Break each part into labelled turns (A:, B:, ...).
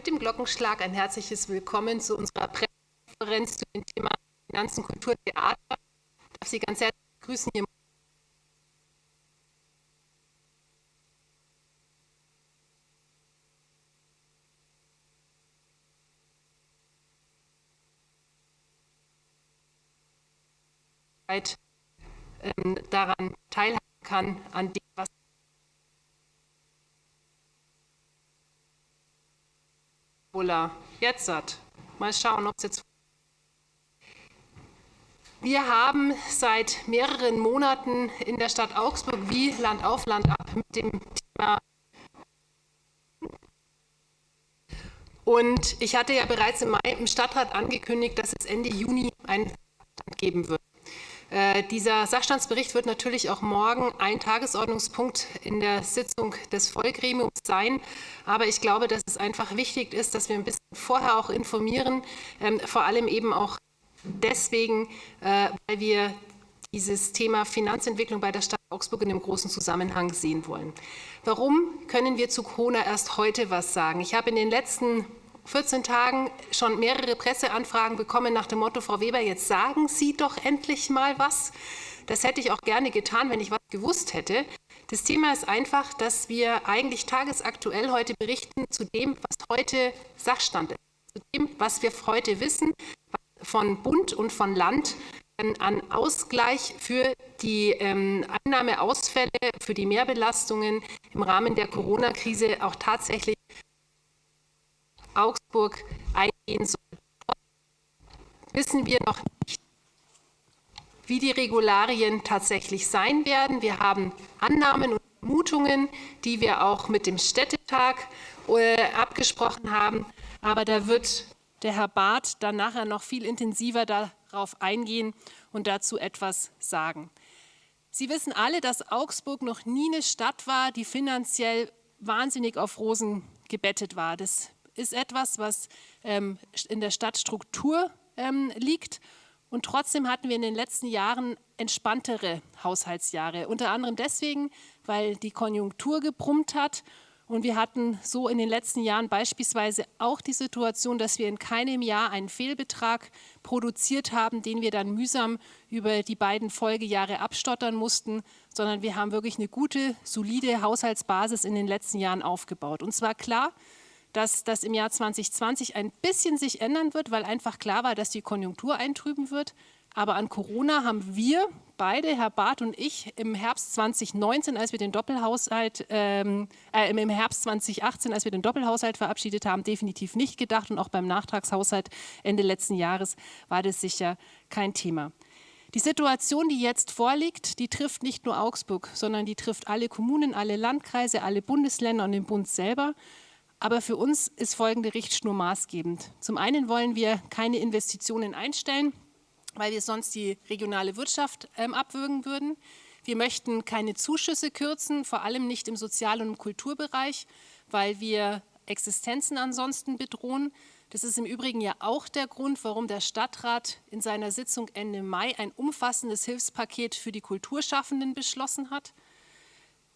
A: mit dem Glockenschlag ein herzliches Willkommen zu unserer Pressekonferenz zu dem Thema Finanzen, Kultur, Theater. Ich darf Sie ganz herzlich begrüßen hier ähm, daran teilhaben kann, an dem, was jetzt hat. Mal schauen, ob es jetzt. Wir haben seit mehreren Monaten in der Stadt Augsburg wie Land auf Land ab mit dem Thema. Und ich hatte ja bereits im im Stadtrat angekündigt, dass es Ende Juni einen geben wird. Äh, dieser Sachstandsbericht wird natürlich auch morgen ein Tagesordnungspunkt in der Sitzung des Vollgremiums sein. Aber ich glaube, dass es einfach wichtig ist, dass wir ein bisschen vorher auch informieren, ähm, vor allem eben auch deswegen, äh, weil wir dieses Thema Finanzentwicklung bei der Stadt Augsburg in einem großen Zusammenhang sehen wollen. Warum können wir zu Corona erst heute was sagen? Ich habe in den letzten 14 Tagen schon mehrere Presseanfragen bekommen nach dem Motto, Frau Weber, jetzt sagen Sie doch endlich mal was. Das hätte ich auch gerne getan, wenn ich was gewusst hätte. Das Thema ist einfach, dass wir eigentlich tagesaktuell heute berichten zu dem, was heute Sachstand ist, zu dem, was wir heute wissen von Bund und von Land an Ausgleich für die ähm, Einnahmeausfälle, für die Mehrbelastungen im Rahmen der Corona-Krise auch tatsächlich Augsburg eingehen soll. Wissen wir noch nicht, wie die Regularien tatsächlich sein werden. Wir haben Annahmen und Vermutungen, die wir auch mit dem Städtetag äh, abgesprochen haben. Aber da wird der Herr Barth dann nachher noch viel intensiver darauf eingehen und dazu etwas sagen. Sie wissen alle, dass Augsburg noch nie eine Stadt war, die finanziell wahnsinnig auf Rosen gebettet war. Das ist etwas, was ähm, in der Stadtstruktur ähm, liegt. Und trotzdem hatten wir in den letzten Jahren entspanntere Haushaltsjahre. Unter anderem deswegen, weil die Konjunktur gebrummt hat. Und wir hatten so in den letzten Jahren beispielsweise auch die Situation, dass wir in keinem Jahr einen Fehlbetrag produziert haben, den wir dann mühsam über die beiden Folgejahre abstottern mussten, sondern wir haben wirklich eine gute, solide Haushaltsbasis in den letzten Jahren aufgebaut. Und zwar klar, dass das im Jahr 2020 ein bisschen sich ändern wird, weil einfach klar war, dass die Konjunktur eintrüben wird. Aber an Corona haben wir beide, Herr Barth und ich, im Herbst 2019, als wir den Doppelhaushalt, ähm, äh, im Herbst 2018, als wir den Doppelhaushalt verabschiedet haben, definitiv nicht gedacht. Und auch beim Nachtragshaushalt Ende letzten Jahres war das sicher kein Thema. Die Situation, die jetzt vorliegt, die trifft nicht nur Augsburg, sondern die trifft alle Kommunen, alle Landkreise, alle Bundesländer und den Bund selber. Aber für uns ist folgende Richtschnur maßgebend. Zum einen wollen wir keine Investitionen einstellen, weil wir sonst die regionale Wirtschaft ähm, abwürgen würden. Wir möchten keine Zuschüsse kürzen, vor allem nicht im Sozial- und im Kulturbereich, weil wir Existenzen ansonsten bedrohen. Das ist im Übrigen ja auch der Grund, warum der Stadtrat in seiner Sitzung Ende Mai ein umfassendes Hilfspaket für die Kulturschaffenden beschlossen hat.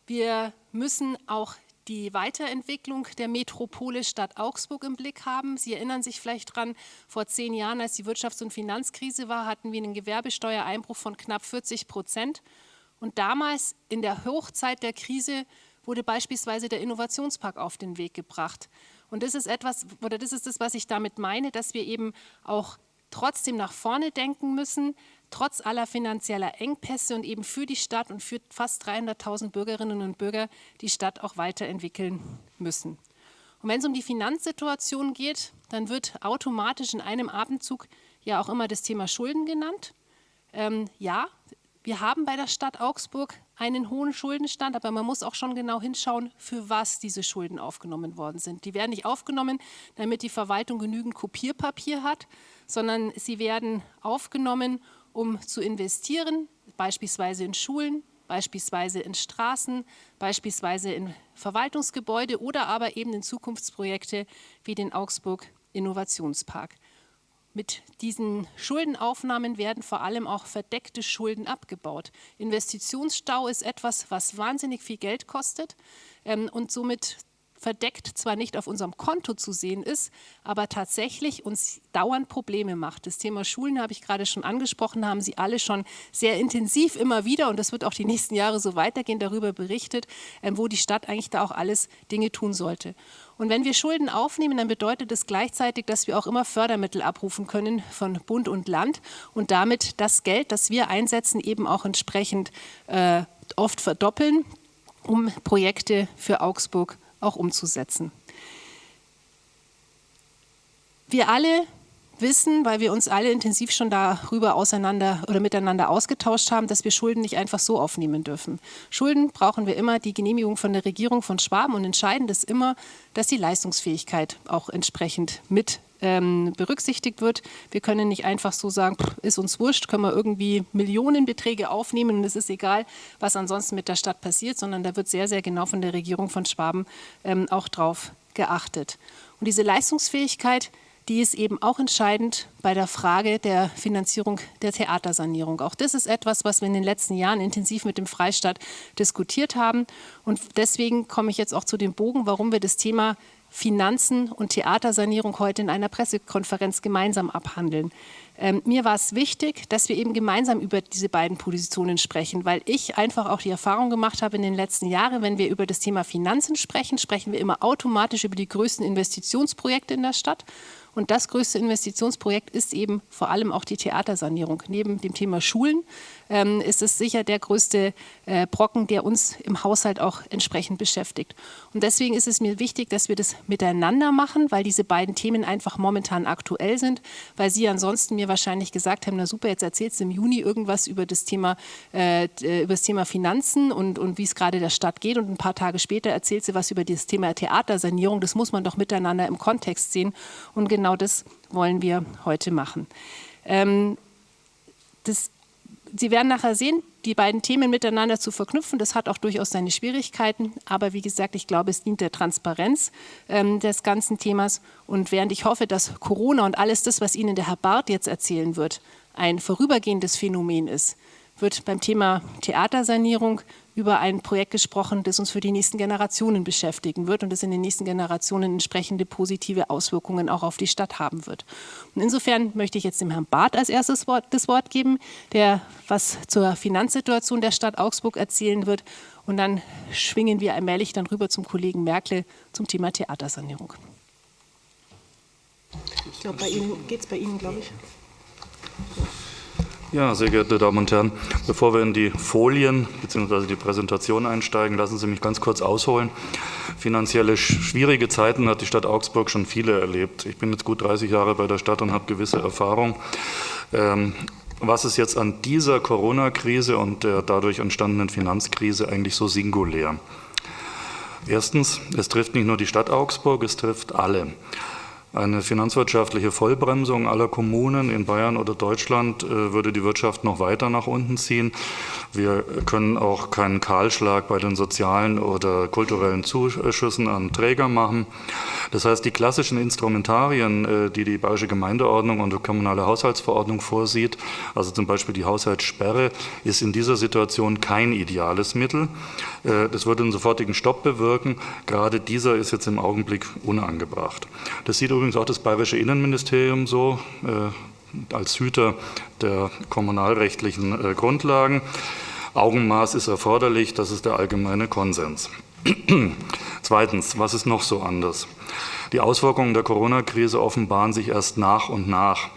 A: Wir müssen auch die Weiterentwicklung der Metropole Stadt Augsburg im Blick haben. Sie erinnern sich vielleicht daran, vor zehn Jahren, als die Wirtschafts- und Finanzkrise war, hatten wir einen Gewerbesteuereinbruch von knapp 40 Prozent. Und damals, in der Hochzeit der Krise, wurde beispielsweise der Innovationspark auf den Weg gebracht. Und das ist etwas, oder das ist das, was ich damit meine, dass wir eben auch trotzdem nach vorne denken müssen, trotz aller finanzieller Engpässe und eben für die Stadt und für fast 300.000 Bürgerinnen und Bürger die Stadt auch weiterentwickeln müssen. Und wenn es um die Finanzsituation geht, dann wird automatisch in einem Abendzug ja auch immer das Thema Schulden genannt. Ähm, ja, wir haben bei der Stadt Augsburg einen hohen Schuldenstand, aber man muss auch schon genau hinschauen, für was diese Schulden aufgenommen worden sind. Die werden nicht aufgenommen, damit die Verwaltung genügend Kopierpapier hat, sondern sie werden aufgenommen, um zu investieren, beispielsweise in Schulen, beispielsweise in Straßen, beispielsweise in Verwaltungsgebäude oder aber eben in Zukunftsprojekte wie den Augsburg Innovationspark. Mit diesen Schuldenaufnahmen werden vor allem auch verdeckte Schulden abgebaut. Investitionsstau ist etwas, was wahnsinnig viel Geld kostet ähm, und somit verdeckt zwar nicht auf unserem Konto zu sehen ist, aber tatsächlich uns dauernd Probleme macht. Das Thema Schulen habe ich gerade schon angesprochen, haben Sie alle schon sehr intensiv immer wieder, und das wird auch die nächsten Jahre so weitergehen, darüber berichtet, ähm, wo die Stadt eigentlich da auch alles Dinge tun sollte. Und wenn wir Schulden aufnehmen, dann bedeutet das gleichzeitig, dass wir auch immer Fördermittel abrufen können von Bund und Land und damit das Geld, das wir einsetzen, eben auch entsprechend äh, oft verdoppeln, um Projekte für Augsburg auch umzusetzen. Wir alle wissen, weil wir uns alle intensiv schon darüber auseinander oder miteinander ausgetauscht haben, dass wir Schulden nicht einfach so aufnehmen dürfen. Schulden brauchen wir immer die Genehmigung von der Regierung von Schwaben und entscheidend ist immer, dass die Leistungsfähigkeit auch entsprechend mit ähm, berücksichtigt wird. Wir können nicht einfach so sagen, ist uns wurscht, können wir irgendwie Millionenbeträge aufnehmen und es ist egal, was ansonsten mit der Stadt passiert, sondern da wird sehr, sehr genau von der Regierung von Schwaben ähm, auch drauf geachtet. Und diese Leistungsfähigkeit, die ist eben auch entscheidend bei der Frage der Finanzierung der Theatersanierung. Auch das ist etwas, was wir in den letzten Jahren intensiv mit dem Freistaat diskutiert haben. Und deswegen komme ich jetzt auch zu dem Bogen, warum wir das Thema Finanzen und Theatersanierung heute in einer Pressekonferenz gemeinsam abhandeln. Ähm, mir war es wichtig, dass wir eben gemeinsam über diese beiden Positionen sprechen, weil ich einfach auch die Erfahrung gemacht habe in den letzten Jahren, wenn wir über das Thema Finanzen sprechen, sprechen wir immer automatisch über die größten Investitionsprojekte in der Stadt. Und das größte Investitionsprojekt ist eben vor allem auch die Theatersanierung. Neben dem Thema Schulen ähm, ist es sicher der größte äh, Brocken, der uns im Haushalt auch entsprechend beschäftigt. Und deswegen ist es mir wichtig, dass wir das miteinander machen, weil diese beiden Themen einfach momentan aktuell sind, weil Sie ansonsten mir wahrscheinlich gesagt haben, na super, jetzt erzählst du im Juni irgendwas über das Thema, äh, über das Thema Finanzen und, und wie es gerade der Stadt geht und ein paar Tage später erzählt sie was über das Thema Theatersanierung. Das muss man doch miteinander im Kontext sehen und genau genau das wollen wir heute machen. Ähm, das, Sie werden nachher sehen, die beiden Themen miteinander zu verknüpfen, das hat auch durchaus seine Schwierigkeiten. Aber wie gesagt, ich glaube, es dient der Transparenz ähm, des ganzen Themas. Und während ich hoffe, dass Corona und alles das, was Ihnen der Herr Barth jetzt erzählen wird, ein vorübergehendes Phänomen ist, wird beim Thema Theatersanierung über ein Projekt gesprochen, das uns für die nächsten Generationen beschäftigen wird und das in den nächsten Generationen entsprechende positive Auswirkungen auch auf die Stadt haben wird. Und insofern möchte ich jetzt dem Herrn Barth als erstes Wort, das Wort geben, der was zur Finanzsituation der Stadt Augsburg erzählen wird. Und dann schwingen wir allmählich dann rüber zum Kollegen Merkel zum Thema Theatersanierung. Ich glaube, bei Ihnen geht es bei Ihnen, glaube ich.
B: Ja, sehr geehrte Damen und Herren, bevor wir in die Folien bzw. die Präsentation einsteigen, lassen Sie mich ganz kurz ausholen. Finanzielle schwierige Zeiten hat die Stadt Augsburg schon viele erlebt. Ich bin jetzt gut 30 Jahre bei der Stadt und habe gewisse Erfahrung. Ähm, was ist jetzt an dieser Corona-Krise und der dadurch entstandenen Finanzkrise eigentlich so singulär? Erstens, es trifft nicht nur die Stadt Augsburg, es trifft alle. Eine finanzwirtschaftliche Vollbremsung aller Kommunen in Bayern oder Deutschland äh, würde die Wirtschaft noch weiter nach unten ziehen. Wir können auch keinen Kahlschlag bei den sozialen oder kulturellen Zuschüssen an Träger machen. Das heißt, die klassischen Instrumentarien, äh, die die Bayerische Gemeindeordnung und die kommunale Haushaltsverordnung vorsieht, also zum Beispiel die Haushaltssperre, ist in dieser Situation kein ideales Mittel. Äh, das würde einen sofortigen Stopp bewirken. Gerade dieser ist jetzt im Augenblick unangebracht. Das sieht übrigens auch das Bayerische Innenministerium so äh, als Hüter der kommunalrechtlichen äh, Grundlagen. Augenmaß ist erforderlich, das ist der allgemeine Konsens. Zweitens, was ist noch so anders? Die Auswirkungen der Corona-Krise offenbaren sich erst nach und nach.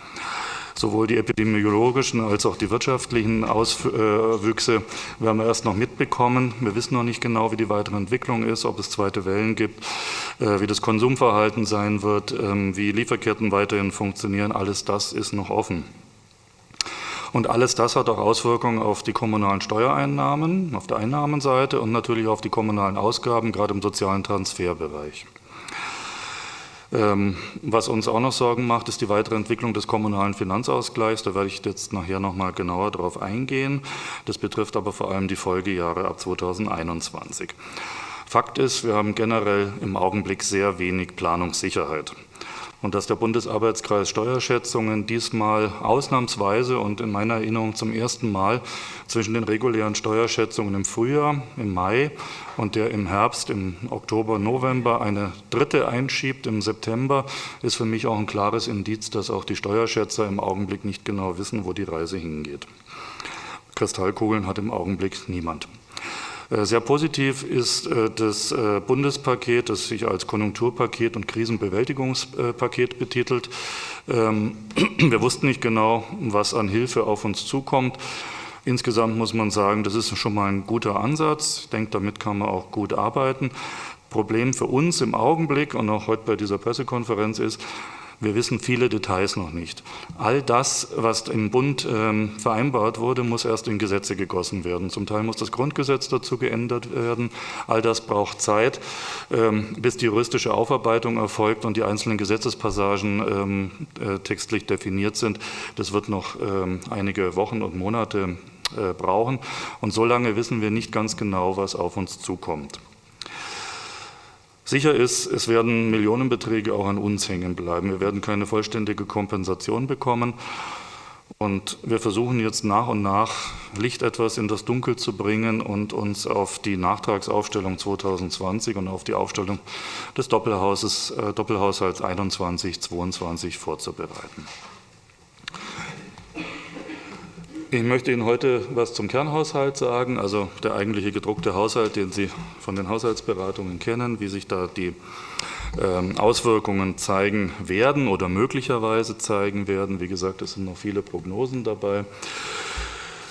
B: Sowohl die epidemiologischen als auch die wirtschaftlichen Auswüchse werden wir erst noch mitbekommen. Wir wissen noch nicht genau, wie die weitere Entwicklung ist, ob es zweite Wellen gibt, äh, wie das Konsumverhalten sein wird, ähm, wie Lieferketten weiterhin funktionieren. Alles das ist noch offen. Und alles das hat auch Auswirkungen auf die kommunalen Steuereinnahmen, auf der Einnahmenseite und natürlich auf die kommunalen Ausgaben, gerade im sozialen Transferbereich. Ähm, was uns auch noch Sorgen macht, ist die weitere Entwicklung des kommunalen Finanzausgleichs. Da werde ich jetzt nachher noch mal genauer darauf eingehen. Das betrifft aber vor allem die Folgejahre ab 2021. Fakt ist, wir haben generell im Augenblick sehr wenig Planungssicherheit. Und dass der Bundesarbeitskreis Steuerschätzungen diesmal ausnahmsweise und in meiner Erinnerung zum ersten Mal zwischen den regulären Steuerschätzungen im Frühjahr, im Mai und der im Herbst, im Oktober, November eine dritte einschiebt im September, ist für mich auch ein klares Indiz, dass auch die Steuerschätzer im Augenblick nicht genau wissen, wo die Reise hingeht. Kristallkugeln hat im Augenblick niemand. Äh, sehr positiv ist äh, das äh, Bundespaket, das sich als Konjunkturpaket und Krisenbewältigungspaket betitelt. Ähm, wir wussten nicht genau, was an Hilfe auf uns zukommt. Insgesamt muss man sagen, das ist schon mal ein guter Ansatz. Ich denke, damit kann man auch gut arbeiten. Problem für uns im Augenblick und auch heute bei dieser Pressekonferenz ist, wir wissen viele Details noch nicht. All das, was im Bund ähm, vereinbart wurde, muss erst in Gesetze gegossen werden. Zum Teil muss das Grundgesetz dazu geändert werden. All das braucht Zeit, ähm, bis die juristische Aufarbeitung erfolgt und die einzelnen Gesetzespassagen ähm, äh, textlich definiert sind. Das wird noch ähm, einige Wochen und Monate äh, brauchen. Und so lange wissen wir nicht ganz genau, was auf uns zukommt. Sicher ist, es werden Millionenbeträge auch an uns hängen bleiben. Wir werden keine vollständige Kompensation bekommen. Und wir versuchen jetzt nach und nach Licht etwas in das Dunkel zu bringen und uns auf die Nachtragsaufstellung 2020 und auf die Aufstellung des Doppelhauses, äh, Doppelhaushalts 21-22 vorzubereiten. Ich möchte Ihnen heute was zum Kernhaushalt sagen, also der eigentliche gedruckte Haushalt, den Sie von den Haushaltsberatungen kennen, wie sich da die ähm, Auswirkungen zeigen werden oder möglicherweise zeigen werden. Wie gesagt, es sind noch viele Prognosen dabei.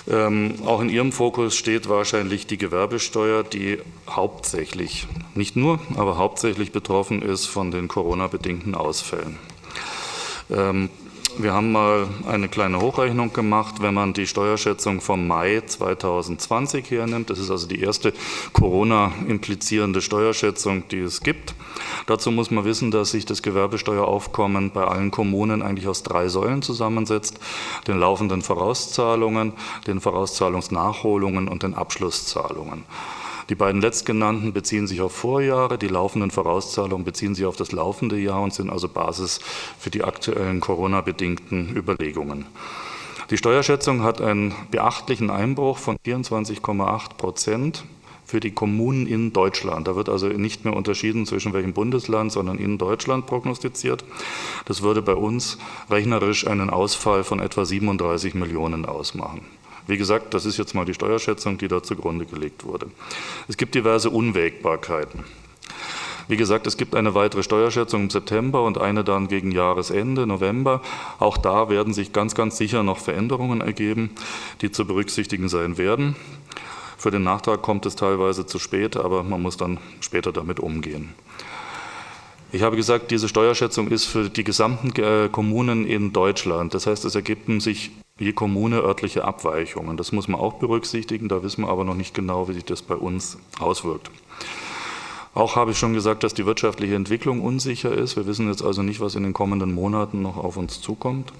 B: Ähm, auch in Ihrem Fokus steht wahrscheinlich die Gewerbesteuer, die hauptsächlich, nicht nur, aber hauptsächlich betroffen ist von den Corona-bedingten Ausfällen. Ähm, wir haben mal eine kleine Hochrechnung gemacht, wenn man die Steuerschätzung vom Mai 2020 hernimmt. Das ist also die erste Corona-implizierende Steuerschätzung, die es gibt. Dazu muss man wissen, dass sich das Gewerbesteueraufkommen bei allen Kommunen eigentlich aus drei Säulen zusammensetzt. Den laufenden Vorauszahlungen, den Vorauszahlungsnachholungen und den Abschlusszahlungen. Die beiden letztgenannten beziehen sich auf Vorjahre, die laufenden Vorauszahlungen beziehen sich auf das laufende Jahr und sind also Basis für die aktuellen Corona-bedingten Überlegungen. Die Steuerschätzung hat einen beachtlichen Einbruch von 24,8 Prozent für die Kommunen in Deutschland. Da wird also nicht mehr unterschieden zwischen welchem Bundesland, sondern in Deutschland prognostiziert. Das würde bei uns rechnerisch einen Ausfall von etwa 37 Millionen ausmachen. Wie gesagt, das ist jetzt mal die Steuerschätzung, die da zugrunde gelegt wurde. Es gibt diverse Unwägbarkeiten. Wie gesagt, es gibt eine weitere Steuerschätzung im September und eine dann gegen Jahresende, November. Auch da werden sich ganz, ganz sicher noch Veränderungen ergeben, die zu berücksichtigen sein werden. Für den Nachtrag kommt es teilweise zu spät, aber man muss dann später damit umgehen. Ich habe gesagt, diese Steuerschätzung ist für die gesamten äh, Kommunen in Deutschland. Das heißt, es ergeben sich je Kommune örtliche Abweichungen. Das muss man auch berücksichtigen, da wissen wir aber noch nicht genau, wie sich das bei uns auswirkt. Auch habe ich schon gesagt, dass die wirtschaftliche Entwicklung unsicher ist. Wir wissen jetzt also nicht, was in den kommenden Monaten noch auf uns zukommt.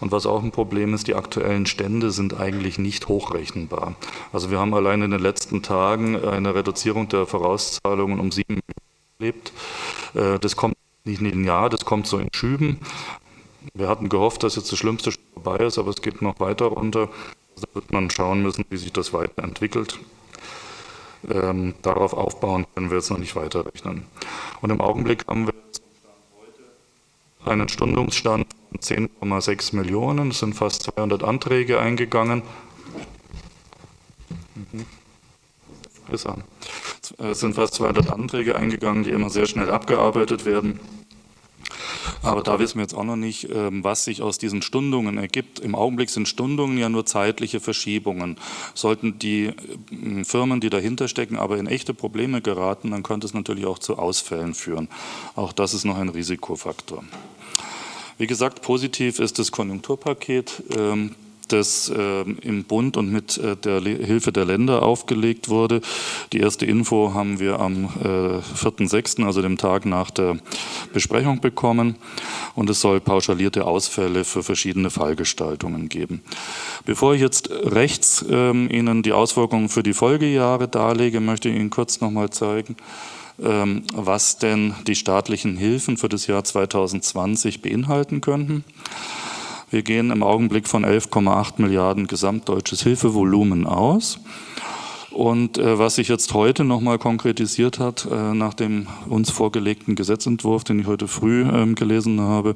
B: Und was auch ein Problem ist, die aktuellen Stände sind eigentlich nicht hochrechenbar. Also wir haben allein in den letzten Tagen eine Reduzierung der Vorauszahlungen um sieben Millionen erlebt. Äh, das kommt nicht in ein Jahr, das kommt so in Schüben. Wir hatten gehofft, dass jetzt das Schlimmste schon vorbei ist, aber es geht noch weiter runter. Da wird man schauen müssen, wie sich das weiterentwickelt. Ähm, darauf aufbauen können wir jetzt noch nicht weiterrechnen. Und im Augenblick haben wir einen Stundungsstand von 10,6 Millionen. Es sind fast 200 Anträge eingegangen. Mhm. Es sind fast 200 Anträge eingegangen, die immer sehr schnell abgearbeitet werden. Aber da wissen wir jetzt auch noch nicht, ähm, was sich aus diesen Stundungen ergibt. Im Augenblick sind Stundungen ja nur zeitliche Verschiebungen. Sollten die ähm, Firmen, die dahinter stecken, aber in echte Probleme geraten, dann könnte es natürlich auch zu Ausfällen führen. Auch das ist noch ein Risikofaktor. Wie gesagt, positiv ist das Konjunkturpaket. Ähm, das äh, im Bund und mit äh, der Hilfe der Länder aufgelegt wurde. Die erste Info haben wir am äh, 4.6., also dem Tag nach der Besprechung bekommen. Und es soll pauschalierte Ausfälle für verschiedene Fallgestaltungen geben. Bevor ich jetzt rechts ähm, Ihnen die Auswirkungen für die Folgejahre darlege, möchte ich Ihnen kurz nochmal zeigen, ähm, was denn die staatlichen Hilfen für das Jahr 2020 beinhalten könnten. Wir gehen im Augenblick von 11,8 Milliarden gesamtdeutsches Hilfevolumen aus. Und äh, was sich jetzt heute nochmal konkretisiert hat, äh, nach dem uns vorgelegten Gesetzentwurf, den ich heute früh ähm, gelesen habe,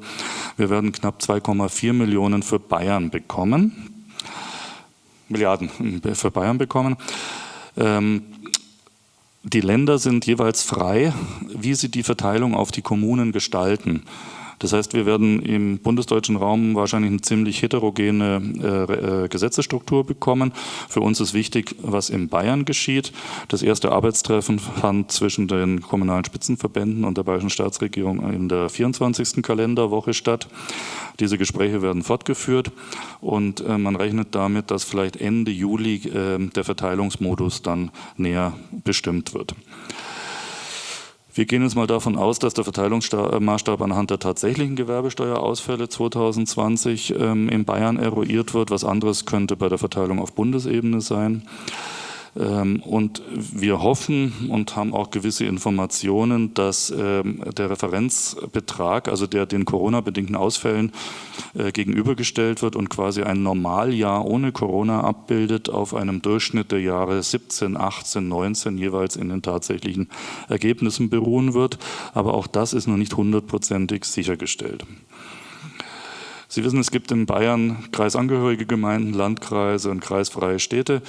B: wir werden knapp 2,4 Millionen für Bayern bekommen. Milliarden äh, für Bayern bekommen. Ähm, die Länder sind jeweils frei, wie sie die Verteilung auf die Kommunen gestalten. Das heißt, wir werden im bundesdeutschen Raum wahrscheinlich eine ziemlich heterogene äh, äh, Gesetzesstruktur bekommen. Für uns ist wichtig, was in Bayern geschieht. Das erste Arbeitstreffen fand zwischen den kommunalen Spitzenverbänden und der bayerischen Staatsregierung in der 24. Kalenderwoche statt. Diese Gespräche werden fortgeführt und äh, man rechnet damit, dass vielleicht Ende Juli äh, der Verteilungsmodus dann näher bestimmt wird. Wir gehen jetzt mal davon aus, dass der Verteilungsmaßstab anhand der tatsächlichen Gewerbesteuerausfälle 2020 ähm, in Bayern eruiert wird. Was anderes könnte bei der Verteilung auf Bundesebene sein. Ähm, und wir hoffen und haben auch gewisse Informationen, dass ähm, der Referenzbetrag, also der den Corona-bedingten Ausfällen äh, gegenübergestellt wird und quasi ein Normaljahr ohne Corona abbildet, auf einem Durchschnitt der Jahre 17, 18, 19 jeweils in den tatsächlichen Ergebnissen beruhen wird. Aber auch das ist noch nicht hundertprozentig sichergestellt. Sie wissen, es gibt in Bayern kreisangehörige Gemeinden, Landkreise und kreisfreie Städte.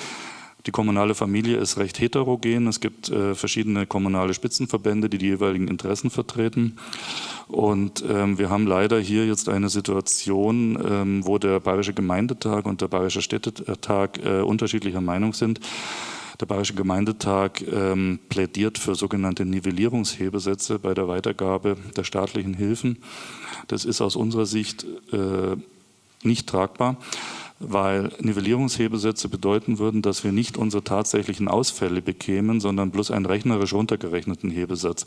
B: Die kommunale Familie ist recht heterogen. Es gibt äh, verschiedene kommunale Spitzenverbände, die die jeweiligen Interessen vertreten. Und ähm, wir haben leider hier jetzt eine Situation, ähm, wo der Bayerische Gemeindetag und der Bayerische Städtetag äh, unterschiedlicher Meinung sind. Der Bayerische Gemeindetag ähm, plädiert für sogenannte Nivellierungshebesätze bei der Weitergabe der staatlichen Hilfen. Das ist aus unserer Sicht äh, nicht tragbar weil Nivellierungshebesätze bedeuten würden, dass wir nicht unsere tatsächlichen Ausfälle bekämen, sondern bloß einen rechnerisch runtergerechneten Hebesatz,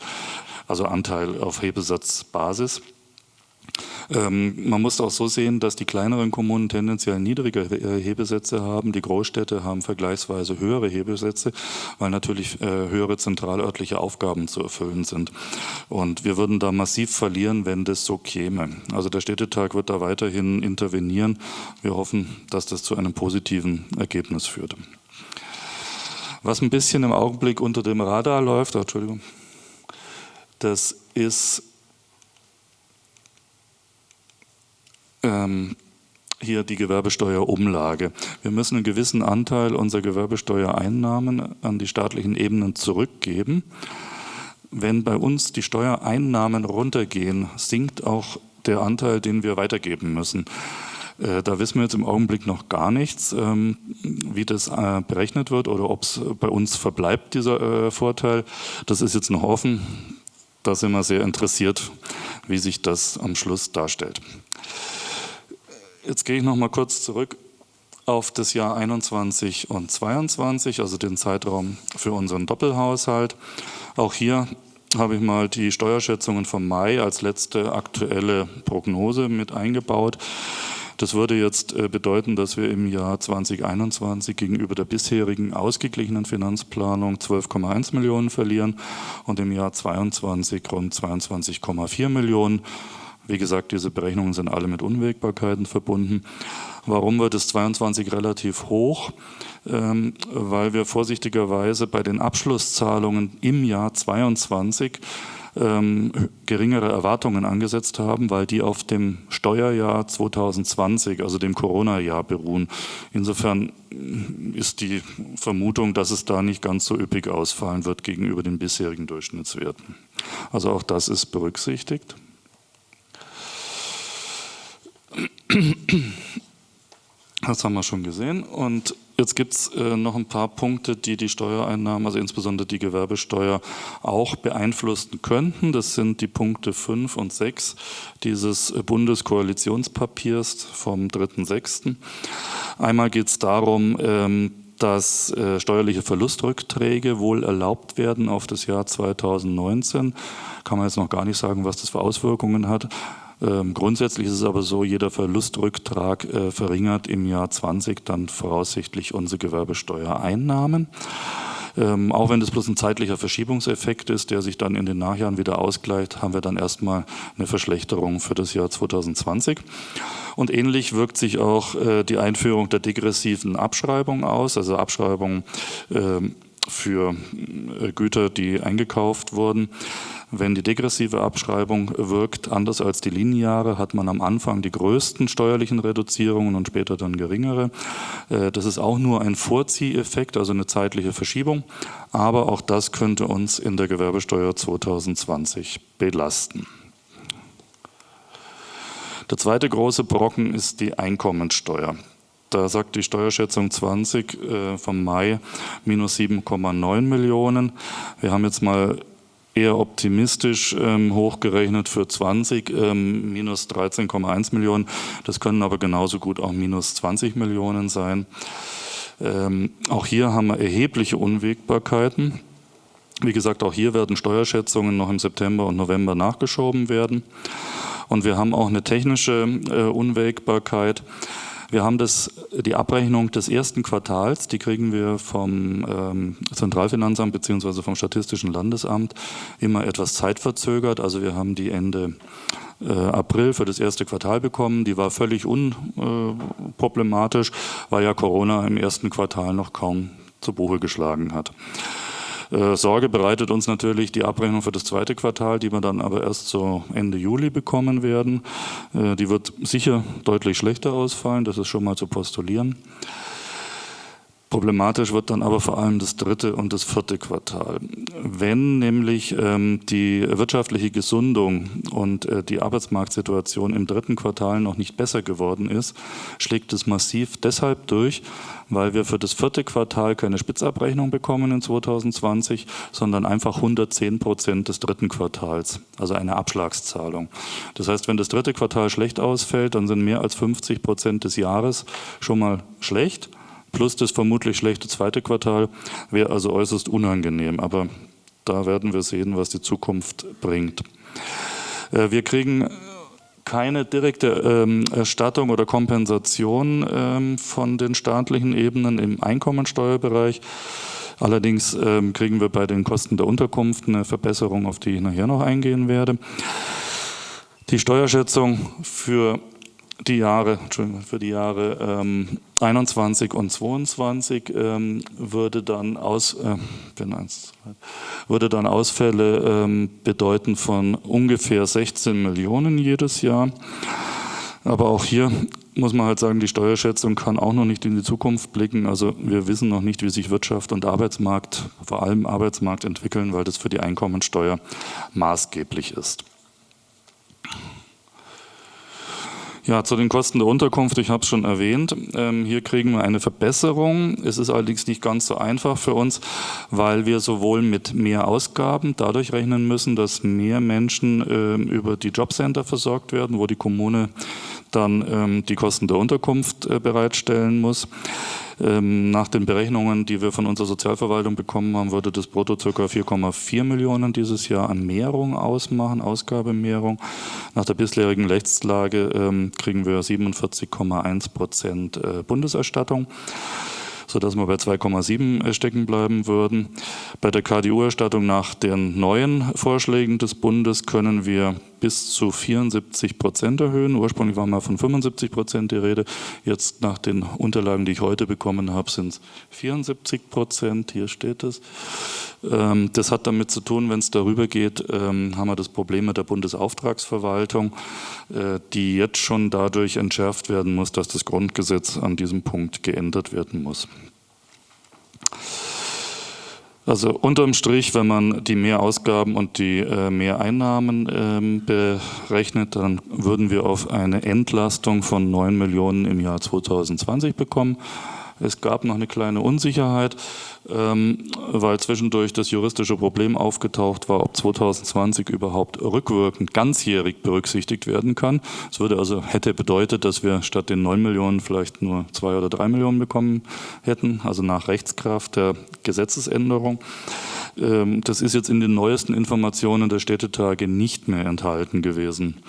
B: also Anteil auf Hebesatzbasis. Ähm, man muss auch so sehen, dass die kleineren Kommunen tendenziell niedrige äh, Hebesätze haben. Die Großstädte haben vergleichsweise höhere Hebesätze, weil natürlich äh, höhere zentralörtliche Aufgaben zu erfüllen sind. Und wir würden da massiv verlieren, wenn das so käme. Also der Städtetag wird da weiterhin intervenieren. Wir hoffen, dass das zu einem positiven Ergebnis führt. Was ein bisschen im Augenblick unter dem Radar läuft, Entschuldigung, das ist ähm, hier die Gewerbesteuerumlage. Wir müssen einen gewissen Anteil unserer Gewerbesteuereinnahmen an die staatlichen Ebenen zurückgeben. Wenn bei uns die Steuereinnahmen runtergehen, sinkt auch der Anteil, den wir weitergeben müssen. Äh, da wissen wir jetzt im Augenblick noch gar nichts, ähm, wie das äh, berechnet wird oder ob es bei uns verbleibt, dieser äh, Vorteil. Das ist jetzt noch offen. Da sind wir sehr interessiert, wie sich das am Schluss darstellt. Jetzt gehe ich noch mal kurz zurück auf das Jahr 21 und 22, also den Zeitraum für unseren Doppelhaushalt. Auch hier habe ich mal die Steuerschätzungen vom Mai als letzte aktuelle Prognose mit eingebaut. Das würde jetzt äh, bedeuten, dass wir im Jahr 2021 gegenüber der bisherigen ausgeglichenen Finanzplanung 12,1 Millionen verlieren und im Jahr 2022 rund 22,4 Millionen. Wie gesagt, diese Berechnungen sind alle mit Unwägbarkeiten verbunden. Warum wird es 22 relativ hoch? Ähm, weil wir vorsichtigerweise bei den Abschlusszahlungen im Jahr 22 ähm, geringere Erwartungen angesetzt haben, weil die auf dem Steuerjahr 2020, also dem Corona-Jahr beruhen. Insofern ist die Vermutung, dass es da nicht ganz so üppig ausfallen wird gegenüber den bisherigen Durchschnittswerten. Also auch das ist berücksichtigt. Das haben wir schon gesehen. Und jetzt gibt es äh, noch ein paar Punkte, die die Steuereinnahmen, also insbesondere die Gewerbesteuer, auch beeinflussen könnten. Das sind die Punkte 5 und 6 dieses äh, Bundeskoalitionspapiers vom 3.6. Einmal geht es darum, ähm, dass äh, steuerliche Verlustrückträge wohl erlaubt werden auf das Jahr 2019. Kann man jetzt noch gar nicht sagen, was das für Auswirkungen hat. Ähm, grundsätzlich ist es aber so, jeder Verlustrücktrag äh, verringert im Jahr 20 dann voraussichtlich unsere Gewerbesteuereinnahmen. Ähm, auch wenn das bloß ein zeitlicher Verschiebungseffekt ist, der sich dann in den Nachjahren wieder ausgleicht, haben wir dann erstmal eine Verschlechterung für das Jahr 2020. Und ähnlich wirkt sich auch äh, die Einführung der degressiven Abschreibung aus, also Abschreibung äh, für Güter, die eingekauft wurden. Wenn die degressive Abschreibung wirkt, anders als die lineare, hat man am Anfang die größten steuerlichen Reduzierungen und später dann geringere. Äh, das ist auch nur ein Vorzieheffekt, also eine zeitliche Verschiebung. Aber auch das könnte uns in der Gewerbesteuer 2020 belasten. Der zweite große Brocken ist die Einkommensteuer. Da sagt die Steuerschätzung 20 äh, vom Mai minus 7,9 Millionen. Wir haben jetzt mal eher optimistisch ähm, hochgerechnet für 20, ähm, minus 13,1 Millionen. Das können aber genauso gut auch minus 20 Millionen sein. Ähm, auch hier haben wir erhebliche Unwägbarkeiten. Wie gesagt, auch hier werden Steuerschätzungen noch im September und November nachgeschoben werden. Und wir haben auch eine technische äh, Unwägbarkeit. Wir haben das, die Abrechnung des ersten Quartals, die kriegen wir vom ähm, Zentralfinanzamt bzw. vom Statistischen Landesamt immer etwas zeitverzögert. Also wir haben die Ende äh, April für das erste Quartal bekommen. Die war völlig unproblematisch, weil ja Corona im ersten Quartal noch kaum zu Buche geschlagen hat. Äh, Sorge bereitet uns natürlich die Abrechnung für das zweite Quartal, die wir dann aber erst so Ende Juli bekommen werden. Äh, die wird sicher deutlich schlechter ausfallen, das ist schon mal zu postulieren. Problematisch wird dann aber vor allem das dritte und das vierte Quartal. Wenn nämlich ähm, die wirtschaftliche Gesundung und äh, die Arbeitsmarktsituation im dritten Quartal noch nicht besser geworden ist, schlägt es massiv deshalb durch, weil wir für das vierte Quartal keine Spitzabrechnung bekommen in 2020, sondern einfach 110 Prozent des dritten Quartals, also eine Abschlagszahlung. Das heißt, wenn das dritte Quartal schlecht ausfällt, dann sind mehr als 50 Prozent des Jahres schon mal schlecht plus das vermutlich schlechte zweite Quartal wäre also äußerst unangenehm. Aber da werden wir sehen, was die Zukunft bringt. Äh, wir kriegen keine direkte ähm, Erstattung oder Kompensation ähm, von den staatlichen Ebenen im Einkommensteuerbereich. Allerdings ähm, kriegen wir bei den Kosten der Unterkunft eine Verbesserung, auf die ich nachher noch eingehen werde. Die Steuerschätzung für die Jahre, für die Jahre ähm, 21 und 22 ähm, würde dann aus, äh, würde dann Ausfälle ähm, bedeuten von ungefähr 16 Millionen jedes Jahr. Aber auch hier muss man halt sagen, die Steuerschätzung kann auch noch nicht in die Zukunft blicken. Also wir wissen noch nicht, wie sich Wirtschaft und Arbeitsmarkt, vor allem Arbeitsmarkt entwickeln, weil das für die Einkommensteuer maßgeblich ist. Ja, zu den Kosten der Unterkunft, ich habe es schon erwähnt. Ähm, hier kriegen wir eine Verbesserung. Es ist allerdings nicht ganz so einfach für uns, weil wir sowohl mit mehr Ausgaben dadurch rechnen müssen, dass mehr Menschen äh, über die Jobcenter versorgt werden, wo die Kommune dann ähm, die Kosten der Unterkunft äh, bereitstellen muss. Ähm, nach den Berechnungen, die wir von unserer Sozialverwaltung bekommen haben, würde das brutto ca. 4,4 Millionen dieses Jahr an Mehrung ausmachen, Ausgabemehrung. Nach der bisherigen Rechtslage ähm, kriegen wir 47,1 Prozent äh, Bundeserstattung sodass wir bei 2,7 äh, stecken bleiben würden. Bei der KDU-Erstattung nach den neuen Vorschlägen des Bundes können wir bis zu 74 Prozent erhöhen. Ursprünglich war mal von 75 Prozent die Rede. Jetzt nach den Unterlagen, die ich heute bekommen habe, sind es 74 Prozent. Hier steht es. Ähm, das hat damit zu tun, wenn es darüber geht, ähm, haben wir das Problem mit der Bundesauftragsverwaltung, äh, die jetzt schon dadurch entschärft werden muss, dass das Grundgesetz an diesem Punkt geändert werden muss. Also unterm Strich, wenn man die Mehrausgaben und die äh, Mehreinnahmen ähm, berechnet, dann würden wir auf eine Entlastung von 9 Millionen im Jahr 2020 bekommen. Es gab noch eine kleine Unsicherheit, ähm, weil zwischendurch das juristische Problem aufgetaucht war, ob 2020 überhaupt rückwirkend ganzjährig berücksichtigt werden kann. Es würde also hätte bedeutet, dass wir statt den 9 Millionen vielleicht nur 2 oder 3 Millionen bekommen hätten, also nach Rechtskraft der Gesetzesänderung. Ähm, das ist jetzt in den neuesten Informationen der Städtetage nicht mehr enthalten gewesen.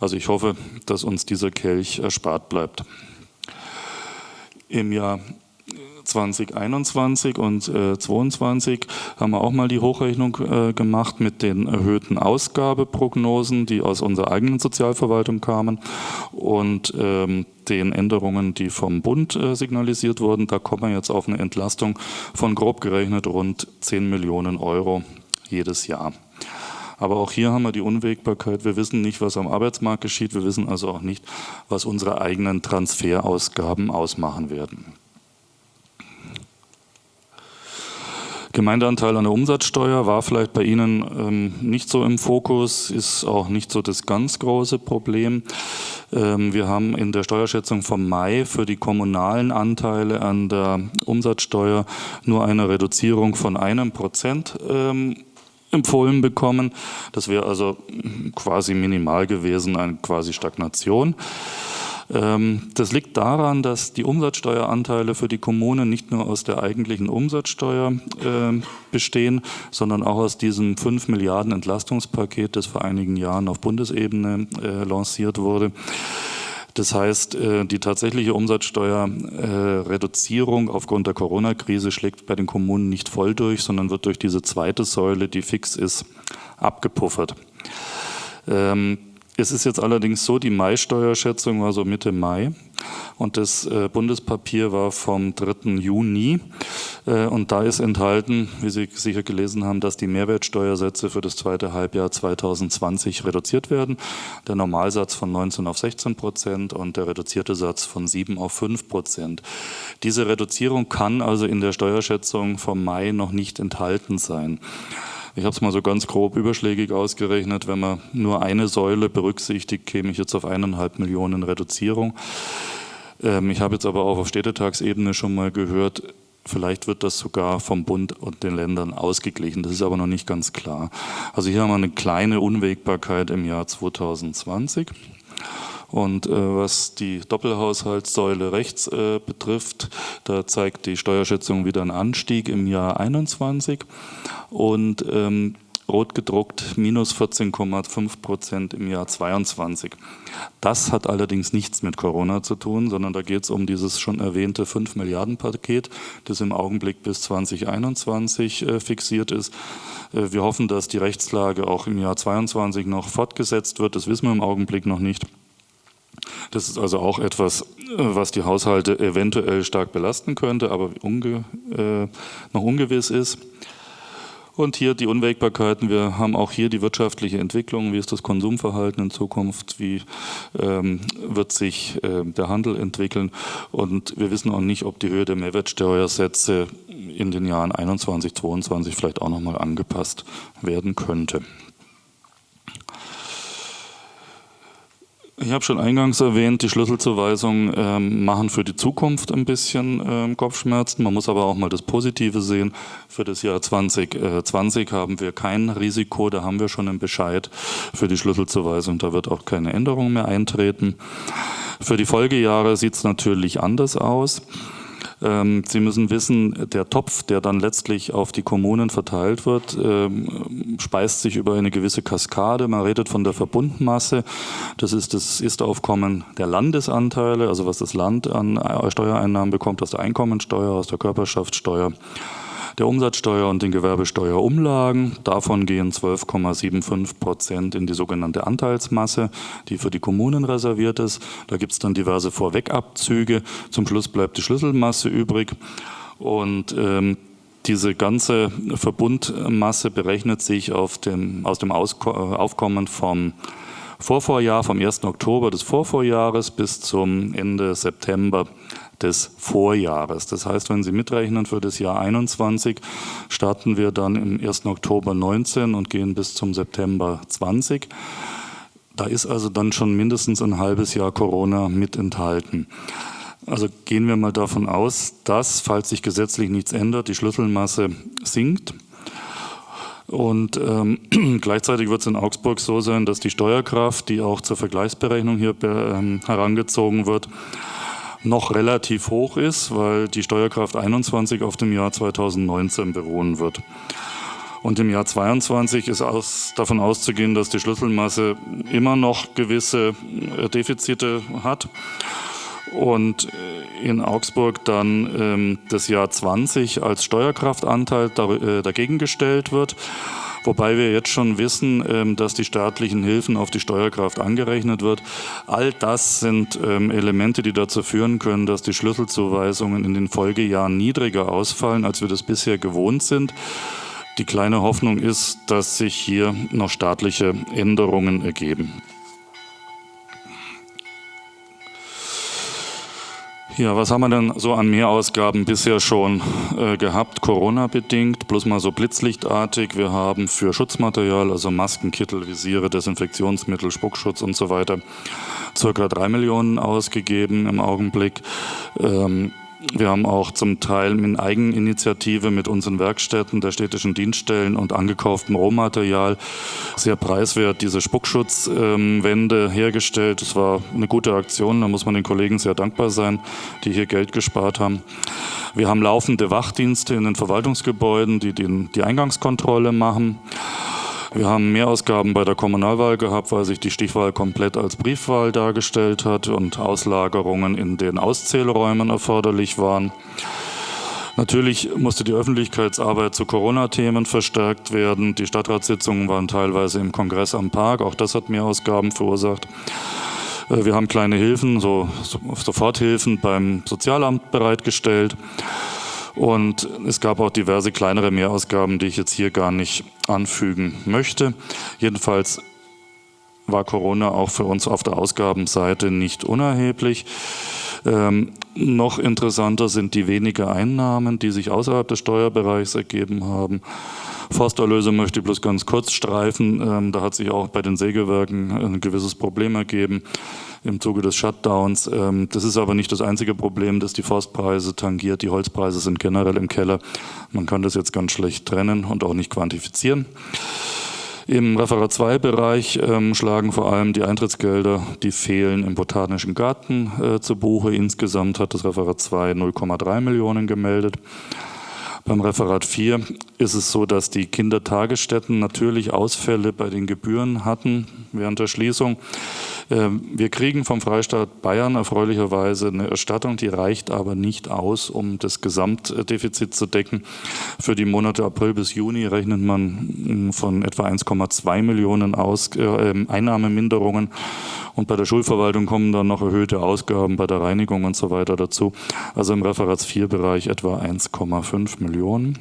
B: Also ich hoffe, dass uns dieser Kelch erspart bleibt. Im Jahr 2021 und äh, 22 haben wir auch mal die Hochrechnung äh, gemacht mit den erhöhten Ausgabeprognosen, die aus unserer eigenen Sozialverwaltung kamen und ähm, den Änderungen, die vom Bund äh, signalisiert wurden. Da kommen wir jetzt auf eine Entlastung von grob gerechnet rund 10 Millionen Euro jedes Jahr. Aber auch hier haben wir die Unwägbarkeit. Wir wissen nicht, was am Arbeitsmarkt geschieht. Wir wissen also auch nicht, was unsere eigenen Transferausgaben ausmachen werden. Gemeindeanteil an der Umsatzsteuer war vielleicht bei Ihnen ähm, nicht so im Fokus, ist auch nicht so das ganz große Problem. Ähm, wir haben in der Steuerschätzung vom Mai für die kommunalen Anteile an der Umsatzsteuer nur eine Reduzierung von einem Prozent ähm, empfohlen bekommen. Das wäre also quasi minimal gewesen, eine quasi Stagnation. Ähm, das liegt daran, dass die Umsatzsteueranteile für die Kommunen nicht nur aus der eigentlichen Umsatzsteuer ähm, bestehen, sondern auch aus diesem 5 Milliarden Entlastungspaket, das vor einigen Jahren auf Bundesebene äh, lanciert wurde. Das heißt, äh, die tatsächliche Umsatzsteuerreduzierung aufgrund der Corona-Krise schlägt bei den Kommunen nicht voll durch, sondern wird durch diese zweite Säule, die fix ist, abgepuffert. Ähm, es ist jetzt allerdings so, die Mai-Steuerschätzung war so Mitte Mai und das äh, Bundespapier war vom 3. Juni. Äh, und da ist enthalten, wie Sie sicher gelesen haben, dass die Mehrwertsteuersätze für das zweite Halbjahr 2020 reduziert werden. Der Normalsatz von 19 auf 16 Prozent und der reduzierte Satz von 7 auf 5 Prozent. Diese Reduzierung kann also in der Steuerschätzung vom Mai noch nicht enthalten sein. Ich habe es mal so ganz grob überschlägig ausgerechnet. Wenn man nur eine Säule berücksichtigt, käme ich jetzt auf eineinhalb Millionen Reduzierung. Ähm, ich habe jetzt aber auch auf Städtetagsebene schon mal gehört, Vielleicht wird das sogar vom Bund und den Ländern ausgeglichen. Das ist aber noch nicht ganz klar. Also hier haben wir eine kleine Unwägbarkeit im Jahr 2020. Und äh, was die Doppelhaushaltssäule rechts äh, betrifft, da zeigt die Steuerschätzung wieder einen Anstieg im Jahr 21 und ähm, rot gedruckt minus 14,5 Prozent im Jahr 22. Das hat allerdings nichts mit Corona zu tun, sondern da geht es um dieses schon erwähnte 5 Milliarden Paket, das im Augenblick bis 2021 äh, fixiert ist. Äh, wir hoffen, dass die Rechtslage auch im Jahr 22 noch fortgesetzt wird. Das wissen wir im Augenblick noch nicht. Das ist also auch etwas, äh, was die Haushalte eventuell stark belasten könnte, aber unge, äh, noch ungewiss ist. Und hier die Unwägbarkeiten. Wir haben auch hier die wirtschaftliche Entwicklung. Wie ist das Konsumverhalten in Zukunft? Wie ähm, wird sich äh, der Handel entwickeln? Und wir wissen auch nicht, ob die Höhe der Mehrwertsteuersätze in den Jahren 21, 22 vielleicht auch nochmal angepasst werden könnte. Ich habe schon eingangs erwähnt, die Schlüsselzuweisungen ähm, machen für die Zukunft ein bisschen ähm, Kopfschmerzen. Man muss aber auch mal das Positive sehen. Für das Jahr 2020 äh, haben wir kein Risiko, da haben wir schon einen Bescheid für die Schlüsselzuweisung. Da wird auch keine Änderung mehr eintreten. Für die Folgejahre sieht es natürlich anders aus. Ähm, Sie müssen wissen, der Topf, der dann letztlich auf die Kommunen verteilt wird, ähm, speist sich über eine gewisse Kaskade. Man redet von der Verbundmasse. Das ist das Ist-Aufkommen der Landesanteile, also was das Land an Steuereinnahmen bekommt aus der Einkommensteuer, aus der Körperschaftssteuer der Umsatzsteuer und den Gewerbesteuerumlagen. Davon gehen 12,75 Prozent in die sogenannte Anteilsmasse, die für die Kommunen reserviert ist. Da gibt es dann diverse Vorwegabzüge. Zum Schluss bleibt die Schlüsselmasse übrig. Und ähm, diese ganze Verbundmasse berechnet sich dem, aus dem Ausko Aufkommen vom Vorvorjahr, vom 1. Oktober des Vorvorjahres bis zum Ende September des Vorjahres. Das heißt, wenn Sie mitrechnen für das Jahr 21, starten wir dann im 1. Oktober 19 und gehen bis zum September 20. Da ist also dann schon mindestens ein halbes Jahr Corona mit enthalten. Also gehen wir mal davon aus, dass, falls sich gesetzlich nichts ändert, die Schlüsselmasse sinkt. Und ähm, gleichzeitig wird es in Augsburg so sein, dass die Steuerkraft, die auch zur Vergleichsberechnung hier ähm, herangezogen wird, noch relativ hoch ist, weil die Steuerkraft 21 auf dem Jahr 2019 beruhen wird. Und im Jahr 22 ist aus, davon auszugehen, dass die Schlüsselmasse immer noch gewisse äh, Defizite hat. und in Augsburg dann ähm, das Jahr 20 als Steuerkraftanteil dagegen gestellt wird. Wobei wir jetzt schon wissen, ähm, dass die staatlichen Hilfen auf die Steuerkraft angerechnet wird. All das sind ähm, Elemente, die dazu führen können, dass die Schlüsselzuweisungen in den Folgejahren niedriger ausfallen, als wir das bisher gewohnt sind. Die kleine Hoffnung ist, dass sich hier noch staatliche Änderungen ergeben. Ja, was haben wir denn so an Mehrausgaben bisher schon äh, gehabt, Corona-bedingt, bloß mal so blitzlichtartig. Wir haben für Schutzmaterial, also Masken, Kittel, Visiere, Desinfektionsmittel, Spuckschutz und so weiter, circa drei Millionen ausgegeben im Augenblick. Ähm, wir haben auch zum Teil in Eigeninitiative mit unseren Werkstätten der städtischen Dienststellen und angekauftem Rohmaterial sehr preiswert diese Spuckschutzwände ähm, hergestellt. Das war eine gute Aktion, da muss man den Kollegen sehr dankbar sein, die hier Geld gespart haben. Wir haben laufende Wachdienste in den Verwaltungsgebäuden, die die Eingangskontrolle machen. Wir haben Mehrausgaben bei der Kommunalwahl gehabt, weil sich die Stichwahl komplett als Briefwahl dargestellt hat und Auslagerungen in den Auszählräumen erforderlich waren. Natürlich musste die Öffentlichkeitsarbeit zu Corona-Themen verstärkt werden. Die Stadtratssitzungen waren teilweise im Kongress am Park. Auch das hat Mehrausgaben verursacht. Äh, wir haben kleine Hilfen, so Soforthilfen beim Sozialamt bereitgestellt. Und es gab auch diverse kleinere Mehrausgaben, die ich jetzt hier gar nicht anfügen möchte. Jedenfalls war Corona auch für uns auf der Ausgabenseite nicht unerheblich. Ähm, noch interessanter sind die wenigen Einnahmen, die sich außerhalb des Steuerbereichs ergeben haben. Forsterlöse möchte ich bloß ganz kurz streifen. Ähm, da hat sich auch bei den Sägewerken ein gewisses Problem ergeben im Zuge des Shutdowns. Ähm, das ist aber nicht das einzige Problem, das die Forstpreise tangiert. Die Holzpreise sind generell im Keller. Man kann das jetzt ganz schlecht trennen und auch nicht quantifizieren. Im Referat 2 Bereich ähm, schlagen vor allem die Eintrittsgelder, die fehlen im Botanischen Garten äh, zu Buche. Insgesamt hat das Referat 2 0,3 Millionen gemeldet. Beim Referat 4 ist es so, dass die Kindertagesstätten natürlich Ausfälle bei den Gebühren hatten während der Schließung. Ähm, wir kriegen vom Freistaat Bayern erfreulicherweise eine Erstattung, die reicht aber nicht aus, um das Gesamtdefizit zu decken. Für die Monate April bis Juni rechnet man mm, von etwa 1,2 Millionen aus, äh, ähm, Einnahmeminderungen. Und bei der Schulverwaltung kommen dann noch erhöhte Ausgaben bei der Reinigung und so weiter dazu. Also im Referats 4-Bereich etwa 1,5 Millionen.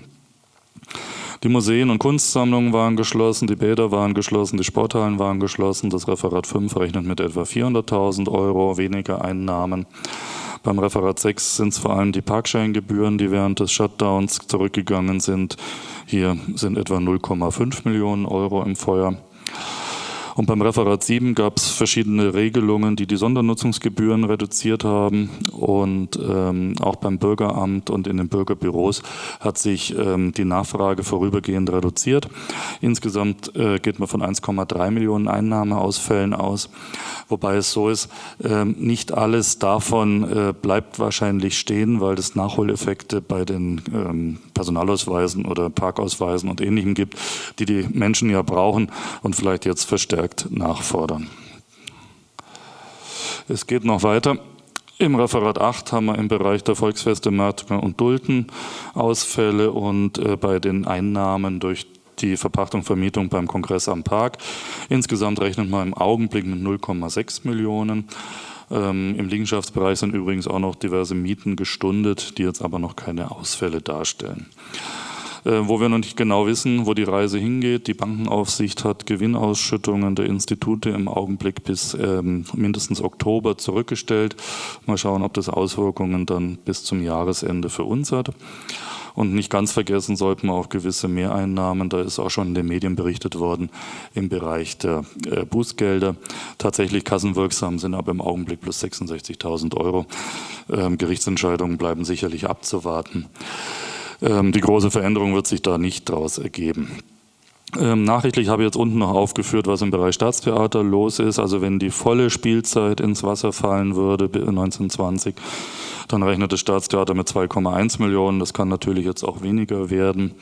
B: Die Museen und Kunstsammlungen waren geschlossen, die Bäder waren geschlossen, die Sporthallen waren geschlossen. Das Referat 5 rechnet mit etwa 400.000 Euro weniger Einnahmen. Beim Referat 6 sind es vor allem die Parkscheingebühren, die während des Shutdowns zurückgegangen sind. Hier sind etwa 0,5 Millionen Euro im Feuer. Und beim Referat 7 gab es verschiedene Regelungen, die die Sondernutzungsgebühren reduziert haben. Und ähm, auch beim Bürgeramt und in den Bürgerbüros hat sich ähm, die Nachfrage vorübergehend reduziert. Insgesamt äh, geht man von 1,3 Millionen Einnahmeausfällen aus. Wobei es so ist, äh, nicht alles davon äh, bleibt wahrscheinlich stehen, weil es Nachholeffekte bei den ähm, Personalausweisen oder Parkausweisen und Ähnlichem gibt, die die Menschen ja brauchen und vielleicht jetzt verstärkt nachfordern. Es geht noch weiter. Im Referat 8 haben wir im Bereich der Volksfeste, Märkte und Dulden Ausfälle und äh, bei den Einnahmen durch die Verpachtung, Vermietung beim Kongress am Park. Insgesamt rechnet man im Augenblick mit 0,6 Millionen. Ähm, Im Liegenschaftsbereich sind übrigens auch noch diverse Mieten gestundet, die jetzt aber noch keine Ausfälle darstellen. Äh, wo wir noch nicht genau wissen, wo die Reise hingeht. Die Bankenaufsicht hat Gewinnausschüttungen der Institute im Augenblick bis ähm, mindestens Oktober zurückgestellt. Mal schauen, ob das Auswirkungen dann bis zum Jahresende für uns hat. Und nicht ganz vergessen sollten wir auch gewisse Mehreinnahmen, da ist auch schon in den Medien berichtet worden, im Bereich der äh, Bußgelder. Tatsächlich kassenwirksam sind aber im Augenblick plus 66.000 Euro. Ähm, Gerichtsentscheidungen bleiben sicherlich abzuwarten. Ähm, die große Veränderung wird sich da nicht daraus ergeben. Ähm, nachrichtlich habe ich jetzt unten noch aufgeführt, was im Bereich Staatstheater los ist. Also wenn die volle Spielzeit ins Wasser fallen würde 1920, dann rechnet das Staatstheater mit 2,1 Millionen. Das kann natürlich jetzt auch weniger werden.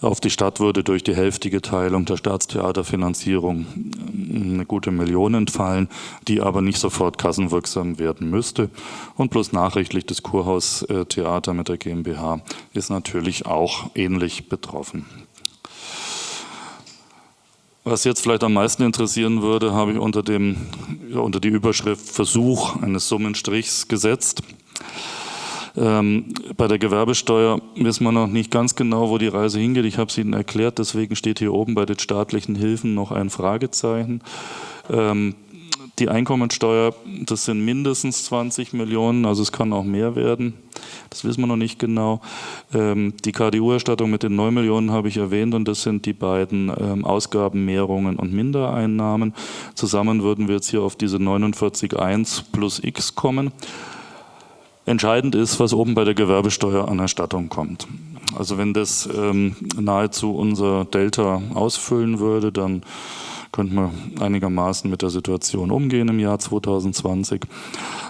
B: Auf die Stadt würde durch die hälftige Teilung der Staatstheaterfinanzierung ähm, eine gute Million entfallen, die aber nicht sofort kassenwirksam werden müsste. Und plus nachrichtlich das Kurhaustheater mit der GmbH ist natürlich auch ähnlich betroffen. Was jetzt vielleicht am meisten interessieren würde, habe ich unter, dem, unter die Überschrift Versuch eines Summenstrichs gesetzt. Ähm, bei der Gewerbesteuer wissen wir noch nicht ganz genau, wo die Reise hingeht. Ich habe es Ihnen erklärt, deswegen steht hier oben bei den staatlichen Hilfen noch ein Fragezeichen. Ähm, die Einkommensteuer, das sind mindestens 20 Millionen, also es kann auch mehr werden. Das wissen wir noch nicht genau. Ähm, die KDU-Erstattung mit den 9 Millionen habe ich erwähnt und das sind die beiden ähm, Ausgabenmehrungen und Mindereinnahmen. Zusammen würden wir jetzt hier auf diese 49,1 plus x kommen. Entscheidend ist, was oben bei der Gewerbesteuer an Erstattung kommt. Also wenn das ähm, nahezu unser Delta ausfüllen würde, dann könnten wir einigermaßen mit der Situation umgehen im Jahr 2020.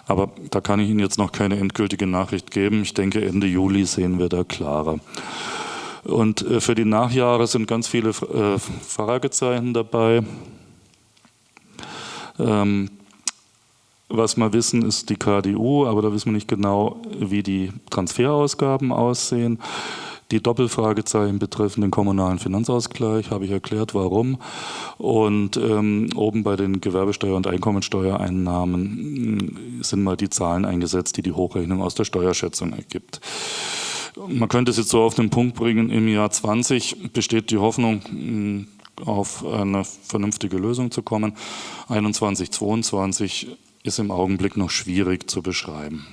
B: Aber da kann ich Ihnen jetzt noch keine endgültige Nachricht geben. Ich denke, Ende Juli sehen wir da klarer. Und äh, für die Nachjahre sind ganz viele äh, Fragezeichen dabei. Ähm, was wir wissen, ist die KDU, aber da wissen wir nicht genau, wie die Transferausgaben aussehen. Die Doppelfragezeichen betreffen den kommunalen Finanzausgleich, habe ich erklärt, warum. Und ähm, oben bei den Gewerbesteuer- und Einkommensteuereinnahmen sind mal die Zahlen eingesetzt, die die Hochrechnung aus der Steuerschätzung ergibt. Man könnte es jetzt so auf den Punkt bringen, im Jahr 20 besteht die Hoffnung, auf eine vernünftige Lösung zu kommen. 21, 22 ist im Augenblick noch schwierig zu beschreiben.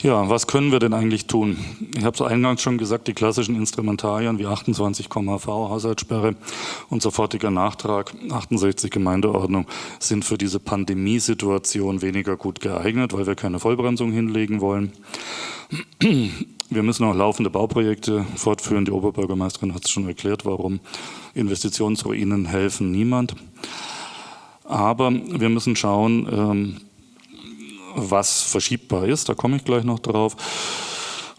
B: Ja, was können wir denn eigentlich tun? Ich habe es eingangs schon gesagt, die klassischen Instrumentarien wie 28 v Haushaltssperre und sofortiger Nachtrag 68 Gemeindeordnung sind für diese Pandemiesituation weniger gut geeignet, weil wir keine Vollbremsung hinlegen wollen. Wir müssen auch laufende Bauprojekte fortführen. Die Oberbürgermeisterin hat es schon erklärt, warum Investitionsruinen helfen niemand. Aber wir müssen schauen, ähm, was verschiebbar ist, da komme ich gleich noch drauf.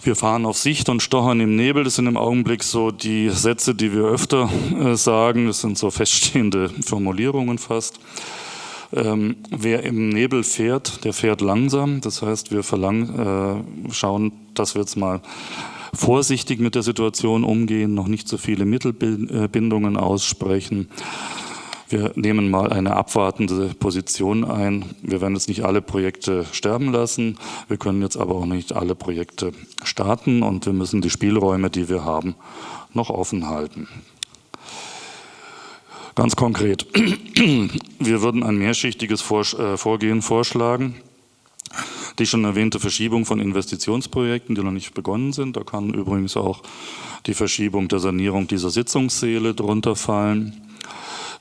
B: Wir fahren auf Sicht und stochern im Nebel. Das sind im Augenblick so die Sätze, die wir öfter äh, sagen. Das sind so feststehende Formulierungen fast. Ähm, wer im Nebel fährt, der fährt langsam. Das heißt, wir verlangen, äh, schauen, dass wir jetzt mal vorsichtig mit der Situation umgehen, noch nicht so viele Mittelbindungen aussprechen. Wir nehmen mal eine abwartende Position ein. Wir werden jetzt nicht alle Projekte sterben lassen. Wir können jetzt aber auch nicht alle Projekte starten und wir müssen die Spielräume, die wir haben, noch offen halten. Ganz konkret, wir würden ein mehrschichtiges äh, Vorgehen vorschlagen. Die schon erwähnte Verschiebung von Investitionsprojekten, die noch nicht begonnen sind. Da kann übrigens auch die Verschiebung der Sanierung dieser Sitzungssäle drunter fallen.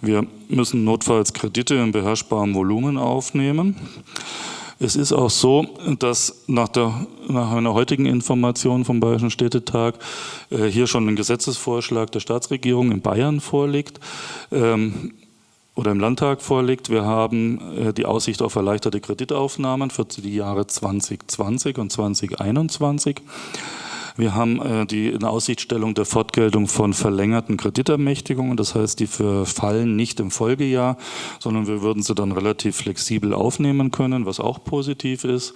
B: Wir müssen notfalls Kredite in beherrschbarem Volumen aufnehmen. Es ist auch so, dass nach, der, nach einer heutigen Information vom Bayerischen Städtetag äh, hier schon ein Gesetzesvorschlag der Staatsregierung in Bayern vorliegt ähm, oder im Landtag vorliegt. Wir haben äh, die Aussicht auf erleichterte Kreditaufnahmen für die Jahre 2020 und 2021. Wir haben äh, die in Aussichtstellung der Fortgeltung von verlängerten Kreditermächtigungen. Das heißt, die verfallen nicht im Folgejahr, sondern wir würden sie dann relativ flexibel aufnehmen können, was auch positiv ist.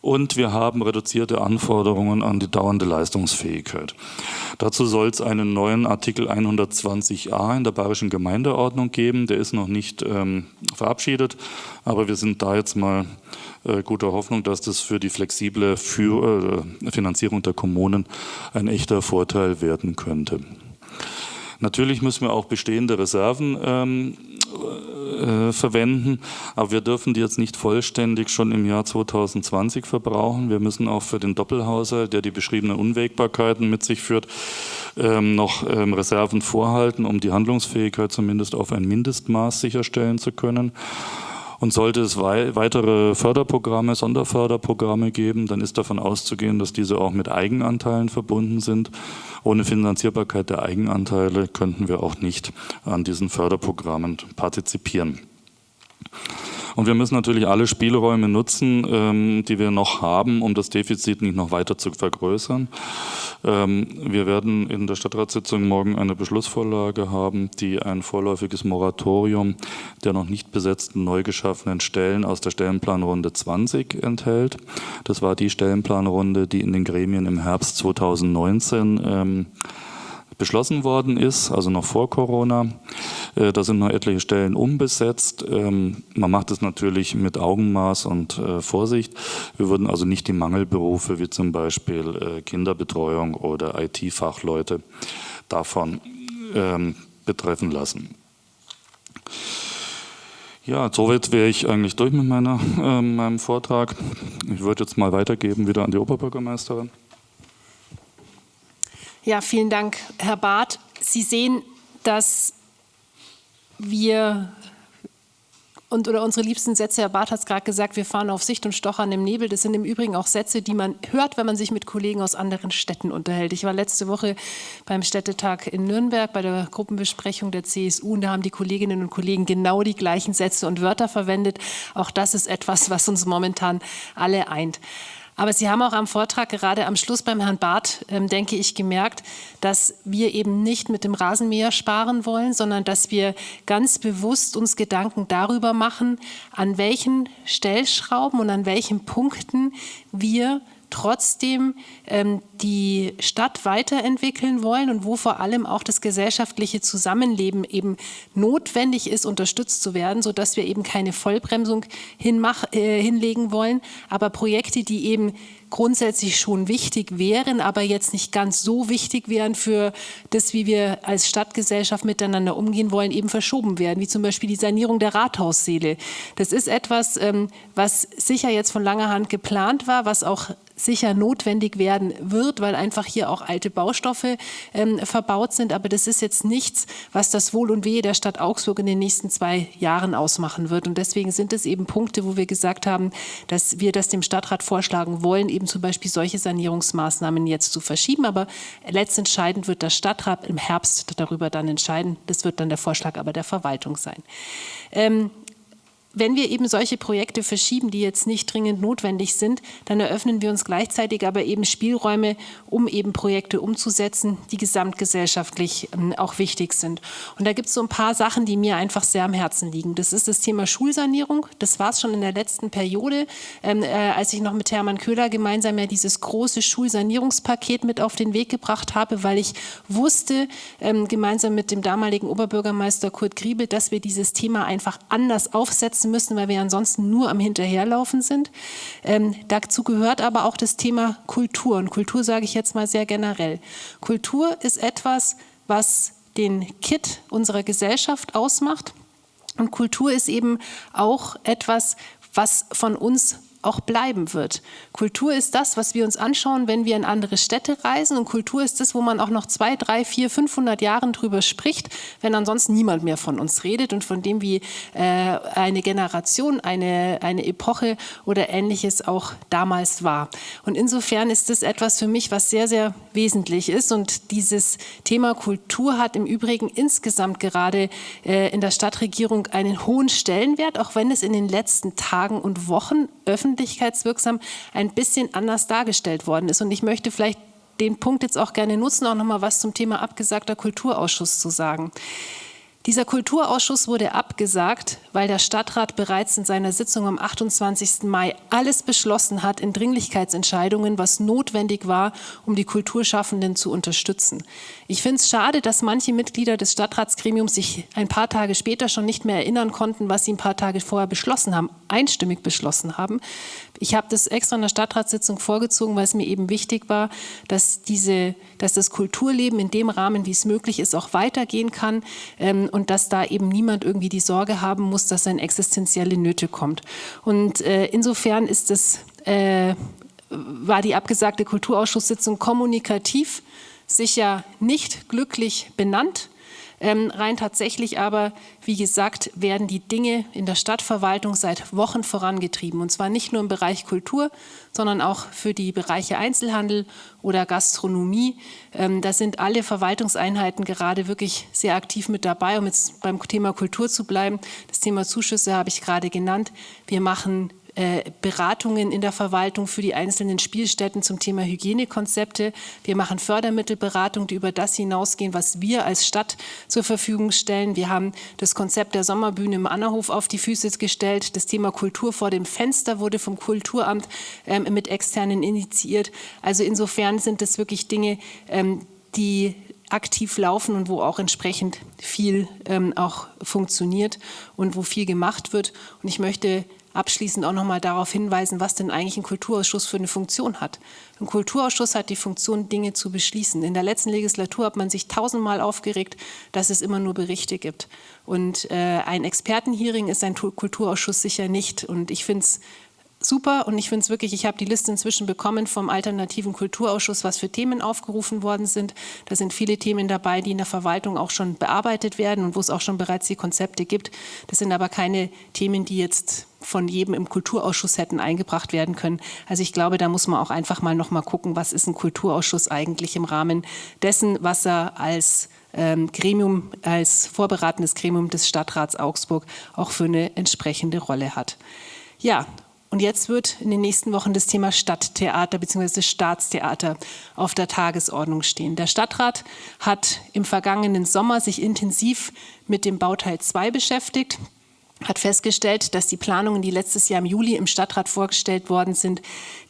B: Und wir haben reduzierte Anforderungen an die dauernde Leistungsfähigkeit. Dazu soll es einen neuen Artikel 120a in der Bayerischen Gemeindeordnung geben. Der ist noch nicht ähm, verabschiedet, aber wir sind da jetzt mal äh, guter Hoffnung, dass das für die flexible für, äh, Finanzierung der Kommunen ein echter Vorteil werden könnte. Natürlich müssen wir auch bestehende Reserven ähm, äh, verwenden, aber wir dürfen die jetzt nicht vollständig schon im Jahr 2020 verbrauchen. Wir müssen auch für den Doppelhaushalt, der die beschriebenen Unwägbarkeiten mit sich führt, ähm, noch ähm, Reserven vorhalten, um die Handlungsfähigkeit zumindest auf ein Mindestmaß sicherstellen zu können. Und sollte es weitere Förderprogramme, Sonderförderprogramme geben, dann ist davon auszugehen, dass diese auch mit Eigenanteilen verbunden sind. Ohne Finanzierbarkeit der Eigenanteile könnten wir auch nicht an diesen Förderprogrammen partizipieren. Und wir müssen natürlich alle Spielräume nutzen, ähm, die wir noch haben, um das Defizit nicht noch weiter zu vergrößern. Ähm, wir werden in der Stadtratssitzung morgen eine Beschlussvorlage haben, die ein vorläufiges Moratorium der noch nicht besetzten neu geschaffenen Stellen aus der Stellenplanrunde 20 enthält. Das war die Stellenplanrunde, die in den Gremien im Herbst 2019 ähm, beschlossen worden ist, also noch vor Corona. Äh, da sind noch etliche Stellen umbesetzt. Ähm, man macht es natürlich mit Augenmaß und äh, Vorsicht. Wir würden also nicht die Mangelberufe wie zum Beispiel äh, Kinderbetreuung oder IT-Fachleute davon ähm, betreffen lassen. Ja, soweit wäre ich eigentlich durch mit meiner, äh, meinem Vortrag. Ich würde jetzt mal weitergeben wieder an die Oberbürgermeisterin.
A: Ja, vielen Dank, Herr Barth. Sie sehen, dass wir und oder unsere liebsten Sätze, Herr Barth hat es gerade gesagt, wir fahren auf Sicht und stochern im Nebel. Das sind im Übrigen auch Sätze, die man hört, wenn man sich mit Kollegen aus anderen Städten unterhält. Ich war letzte Woche beim Städtetag in Nürnberg bei der Gruppenbesprechung der CSU und da haben die Kolleginnen und Kollegen genau die gleichen Sätze und Wörter verwendet. Auch das ist etwas, was uns momentan alle eint. Aber Sie haben auch am Vortrag gerade am Schluss beim Herrn Barth, ähm, denke ich, gemerkt, dass wir eben nicht mit dem Rasenmäher sparen wollen, sondern dass wir ganz bewusst uns Gedanken darüber machen, an welchen Stellschrauben und an welchen Punkten wir trotzdem ähm, die Stadt weiterentwickeln wollen und wo vor allem auch das gesellschaftliche Zusammenleben eben notwendig ist, unterstützt zu werden, sodass wir eben keine Vollbremsung hinmach, äh, hinlegen wollen, aber Projekte, die eben grundsätzlich schon wichtig wären, aber jetzt nicht ganz so wichtig wären für das, wie wir als Stadtgesellschaft miteinander umgehen wollen, eben verschoben werden, wie zum Beispiel die Sanierung der Rathausseele. Das ist etwas, ähm, was sicher jetzt von langer Hand geplant war, was auch sicher notwendig werden wird, weil einfach hier auch alte Baustoffe ähm, verbaut sind. Aber das ist jetzt nichts, was das Wohl und Wehe der Stadt Augsburg in den nächsten zwei Jahren ausmachen wird. Und deswegen sind es eben Punkte, wo wir gesagt haben, dass wir das dem Stadtrat vorschlagen wollen, eben zum Beispiel solche Sanierungsmaßnahmen jetzt zu verschieben. Aber letztentscheidend wird der Stadtrat im Herbst darüber dann entscheiden. Das wird dann der Vorschlag aber der Verwaltung sein. Ähm, wenn wir eben solche Projekte verschieben, die jetzt nicht dringend notwendig sind, dann eröffnen wir uns gleichzeitig aber eben Spielräume, um eben Projekte umzusetzen, die gesamtgesellschaftlich ähm, auch wichtig sind. Und da gibt es so ein paar Sachen, die mir einfach sehr am Herzen liegen. Das ist das Thema Schulsanierung. Das war es schon in der letzten Periode, ähm, äh, als ich noch mit Hermann Köhler gemeinsam ja dieses große Schulsanierungspaket mit auf den Weg gebracht habe, weil ich wusste, ähm, gemeinsam mit dem damaligen Oberbürgermeister Kurt Griebel, dass wir dieses Thema einfach anders aufsetzen setzen müssen, weil wir ansonsten nur am Hinterherlaufen sind. Ähm, dazu gehört aber auch das Thema Kultur. Und Kultur sage ich jetzt mal sehr generell. Kultur ist etwas, was den Kit unserer Gesellschaft ausmacht. Und Kultur ist eben auch etwas, was von uns auch bleiben wird. Kultur ist das, was wir uns anschauen, wenn wir in andere Städte reisen. Und Kultur ist das, wo man auch noch zwei, drei, vier, 500 Jahren drüber spricht, wenn ansonsten niemand mehr von uns redet und von dem, wie äh, eine Generation, eine, eine Epoche oder ähnliches auch damals war. Und insofern ist das etwas für mich, was sehr, sehr wesentlich ist. Und dieses Thema Kultur hat im Übrigen insgesamt gerade äh, in der Stadtregierung einen hohen Stellenwert, auch wenn es in den letzten Tagen und Wochen öffentlich öffentlichkeitswirksam ein bisschen anders dargestellt worden ist. Und ich möchte vielleicht den Punkt jetzt auch gerne nutzen, auch noch mal was zum Thema abgesagter Kulturausschuss zu sagen. Dieser Kulturausschuss wurde abgesagt, weil der Stadtrat bereits in seiner Sitzung am 28. Mai alles beschlossen hat in Dringlichkeitsentscheidungen, was notwendig war, um die Kulturschaffenden zu unterstützen. Ich finde es schade, dass manche Mitglieder des Stadtratsgremiums sich ein paar Tage später schon nicht mehr erinnern konnten, was sie ein paar Tage vorher beschlossen haben, einstimmig beschlossen haben. Ich habe das extra in der Stadtratssitzung vorgezogen, weil es mir eben wichtig war, dass, diese, dass das Kulturleben in dem Rahmen, wie es möglich ist, auch weitergehen kann ähm, und dass da eben niemand irgendwie die Sorge haben muss, dass er existenzielle Nöte kommt. Und äh, insofern ist es, äh, war die abgesagte Kulturausschusssitzung kommunikativ sicher nicht glücklich benannt. Ähm, rein tatsächlich aber, wie gesagt, werden die Dinge in der Stadtverwaltung seit Wochen vorangetrieben. Und zwar nicht nur im Bereich Kultur, sondern auch für die Bereiche Einzelhandel oder Gastronomie. Ähm, da sind alle Verwaltungseinheiten gerade wirklich sehr aktiv mit dabei, um jetzt beim Thema Kultur zu bleiben. Das Thema Zuschüsse habe ich gerade genannt. Wir machen Beratungen in der Verwaltung für die einzelnen Spielstätten zum Thema Hygienekonzepte. Wir machen Fördermittelberatungen, die über das hinausgehen, was wir als Stadt zur Verfügung stellen. Wir haben das Konzept der Sommerbühne im Annerhof auf die Füße gestellt. Das Thema Kultur vor dem Fenster wurde vom Kulturamt ähm, mit Externen initiiert. Also insofern sind das wirklich Dinge, ähm, die aktiv laufen und wo auch entsprechend viel ähm, auch funktioniert und wo viel gemacht wird. Und ich möchte abschließend auch noch mal darauf hinweisen, was denn eigentlich ein Kulturausschuss für eine Funktion hat. Ein Kulturausschuss hat die Funktion, Dinge zu beschließen. In der letzten Legislatur hat man sich tausendmal aufgeregt, dass es immer nur Berichte gibt. Und äh, ein Expertenhearing ist ein Kulturausschuss sicher nicht. Und ich finde es super und ich finde es wirklich, ich habe die Liste inzwischen bekommen vom Alternativen Kulturausschuss, was für Themen aufgerufen worden sind. Da sind viele Themen dabei, die in der Verwaltung auch schon bearbeitet werden und wo es auch schon bereits die Konzepte gibt. Das sind aber keine Themen, die jetzt von jedem im Kulturausschuss hätten eingebracht werden können. Also ich glaube, da muss man auch einfach mal noch mal gucken, was ist ein Kulturausschuss eigentlich im Rahmen dessen, was er als ähm, Gremium, als vorberatendes Gremium des Stadtrats Augsburg auch für eine entsprechende Rolle hat. Ja, und jetzt wird in den nächsten Wochen das Thema Stadttheater bzw. Staatstheater auf der Tagesordnung stehen. Der Stadtrat hat im vergangenen Sommer sich intensiv mit dem Bauteil 2 beschäftigt hat festgestellt, dass die Planungen, die letztes Jahr im Juli im Stadtrat vorgestellt worden sind,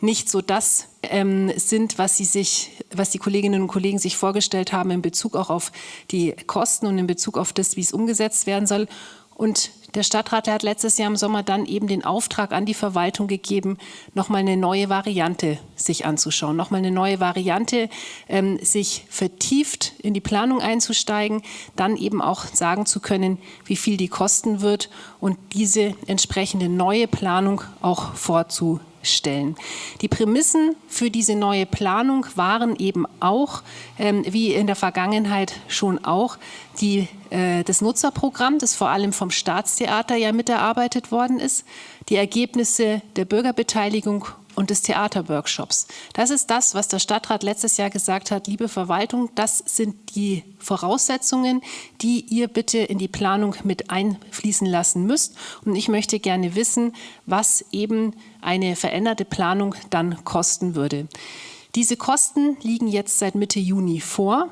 A: nicht so das ähm, sind, was, sie sich, was die Kolleginnen und Kollegen sich vorgestellt haben in Bezug auch auf die Kosten und in Bezug auf das, wie es umgesetzt werden soll. Und der Stadtrat hat letztes Jahr im Sommer dann eben den Auftrag an die Verwaltung gegeben, nochmal eine neue Variante sich anzuschauen, nochmal eine neue Variante, ähm, sich vertieft in die Planung einzusteigen, dann eben auch sagen zu können, wie viel die kosten wird und diese entsprechende neue Planung auch vorzunehmen stellen. Die Prämissen für diese neue Planung waren eben auch, ähm, wie in der Vergangenheit schon auch, die, das Nutzerprogramm, das vor allem vom Staatstheater ja miterarbeitet worden ist, die Ergebnisse der Bürgerbeteiligung und des Theaterworkshops. Das ist das, was der Stadtrat letztes Jahr gesagt hat, liebe Verwaltung, das sind die Voraussetzungen, die ihr bitte in die Planung mit einfließen lassen müsst. Und ich möchte gerne wissen, was eben eine veränderte Planung dann kosten würde. Diese Kosten liegen jetzt seit Mitte Juni vor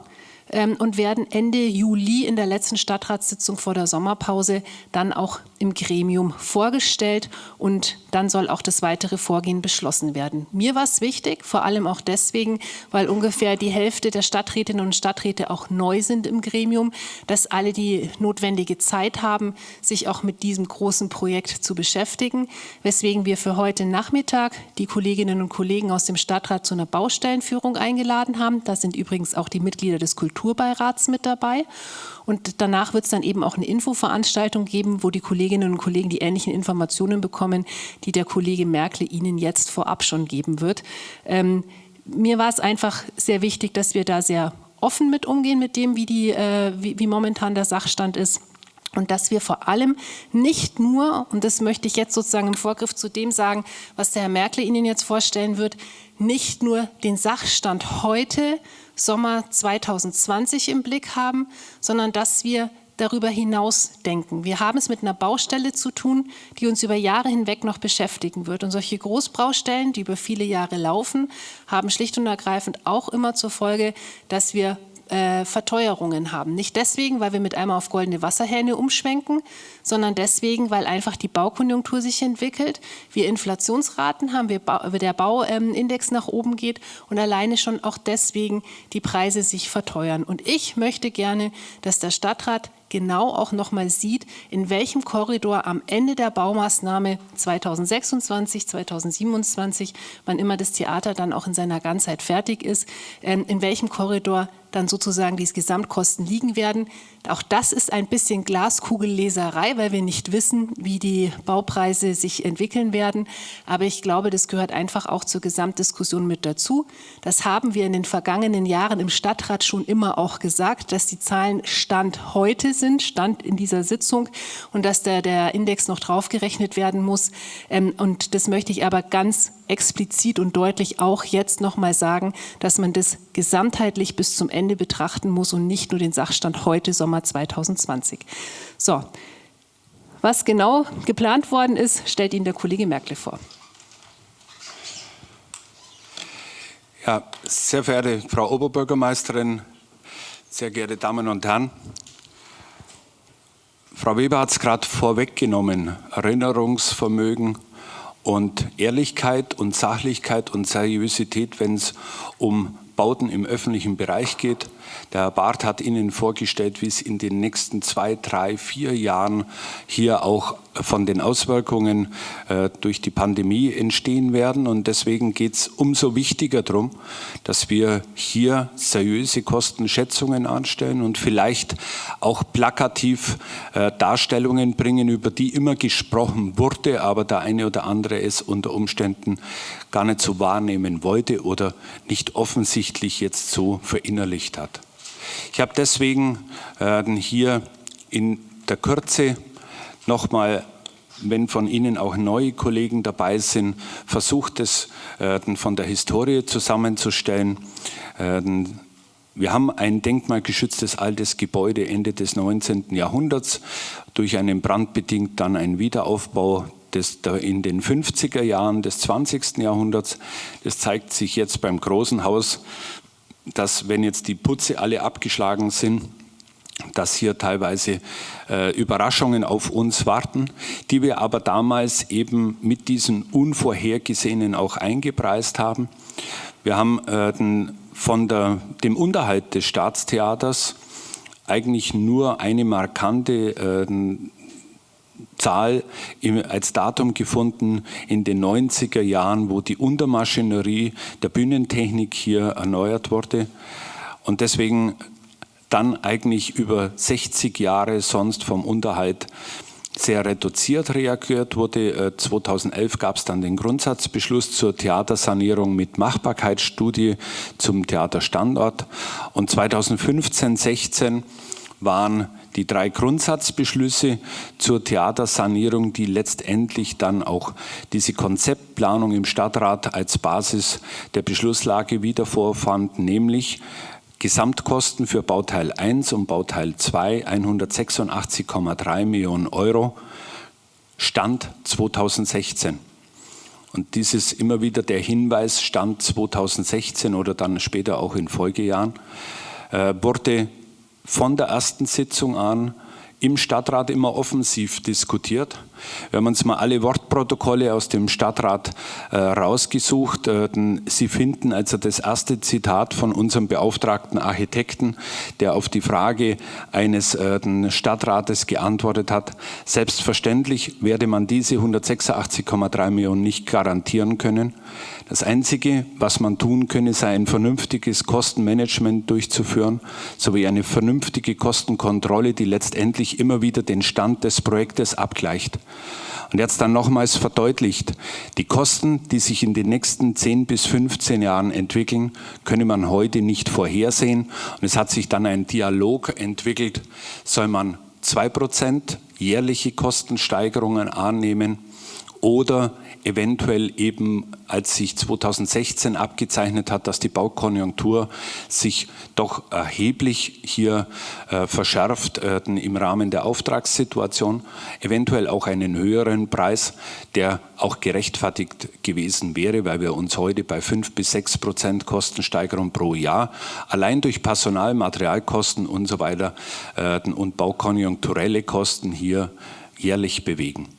A: und werden Ende Juli in der letzten Stadtratssitzung vor der Sommerpause dann auch im Gremium vorgestellt und dann soll auch das weitere Vorgehen beschlossen werden. Mir war es wichtig, vor allem auch deswegen, weil ungefähr die Hälfte der Stadträtinnen und Stadträte auch neu sind im Gremium, dass alle die notwendige Zeit haben, sich auch mit diesem großen Projekt zu beschäftigen, weswegen wir für heute Nachmittag die Kolleginnen und Kollegen aus dem Stadtrat zu einer Baustellenführung eingeladen haben. Da sind übrigens auch die Mitglieder des Kulturbeirats mit dabei. Und danach wird es dann eben auch eine Infoveranstaltung geben, wo die Kolleginnen und Kollegen die ähnlichen Informationen bekommen, die der Kollege Merkel Ihnen jetzt vorab schon geben wird. Ähm, mir war es einfach sehr wichtig, dass wir da sehr offen mit umgehen, mit dem, wie, die, äh, wie, wie momentan der Sachstand ist. Und dass wir vor allem nicht nur, und das möchte ich jetzt sozusagen im Vorgriff zu dem sagen, was der Herr Merkel Ihnen jetzt vorstellen wird, nicht nur den Sachstand heute Sommer 2020 im Blick haben, sondern dass wir darüber hinaus denken. Wir haben es mit einer Baustelle zu tun, die uns über Jahre hinweg noch beschäftigen wird. Und solche Großbaustellen, die über viele Jahre laufen, haben schlicht und ergreifend auch immer zur Folge, dass wir äh, Verteuerungen haben. Nicht deswegen, weil wir mit einmal auf goldene Wasserhähne umschwenken, sondern deswegen, weil einfach die Baukonjunktur sich entwickelt, wir Inflationsraten haben, wir ba der Bauindex nach oben geht und alleine schon auch deswegen die Preise sich verteuern. Und ich möchte gerne, dass der Stadtrat genau auch noch mal sieht, in welchem Korridor am Ende der Baumaßnahme 2026, 2027, wann immer das Theater dann auch in seiner Ganzheit fertig ist, ähm, in welchem Korridor dann sozusagen die Gesamtkosten liegen werden. Auch das ist ein bisschen Glaskugelleserei, weil wir nicht wissen, wie die Baupreise sich entwickeln werden. Aber ich glaube, das gehört einfach auch zur Gesamtdiskussion mit dazu. Das haben wir in den vergangenen Jahren im Stadtrat schon immer auch gesagt, dass die Zahlen Stand heute sind, Stand in dieser Sitzung und dass da der Index noch draufgerechnet werden muss. Ähm, und das möchte ich aber ganz explizit und deutlich auch jetzt noch mal sagen, dass man das gesamtheitlich bis zum Ende betrachten muss und nicht nur den Sachstand heute, Sommer 2020. So, was genau geplant worden ist, stellt Ihnen der Kollege Merkel vor.
C: Ja, sehr verehrte Frau Oberbürgermeisterin, sehr geehrte Damen und Herren, Frau Weber hat es gerade vorweggenommen, Erinnerungsvermögen und Ehrlichkeit und Sachlichkeit und Seriosität, wenn es um Bauten im öffentlichen Bereich geht. Der Herr Barth hat Ihnen vorgestellt, wie es in den nächsten zwei, drei, vier Jahren hier auch von den Auswirkungen äh, durch die Pandemie entstehen werden. Und deswegen geht es umso wichtiger darum, dass wir hier seriöse Kostenschätzungen anstellen und vielleicht auch plakativ äh, Darstellungen bringen, über die immer gesprochen wurde, aber der eine oder andere es unter Umständen gar nicht so wahrnehmen wollte oder nicht offensichtlich jetzt so verinnerlicht hat. Ich habe deswegen äh, hier in der Kürze nochmal wenn von Ihnen auch neue Kollegen dabei sind, versucht es äh, von der Historie zusammenzustellen. Äh, wir haben ein denkmalgeschütztes altes Gebäude Ende des 19. Jahrhunderts, durch einen brandbedingt dann ein Wiederaufbau des, in den 50er Jahren des 20. Jahrhunderts. Das zeigt sich jetzt beim großen Haus dass wenn jetzt die Putze alle abgeschlagen sind, dass hier teilweise äh, Überraschungen auf uns warten, die wir aber damals eben mit diesen Unvorhergesehenen auch eingepreist haben. Wir haben äh, den, von der, dem Unterhalt des Staatstheaters eigentlich nur eine markante äh, Zahl als Datum gefunden in den 90er Jahren, wo die Untermaschinerie der Bühnentechnik hier erneuert wurde. Und deswegen dann eigentlich über 60 Jahre sonst vom Unterhalt sehr reduziert reagiert wurde. 2011 gab es dann den Grundsatzbeschluss zur Theatersanierung mit Machbarkeitsstudie zum Theaterstandort. Und 2015, 16 waren die drei Grundsatzbeschlüsse zur Theatersanierung, die letztendlich dann auch diese Konzeptplanung im Stadtrat als Basis der Beschlusslage wieder vorfand, nämlich Gesamtkosten für Bauteil 1 und Bauteil 2 186,3 Millionen Euro, Stand 2016. Und dies ist immer wieder der Hinweis, Stand 2016 oder dann später auch in Folgejahren, äh, wurde von der ersten Sitzung an im Stadtrat immer offensiv diskutiert. Wir haben uns mal alle Wortprotokolle aus dem Stadtrat äh, rausgesucht. Äh, Sie finden also das erste Zitat von unserem beauftragten Architekten, der auf die Frage eines äh, Stadtrates geantwortet hat. Selbstverständlich werde man diese 186,3 Millionen nicht garantieren können. Das Einzige, was man tun könne, sei ein vernünftiges Kostenmanagement durchzuführen, sowie eine vernünftige Kostenkontrolle, die letztendlich immer wieder den Stand des Projektes abgleicht. Und jetzt dann nochmals verdeutlicht, die Kosten, die sich in den nächsten 10 bis 15 Jahren entwickeln, könne man heute nicht vorhersehen. Und es hat sich dann ein Dialog entwickelt, soll man 2% jährliche Kostensteigerungen annehmen oder eventuell eben, als sich 2016 abgezeichnet hat, dass die Baukonjunktur sich doch erheblich hier äh, verschärft äh, im Rahmen der Auftragssituation, eventuell auch einen höheren Preis, der auch gerechtfertigt gewesen wäre, weil wir uns heute bei fünf bis sechs Prozent Kostensteigerung pro Jahr allein durch Personal, Materialkosten und so weiter äh, und baukonjunkturelle Kosten hier jährlich bewegen.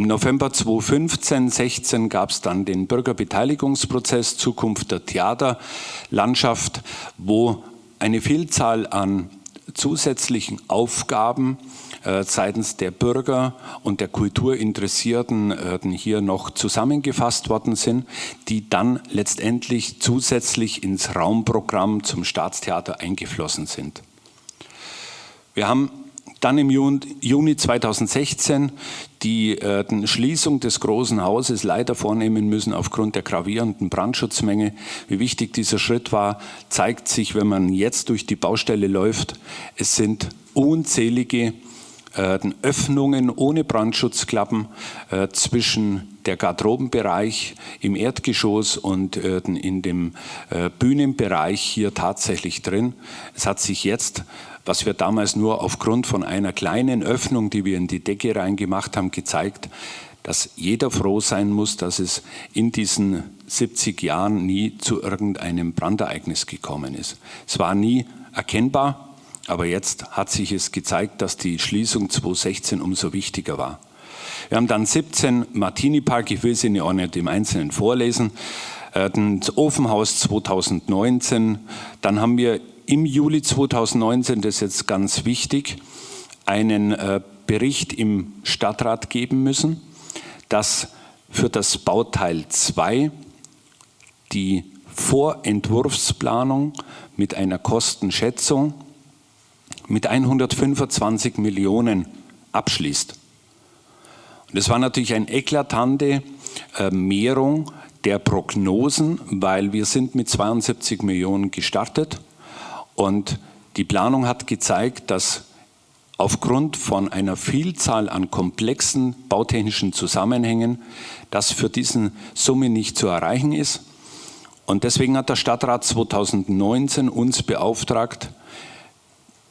C: Im November 2015, 16 gab es dann den Bürgerbeteiligungsprozess Zukunft der Theaterlandschaft, wo eine Vielzahl an zusätzlichen Aufgaben äh, seitens der Bürger und der Kulturinteressierten äh, hier noch zusammengefasst worden sind, die dann letztendlich zusätzlich ins Raumprogramm zum Staatstheater eingeflossen sind. Wir haben dann im Juni 2016 die äh, Schließung des Großen Hauses leider vornehmen müssen aufgrund der gravierenden Brandschutzmenge. Wie wichtig dieser Schritt war, zeigt sich, wenn man jetzt durch die Baustelle läuft. Es sind unzählige äh, Öffnungen ohne Brandschutzklappen äh, zwischen der Garderobenbereich im Erdgeschoss und äh, in dem äh, Bühnenbereich hier tatsächlich drin. Es hat sich jetzt was wir damals nur aufgrund von einer kleinen Öffnung, die wir in die Decke reingemacht haben, gezeigt, dass jeder froh sein muss, dass es in diesen 70 Jahren nie zu irgendeinem Brandereignis gekommen ist. Es war nie erkennbar, aber jetzt hat sich es gezeigt, dass die Schließung 2016 umso wichtiger war. Wir haben dann 17 Martini Park, ich will sie nicht im Einzelnen vorlesen, äh, das Ofenhaus 2019, dann haben wir im Juli 2019, das ist jetzt ganz wichtig, einen äh, Bericht im Stadtrat geben müssen, dass für das Bauteil 2 die Vorentwurfsplanung mit einer Kostenschätzung mit 125 Millionen abschließt. Und das war natürlich eine eklatante äh, Mehrung der Prognosen, weil wir sind mit 72 Millionen gestartet und die Planung hat gezeigt, dass aufgrund von einer Vielzahl an komplexen bautechnischen Zusammenhängen das für diesen Summe nicht zu erreichen ist. Und deswegen hat der Stadtrat 2019 uns beauftragt,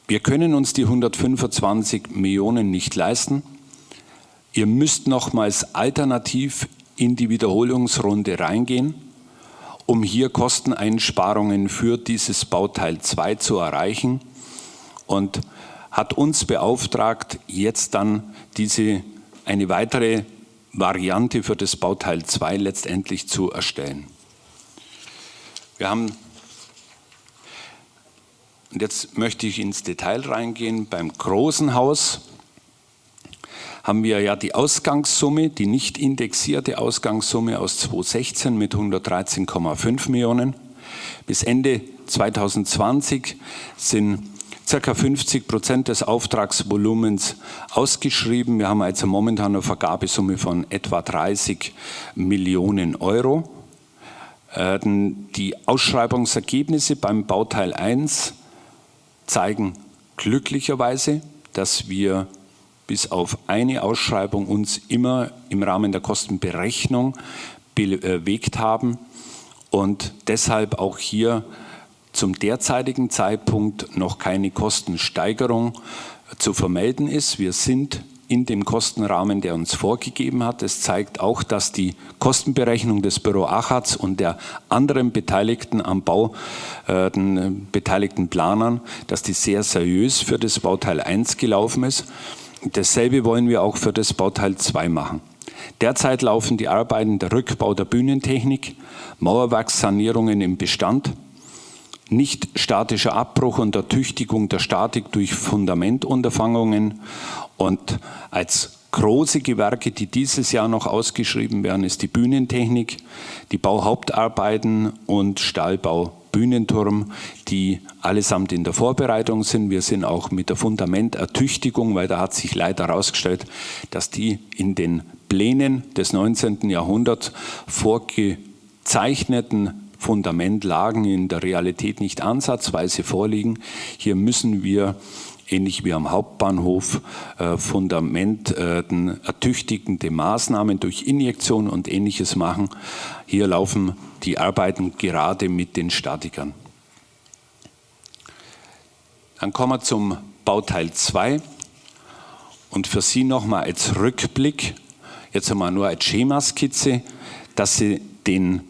C: wir können uns die 125 Millionen nicht leisten. Ihr müsst nochmals alternativ in die Wiederholungsrunde reingehen um hier Kosteneinsparungen für dieses Bauteil 2 zu erreichen und hat uns beauftragt, jetzt dann diese, eine weitere Variante für das Bauteil 2 letztendlich zu erstellen. Wir haben, und jetzt möchte ich ins Detail reingehen, beim großen Haus haben wir ja die Ausgangssumme, die nicht indexierte Ausgangssumme aus 2016 mit 113,5 Millionen. Bis Ende 2020 sind ca. 50 Prozent des Auftragsvolumens ausgeschrieben. Wir haben also momentan eine Vergabesumme von etwa 30 Millionen Euro. Äh, die Ausschreibungsergebnisse beim Bauteil 1 zeigen glücklicherweise, dass wir bis auf eine Ausschreibung uns immer im Rahmen der Kostenberechnung bewegt haben und deshalb auch hier zum derzeitigen Zeitpunkt noch keine Kostensteigerung zu vermelden ist. Wir sind in dem Kostenrahmen, der uns vorgegeben hat. Es zeigt auch, dass die Kostenberechnung des Büro Achatz und der anderen Beteiligten am Bau, äh, den beteiligten Planern, dass die sehr seriös für das Bauteil 1 gelaufen ist. Dasselbe wollen wir auch für das Bauteil 2 machen. Derzeit laufen die Arbeiten der Rückbau der Bühnentechnik, Mauerwerkssanierungen im Bestand, nicht statischer Abbruch und Ertüchtigung der Statik durch Fundamentunterfangungen und als große Gewerke, die dieses Jahr noch ausgeschrieben werden, ist die Bühnentechnik, die Bauhauptarbeiten und Stahlbau Bühnenturm, die allesamt in der Vorbereitung sind. Wir sind auch mit der Fundamentertüchtigung, weil da hat sich leider herausgestellt, dass die in den Plänen des 19. Jahrhunderts vorgezeichneten Fundamentlagen in der Realität nicht ansatzweise vorliegen. Hier müssen wir ähnlich wie am Hauptbahnhof, äh, Fundament, äh, ertüchtigende Maßnahmen durch Injektion und ähnliches machen. Hier laufen die Arbeiten gerade mit den Statikern. Dann kommen wir zum Bauteil 2 und für Sie nochmal als Rückblick, jetzt einmal nur als Schemaskizze, dass Sie den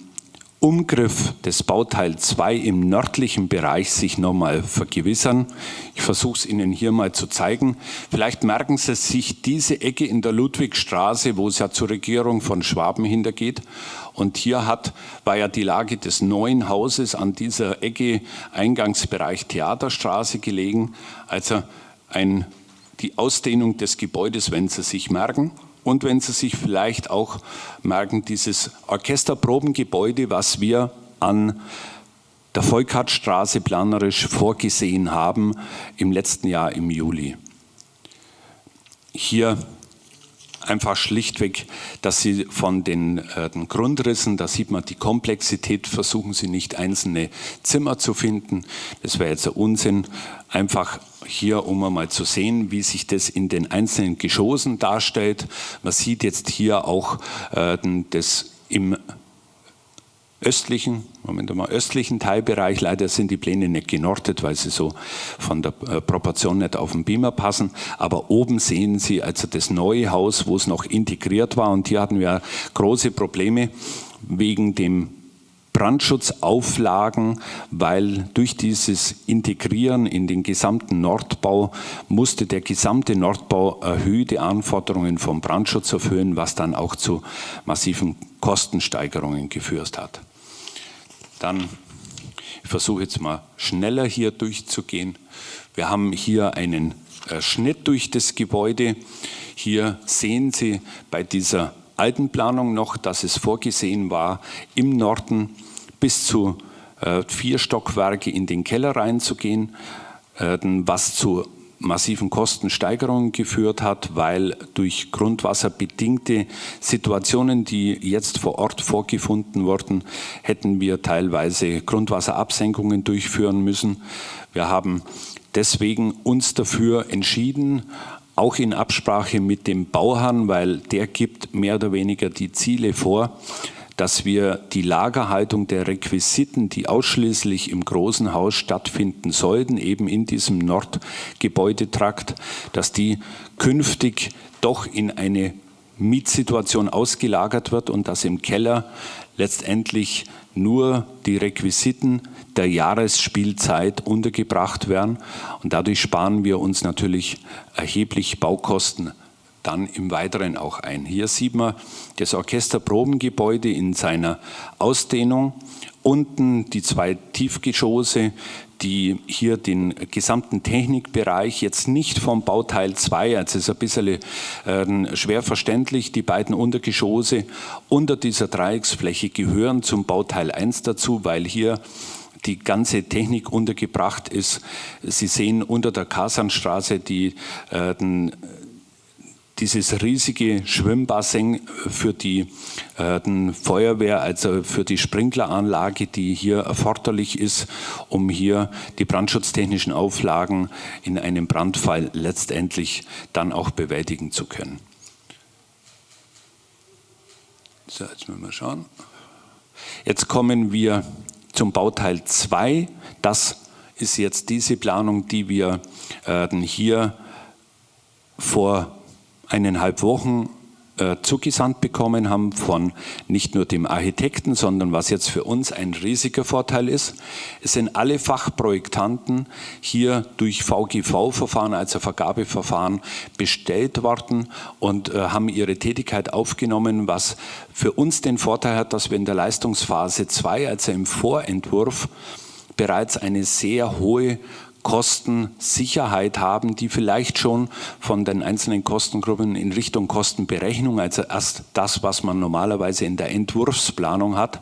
C: Umgriff des Bauteil 2 im nördlichen Bereich sich nochmal vergewissern. Ich versuche es Ihnen hier mal zu zeigen. Vielleicht merken Sie sich diese Ecke in der Ludwigstraße, wo es ja zur Regierung von Schwaben hintergeht. Und hier hat, war ja die Lage des neuen Hauses an dieser Ecke Eingangsbereich Theaterstraße gelegen. Also ein, die Ausdehnung des Gebäudes, wenn Sie sich merken. Und wenn Sie sich vielleicht auch merken, dieses Orchesterprobengebäude, was wir an der Volkartstraße planerisch vorgesehen haben im letzten Jahr im Juli. Hier einfach schlichtweg, dass Sie von den, äh, den, Grundrissen, da sieht man die Komplexität, versuchen Sie nicht einzelne Zimmer zu finden. Das wäre jetzt ein Unsinn. Einfach hier, um einmal zu sehen, wie sich das in den einzelnen Geschossen darstellt. Man sieht jetzt hier auch äh, das im östlichen, Moment mal, östlichen Teilbereich. Leider sind die Pläne nicht genortet, weil sie so von der äh, Proportion nicht auf den Beamer passen. Aber oben sehen Sie also das neue Haus, wo es noch integriert war. Und hier hatten wir große Probleme wegen dem Brandschutzauflagen, weil durch dieses Integrieren in den gesamten Nordbau musste der gesamte Nordbau erhöhte Anforderungen vom Brandschutz erfüllen, was dann auch zu massiven Kostensteigerungen geführt hat. Dann, ich versuche jetzt mal schneller hier durchzugehen. Wir haben hier einen äh, Schnitt durch das Gebäude. Hier sehen Sie bei dieser alten Planung noch, dass es vorgesehen war, im Norden bis zu äh, vier Stockwerke in den Keller reinzugehen, äh, was zu massiven Kostensteigerungen geführt hat, weil durch grundwasserbedingte Situationen, die jetzt vor Ort vorgefunden wurden, hätten wir teilweise Grundwasserabsenkungen durchführen müssen. Wir haben deswegen uns dafür entschieden, auch in Absprache mit dem Bauherrn, weil der gibt mehr oder weniger die Ziele vor, dass wir die Lagerhaltung der Requisiten, die ausschließlich im großen Haus stattfinden sollten, eben in diesem Nordgebäudetrakt, dass die künftig doch in eine Mietsituation ausgelagert wird und dass im Keller letztendlich nur die Requisiten der Jahresspielzeit untergebracht werden. Und dadurch sparen wir uns natürlich erheblich Baukosten dann im Weiteren auch ein. Hier sieht man das Orchesterprobengebäude in seiner Ausdehnung. Unten die zwei Tiefgeschosse, die hier den gesamten Technikbereich jetzt nicht vom Bauteil 2, also ist ein bisschen äh, schwer verständlich, die beiden Untergeschosse unter dieser Dreiecksfläche gehören zum Bauteil 1 dazu, weil hier die ganze Technik untergebracht ist. Sie sehen unter der Kasanstraße die äh, dieses riesige Schwimmbassin für die äh, Feuerwehr, also für die Sprinkleranlage, die hier erforderlich ist, um hier die brandschutztechnischen Auflagen in einem Brandfall letztendlich dann auch bewältigen zu können. So, jetzt müssen wir schauen. Jetzt kommen wir zum Bauteil 2. Das ist jetzt diese Planung, die wir äh, hier vor eineinhalb Wochen äh, zugesandt bekommen haben von nicht nur dem Architekten, sondern was jetzt für uns ein riesiger Vorteil ist, es sind alle Fachprojektanten hier durch VGV-Verfahren, also Vergabeverfahren, bestellt worden und äh, haben ihre Tätigkeit aufgenommen, was für uns den Vorteil hat, dass wir in der Leistungsphase 2, also im Vorentwurf, bereits eine sehr hohe Kostensicherheit haben, die vielleicht schon von den einzelnen Kostengruppen in Richtung Kostenberechnung, also erst das, was man normalerweise in der Entwurfsplanung hat,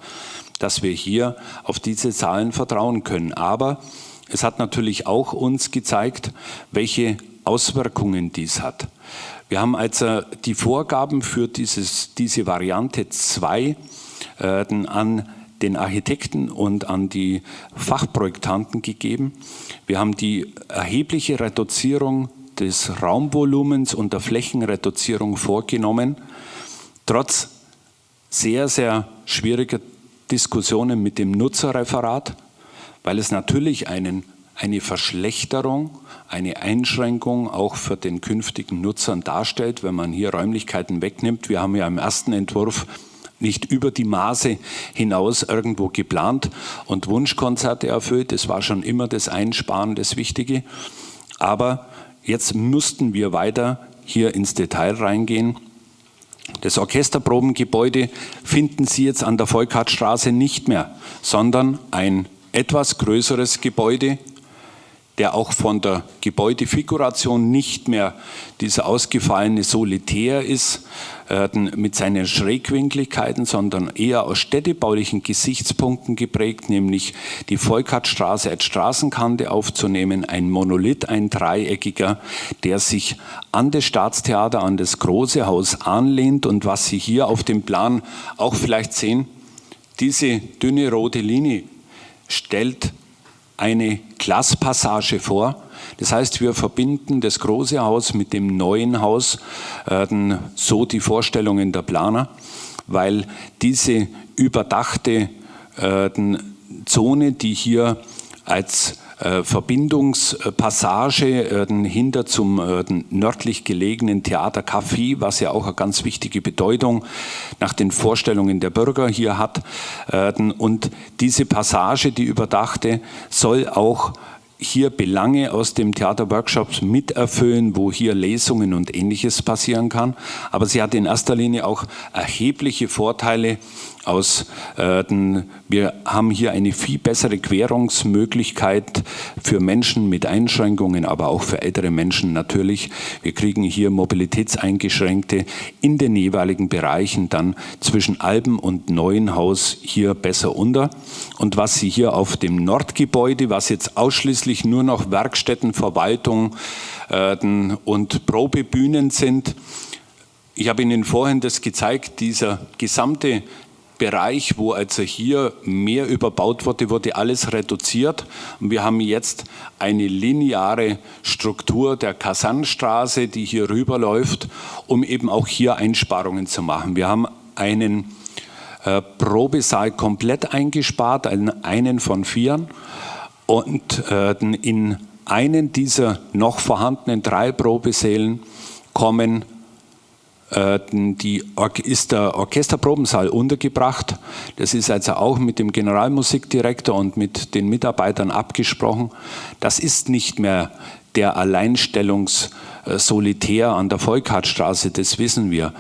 C: dass wir hier auf diese Zahlen vertrauen können. Aber es hat natürlich auch uns gezeigt, welche Auswirkungen dies hat. Wir haben also die Vorgaben für dieses, diese Variante 2 äh, an den Architekten und an die Fachprojektanten gegeben. Wir haben die erhebliche Reduzierung des Raumvolumens und der Flächenreduzierung vorgenommen, trotz sehr, sehr schwieriger Diskussionen mit dem Nutzerreferat, weil es natürlich einen, eine Verschlechterung, eine Einschränkung auch für den künftigen Nutzern darstellt, wenn man hier Räumlichkeiten wegnimmt. Wir haben ja im ersten Entwurf nicht über die Maße hinaus irgendwo geplant und Wunschkonzerte erfüllt. Das war schon immer das Einsparen, das Wichtige. Aber jetzt mussten wir weiter hier ins Detail reingehen. Das Orchesterprobengebäude finden Sie jetzt an der Volkhartstraße nicht mehr, sondern ein etwas größeres Gebäude, der auch von der Gebäudefiguration nicht mehr dieser ausgefallene Solitär ist, mit seinen Schrägwinkligkeiten, sondern eher aus städtebaulichen Gesichtspunkten geprägt, nämlich die Volkhartstraße als Straßenkante aufzunehmen, ein Monolith, ein dreieckiger, der sich an das Staatstheater, an das große Haus anlehnt. Und was Sie hier auf dem Plan auch vielleicht sehen, diese dünne rote Linie stellt eine Glaspassage vor. Das heißt, wir verbinden das große Haus mit dem neuen Haus, äh, so die Vorstellungen der Planer, weil diese überdachte äh, Zone, die hier als Verbindungspassage äh, hinter zum äh, nördlich gelegenen Theater Café, was ja auch eine ganz wichtige Bedeutung nach den Vorstellungen der Bürger hier hat. Und diese Passage, die überdachte, soll auch hier Belange aus dem Theaterworkshops miterfüllen, wo hier Lesungen und ähnliches passieren kann. Aber sie hat in erster Linie auch erhebliche Vorteile aus, wir haben hier eine viel bessere Querungsmöglichkeit für Menschen mit Einschränkungen, aber auch für ältere Menschen natürlich. Wir kriegen hier Mobilitätseingeschränkte in den jeweiligen Bereichen dann zwischen Alben und Neuenhaus hier besser unter. Und was Sie hier auf dem Nordgebäude, was jetzt ausschließlich nur noch Werkstätten, Verwaltung äh, und Probebühnen sind, ich habe Ihnen vorhin das gezeigt, dieser gesamte Bereich, wo also hier mehr überbaut wurde, wurde alles reduziert. Und wir haben jetzt eine lineare Struktur der Kasannstraße, die hier rüberläuft, um eben auch hier Einsparungen zu machen. Wir haben einen äh, Probesaal komplett eingespart, einen, einen von vieren. Und äh, in einen dieser noch vorhandenen drei Probesälen kommen die ist der Orchesterprobensaal untergebracht. Das ist also auch mit dem Generalmusikdirektor und mit den Mitarbeitern abgesprochen. Das ist nicht mehr der Alleinstellungssolitär an der Volkhartstraße, das wissen wir.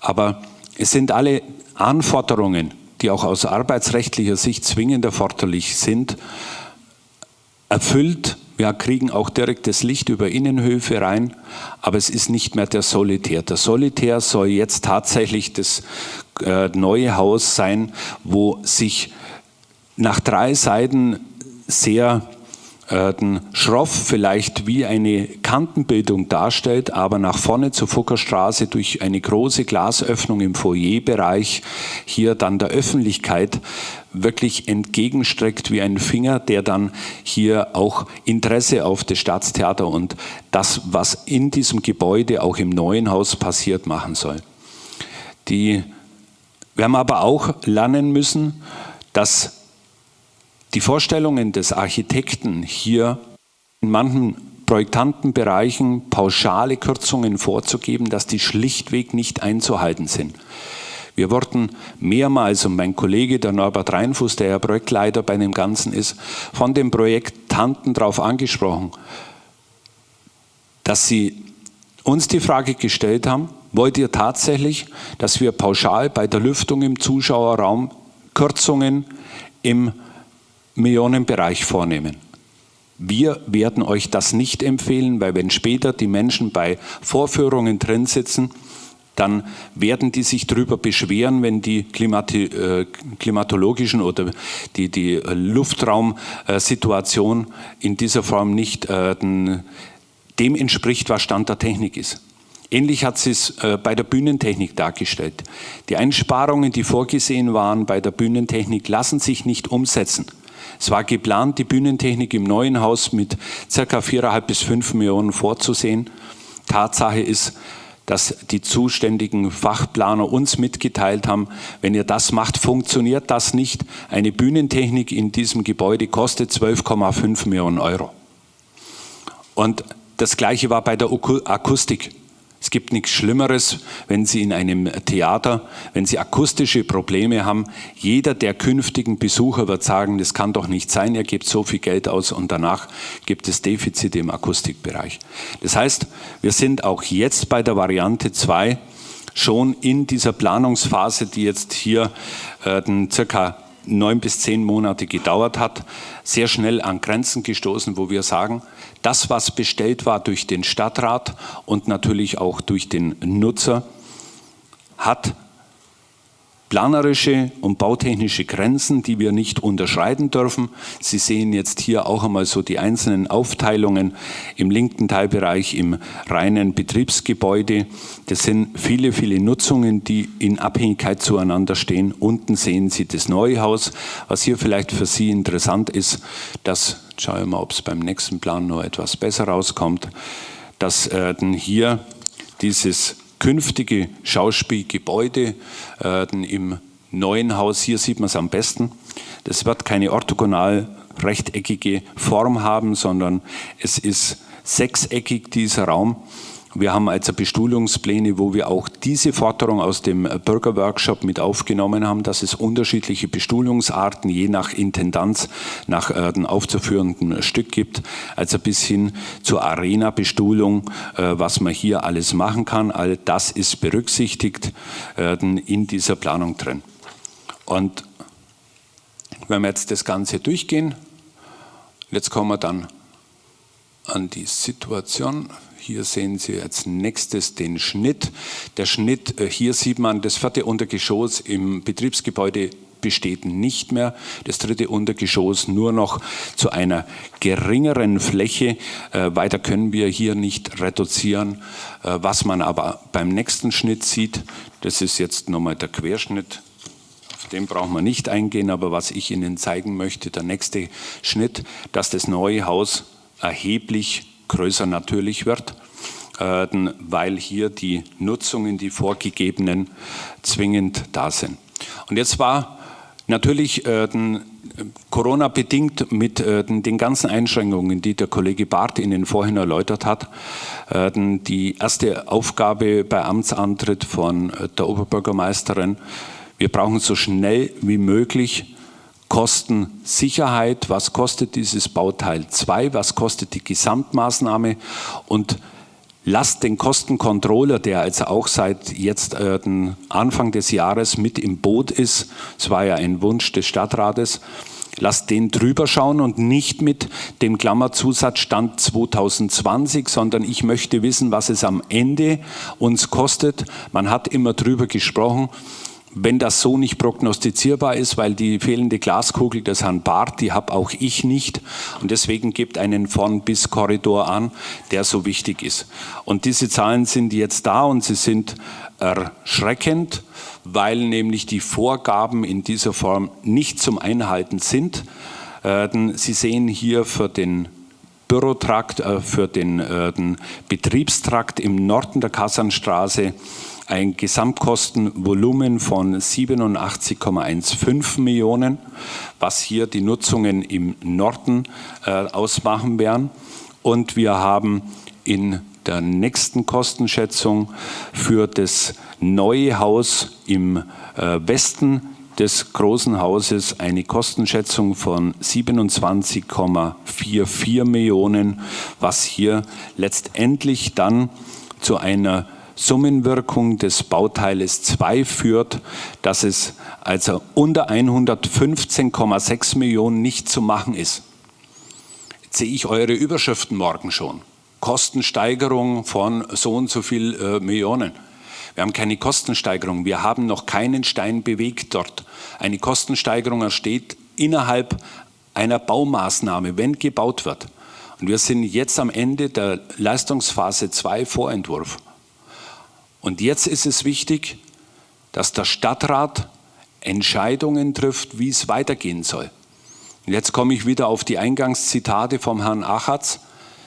C: Aber es sind alle Anforderungen, die auch aus arbeitsrechtlicher Sicht zwingend erforderlich sind, erfüllt wir kriegen auch direkt das Licht über Innenhöfe rein, aber es ist nicht mehr der Solitär. Der Solitär soll jetzt tatsächlich das äh, neue Haus sein, wo sich nach drei Seiten sehr äh, schroff vielleicht wie eine Kantenbildung darstellt, aber nach vorne zur Fuckerstraße durch eine große Glasöffnung im Foyerbereich hier dann der Öffentlichkeit wirklich entgegenstreckt wie ein Finger, der dann hier auch Interesse auf das Staatstheater und das, was in diesem Gebäude auch im neuen Haus passiert, machen soll. Die, wir haben aber auch lernen müssen, dass die Vorstellungen des Architekten hier in manchen Projektantenbereichen pauschale Kürzungen vorzugeben, dass die schlichtweg nicht einzuhalten sind. Wir wurden mehrmals, und mein Kollege, der Norbert Reinfuß, der ja Projektleiter bei dem Ganzen ist, von den Projektanten darauf angesprochen, dass sie uns die Frage gestellt haben, wollt ihr tatsächlich, dass wir pauschal bei der Lüftung im Zuschauerraum Kürzungen im Millionenbereich vornehmen. Wir werden euch das nicht empfehlen, weil wenn später die Menschen bei Vorführungen drin sitzen, dann werden die sich darüber beschweren, wenn die Klimati äh, klimatologischen oder die, die Luftraumsituation in dieser Form nicht äh, dem entspricht, was Stand der Technik ist. Ähnlich hat sie es äh, bei der Bühnentechnik dargestellt. Die Einsparungen, die vorgesehen waren bei der Bühnentechnik, lassen sich nicht umsetzen. Es war geplant, die Bühnentechnik im neuen Haus mit ca. 4,5 bis 5 Millionen vorzusehen. Tatsache ist, dass die zuständigen Fachplaner uns mitgeteilt haben, wenn ihr das macht, funktioniert das nicht. Eine Bühnentechnik in diesem Gebäude kostet 12,5 Millionen Euro. Und das Gleiche war bei der Akustik. Es gibt nichts Schlimmeres, wenn Sie in einem Theater, wenn Sie akustische Probleme haben. Jeder der künftigen Besucher wird sagen, das kann doch nicht sein, er gibt so viel Geld aus und danach gibt es Defizite im Akustikbereich. Das heißt, wir sind auch jetzt bei der Variante 2 schon in dieser Planungsphase, die jetzt hier äh, circa neun bis zehn Monate gedauert hat, sehr schnell an Grenzen gestoßen, wo wir sagen, das, was bestellt war durch den Stadtrat und natürlich auch durch den Nutzer, hat planerische und bautechnische Grenzen, die wir nicht unterschreiten dürfen. Sie sehen jetzt hier auch einmal so die einzelnen Aufteilungen im linken Teilbereich im reinen Betriebsgebäude. Das sind viele, viele Nutzungen, die in Abhängigkeit zueinander stehen. Unten sehen Sie das neue Haus. Was hier vielleicht für Sie interessant ist, dass, schauen wir mal, ob es beim nächsten Plan noch etwas besser rauskommt, dass äh, hier dieses künftige Schauspielgebäude äh, im neuen Haus, hier sieht man es am besten, das wird keine orthogonal rechteckige Form haben, sondern es ist sechseckig dieser Raum wir haben also Bestuhlungspläne, wo wir auch diese Forderung aus dem Bürgerworkshop mit aufgenommen haben, dass es unterschiedliche Bestuhlungsarten je nach Intendanz, nach äh, dem aufzuführenden Stück gibt, also bis hin zur Arena-Bestuhlung, äh, was man hier alles machen kann. All das ist berücksichtigt äh, in dieser Planung drin. Und wenn wir jetzt das Ganze durchgehen, jetzt kommen wir dann an die Situation, hier sehen Sie als nächstes den Schnitt. Der Schnitt, äh, hier sieht man, das vierte Untergeschoss im Betriebsgebäude besteht nicht mehr. Das dritte Untergeschoss nur noch zu einer geringeren Fläche. Äh, weiter können wir hier nicht reduzieren. Äh, was man aber beim nächsten Schnitt sieht, das ist jetzt nochmal der Querschnitt. Auf den brauchen wir nicht eingehen, aber was ich Ihnen zeigen möchte, der nächste Schnitt, dass das neue Haus erheblich größer natürlich wird, äh, weil hier die Nutzungen, die vorgegebenen, zwingend da sind. Und jetzt war natürlich äh, Corona bedingt mit äh, den ganzen Einschränkungen, die der Kollege Barth Ihnen vorhin erläutert hat, die erste Aufgabe bei Amtsantritt von der Oberbürgermeisterin, wir brauchen so schnell wie möglich Kostensicherheit, was kostet dieses Bauteil 2, was kostet die Gesamtmaßnahme und lasst den Kostencontroller, der also auch seit jetzt äh, Anfang des Jahres mit im Boot ist, es war ja ein Wunsch des Stadtrates, lasst den drüber schauen und nicht mit dem Klammerzusatz Stand 2020, sondern ich möchte wissen, was es am Ende uns kostet. Man hat immer drüber gesprochen, wenn das so nicht prognostizierbar ist, weil die fehlende Glaskugel des Herrn Barth, die habe auch ich nicht und deswegen gibt einen von bis Korridor an, der so wichtig ist. Und diese Zahlen sind jetzt da und sie sind erschreckend, weil nämlich die Vorgaben in dieser Form nicht zum Einhalten sind. Äh, sie sehen hier für den Bürotrakt, äh, für den, den Betriebstrakt im Norden der Kassanstraße ein Gesamtkostenvolumen von 87,15 Millionen, was hier die Nutzungen im Norden äh, ausmachen werden. Und wir haben in der nächsten Kostenschätzung für das neue Haus im äh, Westen des großen Hauses eine Kostenschätzung von 27,44 Millionen, was hier letztendlich dann zu einer Summenwirkung des Bauteiles 2 führt, dass es also unter 115,6 Millionen nicht zu machen ist. Jetzt sehe ich eure Überschriften morgen schon. Kostensteigerung von so und so viel äh, Millionen. Wir haben keine Kostensteigerung. Wir haben noch keinen Stein bewegt dort. Eine Kostensteigerung entsteht innerhalb einer Baumaßnahme, wenn gebaut wird. Und wir sind jetzt am Ende der Leistungsphase 2 Vorentwurf. Und jetzt ist es wichtig, dass der Stadtrat Entscheidungen trifft, wie es weitergehen soll. Und jetzt komme ich wieder auf die Eingangszitate vom Herrn Achatz.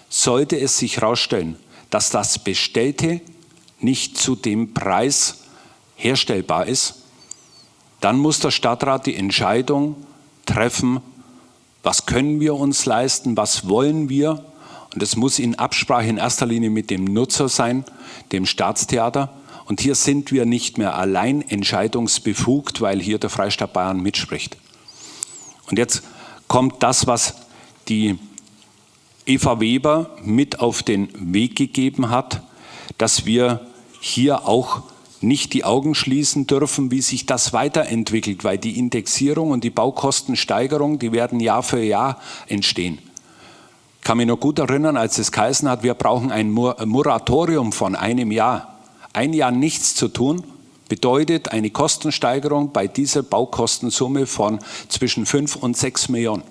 C: Sollte es sich herausstellen, dass das Bestellte nicht zu dem Preis herstellbar ist, dann muss der Stadtrat die Entscheidung treffen, was können wir uns leisten, was wollen wir Und das muss in Absprache in erster Linie mit dem Nutzer sein, dem Staatstheater. Und hier sind wir nicht mehr allein entscheidungsbefugt, weil hier der Freistaat Bayern mitspricht. Und jetzt kommt das, was die Eva Weber mit auf den Weg gegeben hat, dass wir hier auch nicht die Augen schließen dürfen, wie sich das weiterentwickelt, weil die Indexierung und die Baukostensteigerung, die werden Jahr für Jahr entstehen. Kann mich noch gut erinnern, als es geheißen hat, wir brauchen ein Moratorium von einem Jahr. Ein Jahr nichts zu tun, bedeutet eine Kostensteigerung bei dieser Baukostensumme von zwischen 5 und 6 Millionen.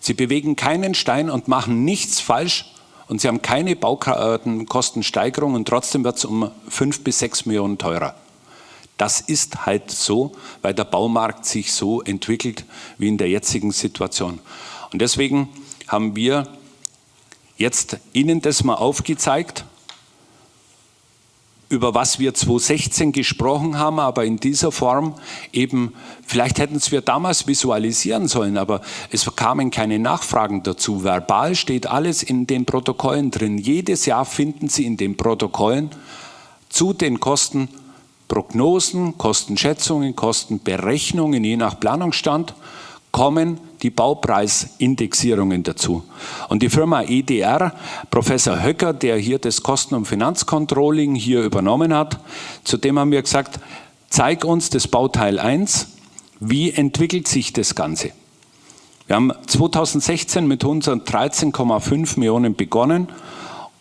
C: Sie bewegen keinen Stein und machen nichts falsch und sie haben keine Baukostensteigerung und trotzdem wird es um 5 bis 6 Millionen teurer. Das ist halt so, weil der Baumarkt sich so entwickelt wie in der jetzigen Situation. Und deswegen haben wir jetzt Ihnen das mal aufgezeigt über was wir 2016 gesprochen haben, aber in dieser Form eben, vielleicht hätten es wir damals visualisieren sollen, aber es kamen keine Nachfragen dazu. Verbal steht alles in den Protokollen drin. Jedes Jahr finden Sie in den Protokollen zu den Kostenprognosen, Kostenschätzungen, Kostenberechnungen, je nach Planungsstand, kommen die Baupreisindexierungen dazu. Und die Firma EDR, Professor Höcker, der hier das Kosten- und Finanzcontrolling hier übernommen hat, zu dem haben wir gesagt, zeig uns das Bauteil 1, wie entwickelt sich das Ganze? Wir haben 2016 mit 113,5 Millionen begonnen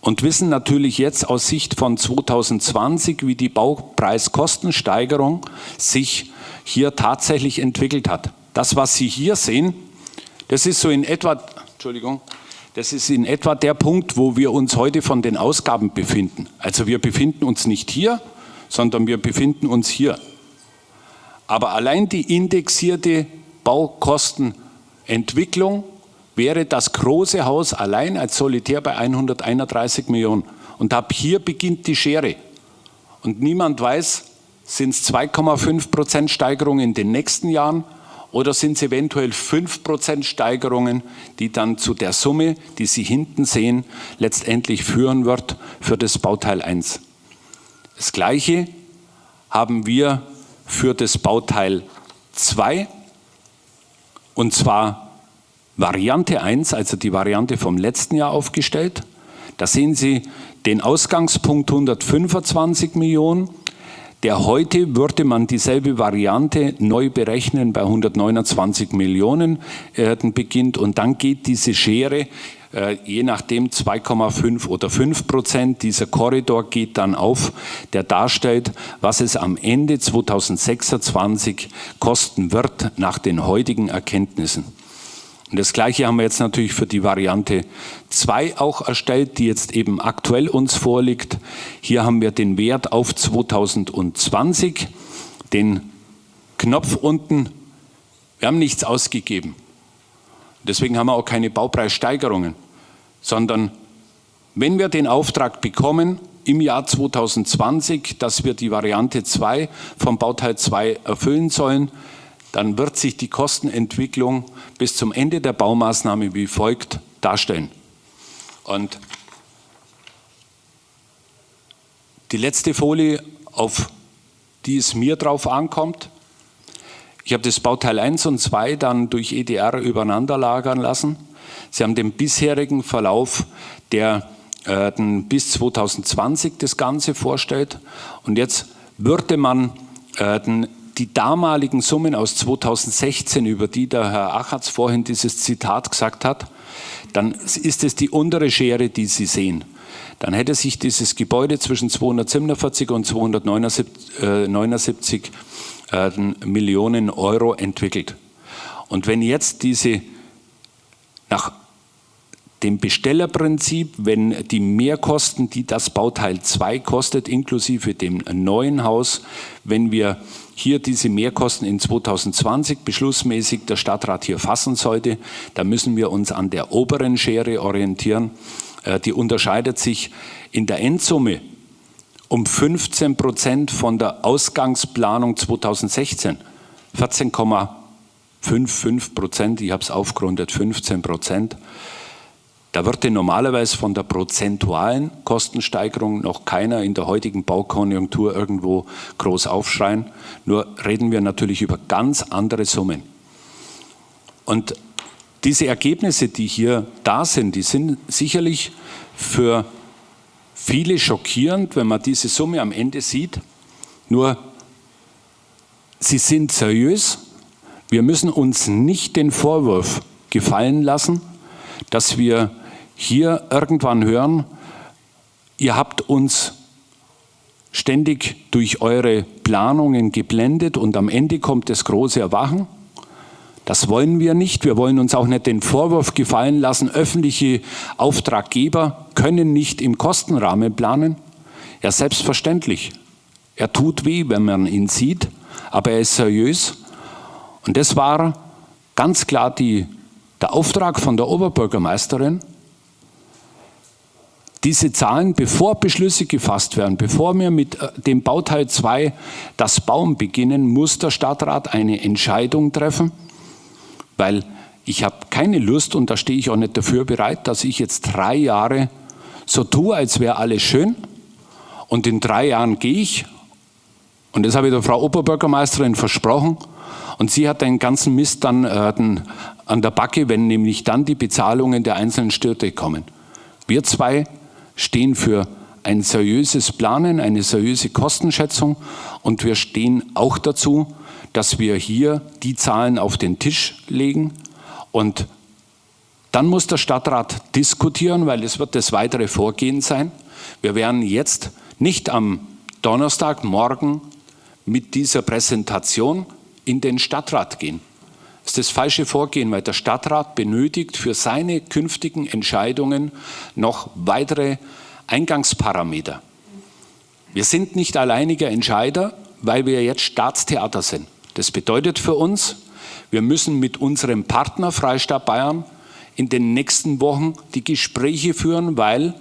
C: und wissen natürlich jetzt aus Sicht von 2020, wie die Baupreiskostensteigerung sich hier tatsächlich entwickelt hat. Das, was Sie hier sehen, das ist so in etwa, Entschuldigung, das ist in etwa der Punkt, wo wir uns heute von den Ausgaben befinden. Also wir befinden uns nicht hier, sondern wir befinden uns hier. Aber allein die indexierte Baukostenentwicklung wäre das große Haus allein als Solitär bei 131 Millionen. Und ab hier beginnt die Schere. Und niemand weiß, sind es 2,5 Prozent Steigerung in den nächsten Jahren oder sind es eventuell 5% Steigerungen, die dann zu der Summe, die Sie hinten sehen, letztendlich führen wird für das Bauteil 1. Das Gleiche haben wir für das Bauteil 2 und zwar Variante 1, also die Variante vom letzten Jahr aufgestellt. Da sehen Sie den Ausgangspunkt 125 Millionen der heute würde man dieselbe Variante neu berechnen bei 129 Millionen äh, beginnt und dann geht diese Schere äh, je nachdem 2,5 oder 5 Prozent. Dieser Korridor geht dann auf, der darstellt, was es am Ende 2026 kosten wird nach den heutigen Erkenntnissen. Und das Gleiche haben wir jetzt natürlich für die Variante 2 auch erstellt, die jetzt eben aktuell uns vorliegt. Hier haben wir den Wert auf 2020, den Knopf unten. Wir haben nichts ausgegeben. Deswegen haben wir auch keine Baupreissteigerungen, sondern wenn wir den Auftrag bekommen, im Jahr 2020, dass wir die Variante 2 vom Bauteil 2 erfüllen sollen, dann wird sich die Kostenentwicklung bis zum Ende der Baumaßnahme wie folgt darstellen. Und die letzte Folie, auf die es mir drauf ankommt, ich habe das Bauteil 1 und 2 dann durch EDR übereinander lagern lassen. Sie haben den bisherigen Verlauf, der äh, bis 2020 das Ganze vorstellt. Und jetzt würde man äh, die damaligen Summen aus 2016, über die der Herr Achatz vorhin dieses Zitat gesagt hat, dann ist es die untere Schere, die Sie sehen. Dann hätte sich dieses Gebäude zwischen 247 und 279 äh, Millionen Euro entwickelt. Und wenn jetzt diese nach dem Bestellerprinzip, wenn die Mehrkosten, die das Bauteil 2 kostet, inklusive dem neuen Haus, wenn wir hier diese Mehrkosten in 2020 beschlussmäßig der Stadtrat hier fassen sollte, dann müssen wir uns an der oberen Schere orientieren. Äh, die unterscheidet sich in der Endsumme um 15 Prozent von der Ausgangsplanung 2016. 14,55 Prozent, ich habe es aufgerundet, 15 Prozent. Da würde normalerweise von der prozentualen Kostensteigerung noch keiner in der heutigen Baukonjunktur irgendwo groß aufschreien. Nur reden wir natürlich über ganz andere Summen. Und diese Ergebnisse, die hier da sind, die sind sicherlich für viele schockierend, wenn man diese Summe am Ende sieht. Nur, sie sind seriös. Wir müssen uns nicht den Vorwurf gefallen lassen, dass wir hier irgendwann hören, ihr habt uns ständig durch eure Planungen geblendet und am Ende kommt das große Erwachen. Das wollen wir nicht. Wir wollen uns auch nicht den Vorwurf gefallen lassen, öffentliche Auftraggeber können nicht im Kostenrahmen planen. Ja, selbstverständlich. Er tut weh, wenn man ihn sieht, aber er ist seriös. Und das war ganz klar die, der Auftrag von der Oberbürgermeisterin, diese Zahlen, bevor Beschlüsse gefasst werden, bevor wir mit äh, dem Bauteil 2 das Bauen beginnen, muss der Stadtrat eine Entscheidung treffen, weil ich habe keine Lust und da stehe ich auch nicht dafür bereit, dass ich jetzt drei Jahre so tue, als wäre alles schön. Und in drei Jahren gehe ich. Und das habe ich der Frau Oberbürgermeisterin versprochen. Und sie hat den ganzen Mist dann äh, an der Backe, wenn nämlich dann die Bezahlungen der einzelnen Städte kommen. Wir zwei stehen für ein seriöses Planen, eine seriöse Kostenschätzung und wir stehen auch dazu, dass wir hier die Zahlen auf den Tisch legen und dann muss der Stadtrat diskutieren, weil es wird das weitere Vorgehen sein. Wir werden jetzt nicht am Donnerstag, morgen mit dieser Präsentation in den Stadtrat gehen. Das ist das falsche Vorgehen, weil der Stadtrat benötigt für seine künftigen Entscheidungen noch weitere Eingangsparameter. Wir sind nicht alleiniger Entscheider, weil wir jetzt Staatstheater sind. Das bedeutet für uns, wir müssen mit unserem Partner Freistaat Bayern in den nächsten Wochen die Gespräche führen, weil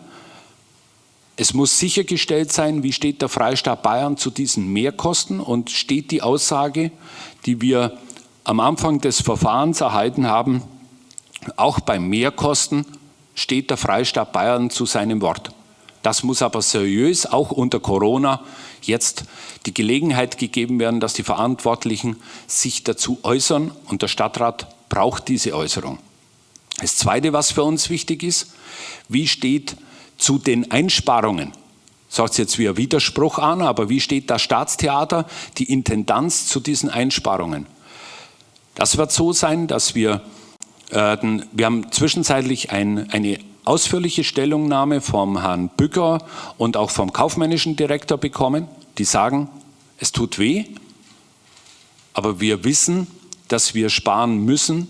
C: es muss sichergestellt sein, wie steht der Freistaat Bayern zu diesen Mehrkosten und steht die Aussage, die wir am Anfang des Verfahrens erhalten haben, auch bei Mehrkosten steht der Freistaat Bayern zu seinem Wort. Das muss aber seriös, auch unter Corona, jetzt die Gelegenheit gegeben werden, dass die Verantwortlichen sich dazu äußern und der Stadtrat braucht diese Äußerung. Das Zweite, was für uns wichtig ist, wie steht zu den Einsparungen, sagt jetzt wie ein Widerspruch an, aber wie steht das Staatstheater, die Intendanz zu diesen Einsparungen? Das wird so sein, dass wir, äh, wir haben zwischenzeitlich ein, eine ausführliche Stellungnahme vom Herrn Bücker und auch vom kaufmännischen Direktor bekommen, die sagen, es tut weh, aber wir wissen, dass wir sparen müssen,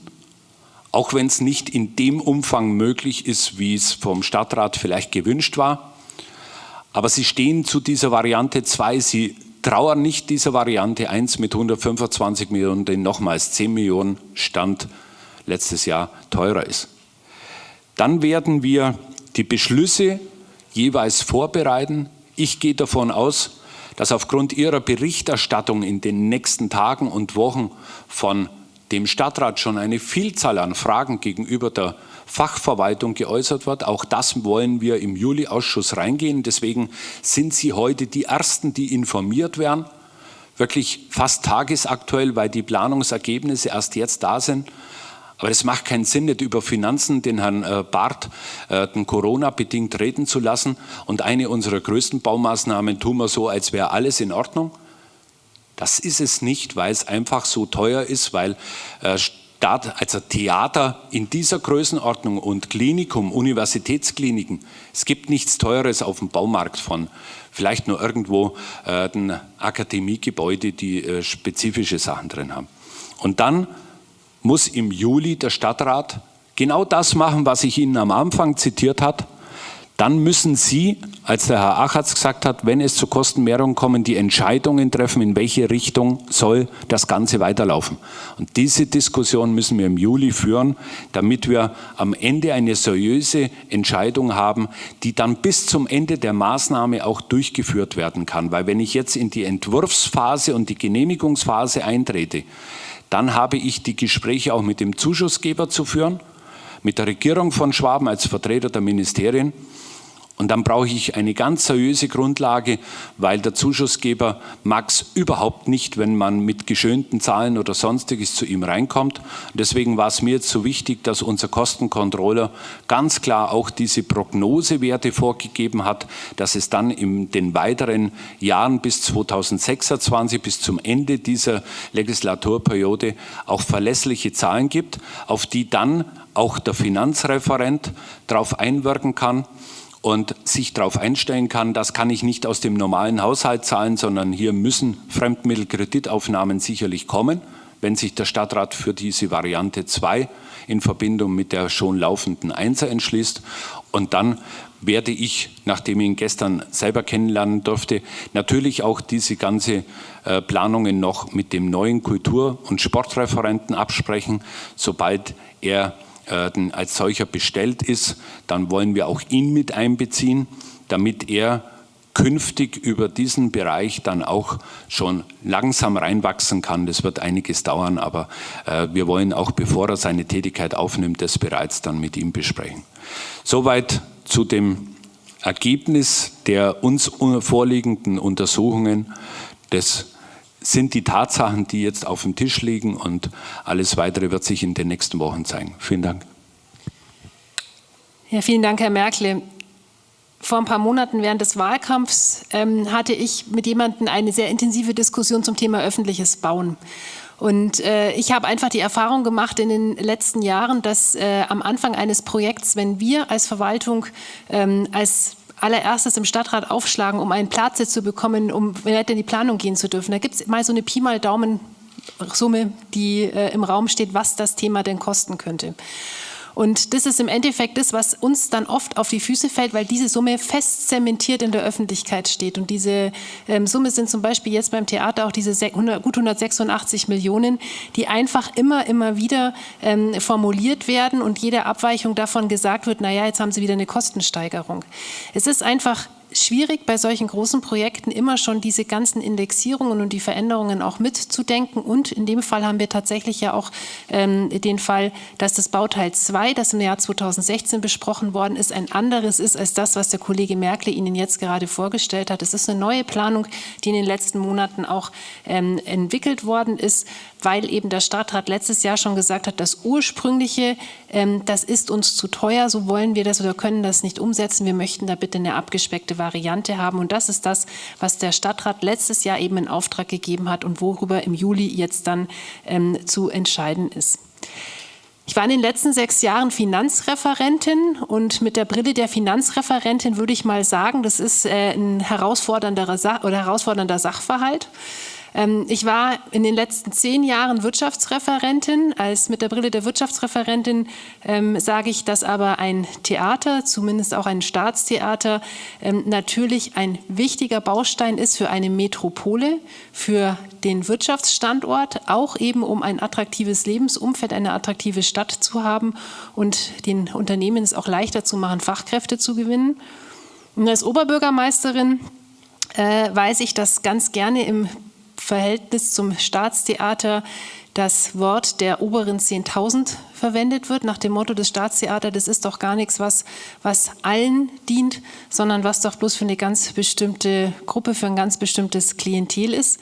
C: auch wenn es nicht in dem Umfang möglich ist, wie es vom Stadtrat vielleicht gewünscht war. Aber sie stehen zu dieser Variante 2, sie trauern nicht dieser Variante 1 mit 125 Millionen, den nochmals 10 Millionen Stand letztes Jahr teurer ist. Dann werden wir die Beschlüsse jeweils vorbereiten. Ich gehe davon aus, dass aufgrund Ihrer Berichterstattung in den nächsten Tagen und Wochen von dem Stadtrat schon eine Vielzahl an Fragen gegenüber der Fachverwaltung geäußert wird. Auch das wollen wir im Juli-Ausschuss reingehen. Deswegen sind Sie heute die Ersten, die informiert werden. Wirklich fast tagesaktuell, weil die Planungsergebnisse erst jetzt da sind. Aber es macht keinen Sinn, nicht über Finanzen den Herrn äh, Barth äh, Corona-bedingt reden zu lassen. Und eine unserer größten Baumaßnahmen tun wir so, als wäre alles in Ordnung. Das ist es nicht, weil es einfach so teuer ist, weil äh, also Theater in dieser Größenordnung und Klinikum, Universitätskliniken, es gibt nichts Teures auf dem Baumarkt von. Vielleicht nur irgendwo äh, ein Akademiegebäude, die äh, spezifische Sachen drin haben. Und dann muss im Juli der Stadtrat genau das machen, was ich Ihnen am Anfang zitiert habe, dann müssen Sie, als der Herr Achatz gesagt hat, wenn es zu Kostenmehrungen kommen, die Entscheidungen treffen, in welche Richtung soll das Ganze weiterlaufen. Und diese Diskussion müssen wir im Juli führen, damit wir am Ende eine seriöse Entscheidung haben, die dann bis zum Ende der Maßnahme auch durchgeführt werden kann. Weil wenn ich jetzt in die Entwurfsphase und die Genehmigungsphase eintrete, dann habe ich die Gespräche auch mit dem Zuschussgeber zu führen, mit der Regierung von Schwaben als Vertreter der Ministerien und dann brauche ich eine ganz seriöse Grundlage, weil der Zuschussgeber mag es überhaupt nicht, wenn man mit geschönten Zahlen oder sonstiges zu ihm reinkommt. Deswegen war es mir jetzt so wichtig, dass unser Kostencontroller ganz klar auch diese Prognosewerte vorgegeben hat, dass es dann in den weiteren Jahren bis 2026, bis zum Ende dieser Legislaturperiode auch verlässliche Zahlen gibt, auf die dann auch der Finanzreferent darauf einwirken kann und sich darauf einstellen kann, das kann ich nicht aus dem normalen Haushalt zahlen, sondern hier müssen Fremdmittelkreditaufnahmen sicherlich kommen, wenn sich der Stadtrat für diese Variante 2 in Verbindung mit der schon laufenden 1 entschließt. Und dann werde ich, nachdem ich ihn gestern selber kennenlernen durfte, natürlich auch diese ganze äh, Planungen noch mit dem neuen Kultur- und Sportreferenten absprechen, sobald er äh, als solcher bestellt ist, dann wollen wir auch ihn mit einbeziehen, damit er künftig über diesen Bereich dann auch schon langsam reinwachsen kann. Das wird einiges dauern, aber äh, wir wollen auch, bevor er seine Tätigkeit aufnimmt, das bereits dann mit ihm besprechen. Soweit zu dem Ergebnis der uns vorliegenden Untersuchungen des sind die Tatsachen, die jetzt auf dem Tisch liegen und alles Weitere wird sich in den nächsten Wochen zeigen. Vielen Dank.
A: Ja, vielen Dank, Herr Merkle. Vor ein paar Monaten während des Wahlkampfs ähm, hatte ich mit jemandem eine sehr intensive Diskussion zum Thema öffentliches Bauen. Und äh, ich habe einfach die Erfahrung gemacht in den letzten Jahren, dass äh, am Anfang eines Projekts, wenn wir als Verwaltung ähm, als allererstes im Stadtrat aufschlagen, um einen Platz zu bekommen, um in die Planung gehen zu dürfen. Da gibt es mal so eine Pi mal Daumen Summe, die äh, im Raum steht, was das Thema denn kosten könnte. Und das ist im Endeffekt das, was uns dann oft auf die Füße fällt, weil diese Summe fest zementiert in der Öffentlichkeit steht. Und diese ähm, Summe sind zum Beispiel jetzt beim Theater auch diese 100, gut 186 Millionen, die einfach immer, immer wieder ähm, formuliert werden und jede Abweichung davon gesagt wird, naja, jetzt haben sie wieder eine Kostensteigerung. Es ist einfach schwierig, bei solchen großen Projekten immer schon diese ganzen Indexierungen und die Veränderungen auch mitzudenken. Und in dem Fall haben wir tatsächlich ja auch ähm, den Fall, dass das Bauteil 2, das im Jahr 2016 besprochen worden ist, ein anderes ist als das, was der Kollege Merkel Ihnen jetzt gerade vorgestellt hat. Es ist eine neue Planung, die in den letzten Monaten auch ähm, entwickelt worden ist, weil eben der Stadtrat letztes Jahr schon gesagt hat, das ursprüngliche, ähm, das ist uns zu teuer, so wollen wir das oder können das nicht umsetzen. Wir möchten da bitte eine abgespeckte Variante haben. Und das ist das, was der Stadtrat letztes Jahr eben in Auftrag gegeben hat und worüber im Juli jetzt dann ähm, zu entscheiden ist. Ich war in den letzten sechs Jahren Finanzreferentin und mit der Brille der Finanzreferentin würde ich mal sagen, das ist äh, ein herausfordernder, Sa oder herausfordernder Sachverhalt. Ähm, ich war in den letzten zehn Jahren Wirtschaftsreferentin. Als mit der Brille der Wirtschaftsreferentin ähm, sage ich, dass aber ein Theater, zumindest auch ein Staatstheater, ähm, natürlich ein wichtiger Baustein ist für eine Metropole, für den Wirtschaftsstandort, auch eben um ein attraktives Lebensumfeld, eine attraktive Stadt zu haben und den Unternehmen es auch leichter zu machen, Fachkräfte zu gewinnen. Und als Oberbürgermeisterin äh, weiß ich, dass ganz gerne im Verhältnis zum Staatstheater das Wort der oberen 10.000 verwendet wird, nach dem Motto des Staatstheaters, das ist doch gar nichts, was, was allen dient, sondern was doch bloß für eine ganz bestimmte Gruppe, für ein ganz bestimmtes Klientel ist.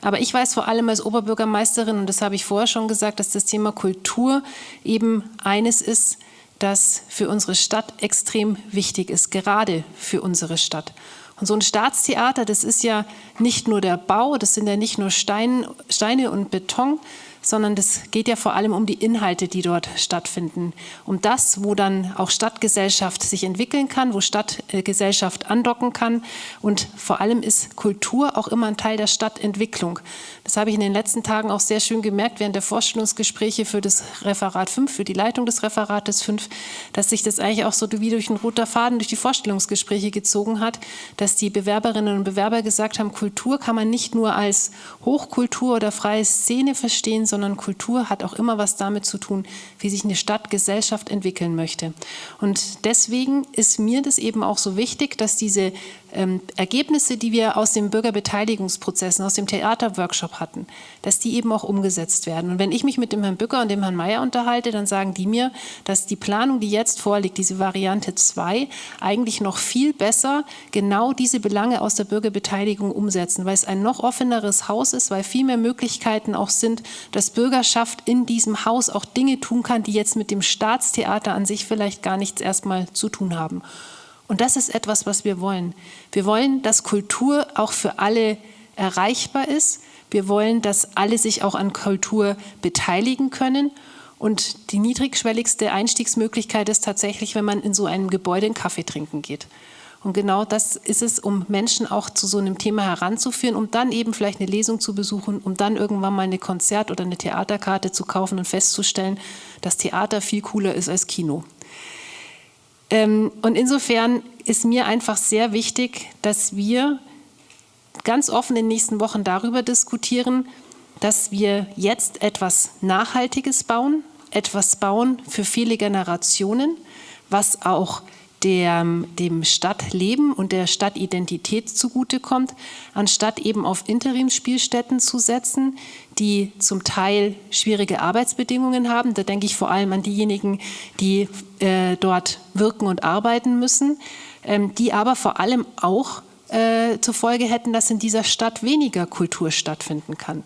A: Aber ich weiß vor allem als Oberbürgermeisterin, und das habe ich vorher schon gesagt, dass das Thema Kultur eben eines ist, das für unsere Stadt extrem wichtig ist, gerade für unsere Stadt. Und so ein Staatstheater, das ist ja nicht nur der Bau, das sind ja nicht nur Stein, Steine und Beton, sondern das geht ja vor allem um die Inhalte, die dort stattfinden. Um das, wo dann auch Stadtgesellschaft sich entwickeln kann, wo Stadtgesellschaft andocken kann. Und vor allem ist Kultur auch immer ein Teil der Stadtentwicklung. Das habe ich in den letzten Tagen auch sehr schön gemerkt während der Vorstellungsgespräche für das Referat 5, für die Leitung des Referates 5, dass sich das eigentlich auch so wie durch ein roter Faden durch die Vorstellungsgespräche gezogen hat, dass die Bewerberinnen und Bewerber gesagt haben, Kultur kann man nicht nur als Hochkultur oder freie Szene verstehen, sondern Kultur hat auch immer was damit zu tun, wie sich eine Stadt, Gesellschaft entwickeln möchte. Und deswegen ist mir das eben auch so wichtig, dass diese ähm, Ergebnisse, die wir aus den Bürgerbeteiligungsprozessen, aus dem Theaterworkshop hatten, dass die eben auch umgesetzt werden. Und wenn ich mich mit dem Herrn Bücker und dem Herrn Mayer unterhalte, dann sagen die mir, dass die Planung, die jetzt vorliegt, diese Variante 2, eigentlich noch viel besser genau diese Belange aus der Bürgerbeteiligung umsetzen, weil es ein noch offeneres Haus ist, weil viel mehr Möglichkeiten auch sind, dass Bürgerschaft in diesem Haus auch Dinge tun kann, die jetzt mit dem Staatstheater an sich vielleicht gar nichts erstmal zu tun haben. Und das ist etwas, was wir wollen. Wir wollen, dass Kultur auch für alle erreichbar ist. Wir wollen, dass alle sich auch an Kultur beteiligen können. Und die niedrigschwelligste Einstiegsmöglichkeit ist tatsächlich, wenn man in so einem Gebäude einen Kaffee trinken geht. Und genau das ist es, um Menschen auch zu so einem Thema heranzuführen, um dann eben vielleicht eine Lesung zu besuchen, um dann irgendwann mal eine Konzert- oder eine Theaterkarte zu kaufen und festzustellen, dass Theater viel cooler ist als Kino. Ähm, und insofern ist mir einfach sehr wichtig, dass wir ganz offen in den nächsten Wochen darüber diskutieren, dass wir jetzt etwas Nachhaltiges bauen, etwas bauen für viele Generationen, was auch der, dem Stadtleben und der Stadtidentität zugutekommt, anstatt eben auf Interimsspielstätten zu setzen, die zum Teil schwierige Arbeitsbedingungen haben. Da denke ich vor allem an diejenigen, die äh, dort wirken und arbeiten müssen, ähm, die aber vor allem auch äh, zur Folge hätten, dass in dieser Stadt weniger Kultur stattfinden kann.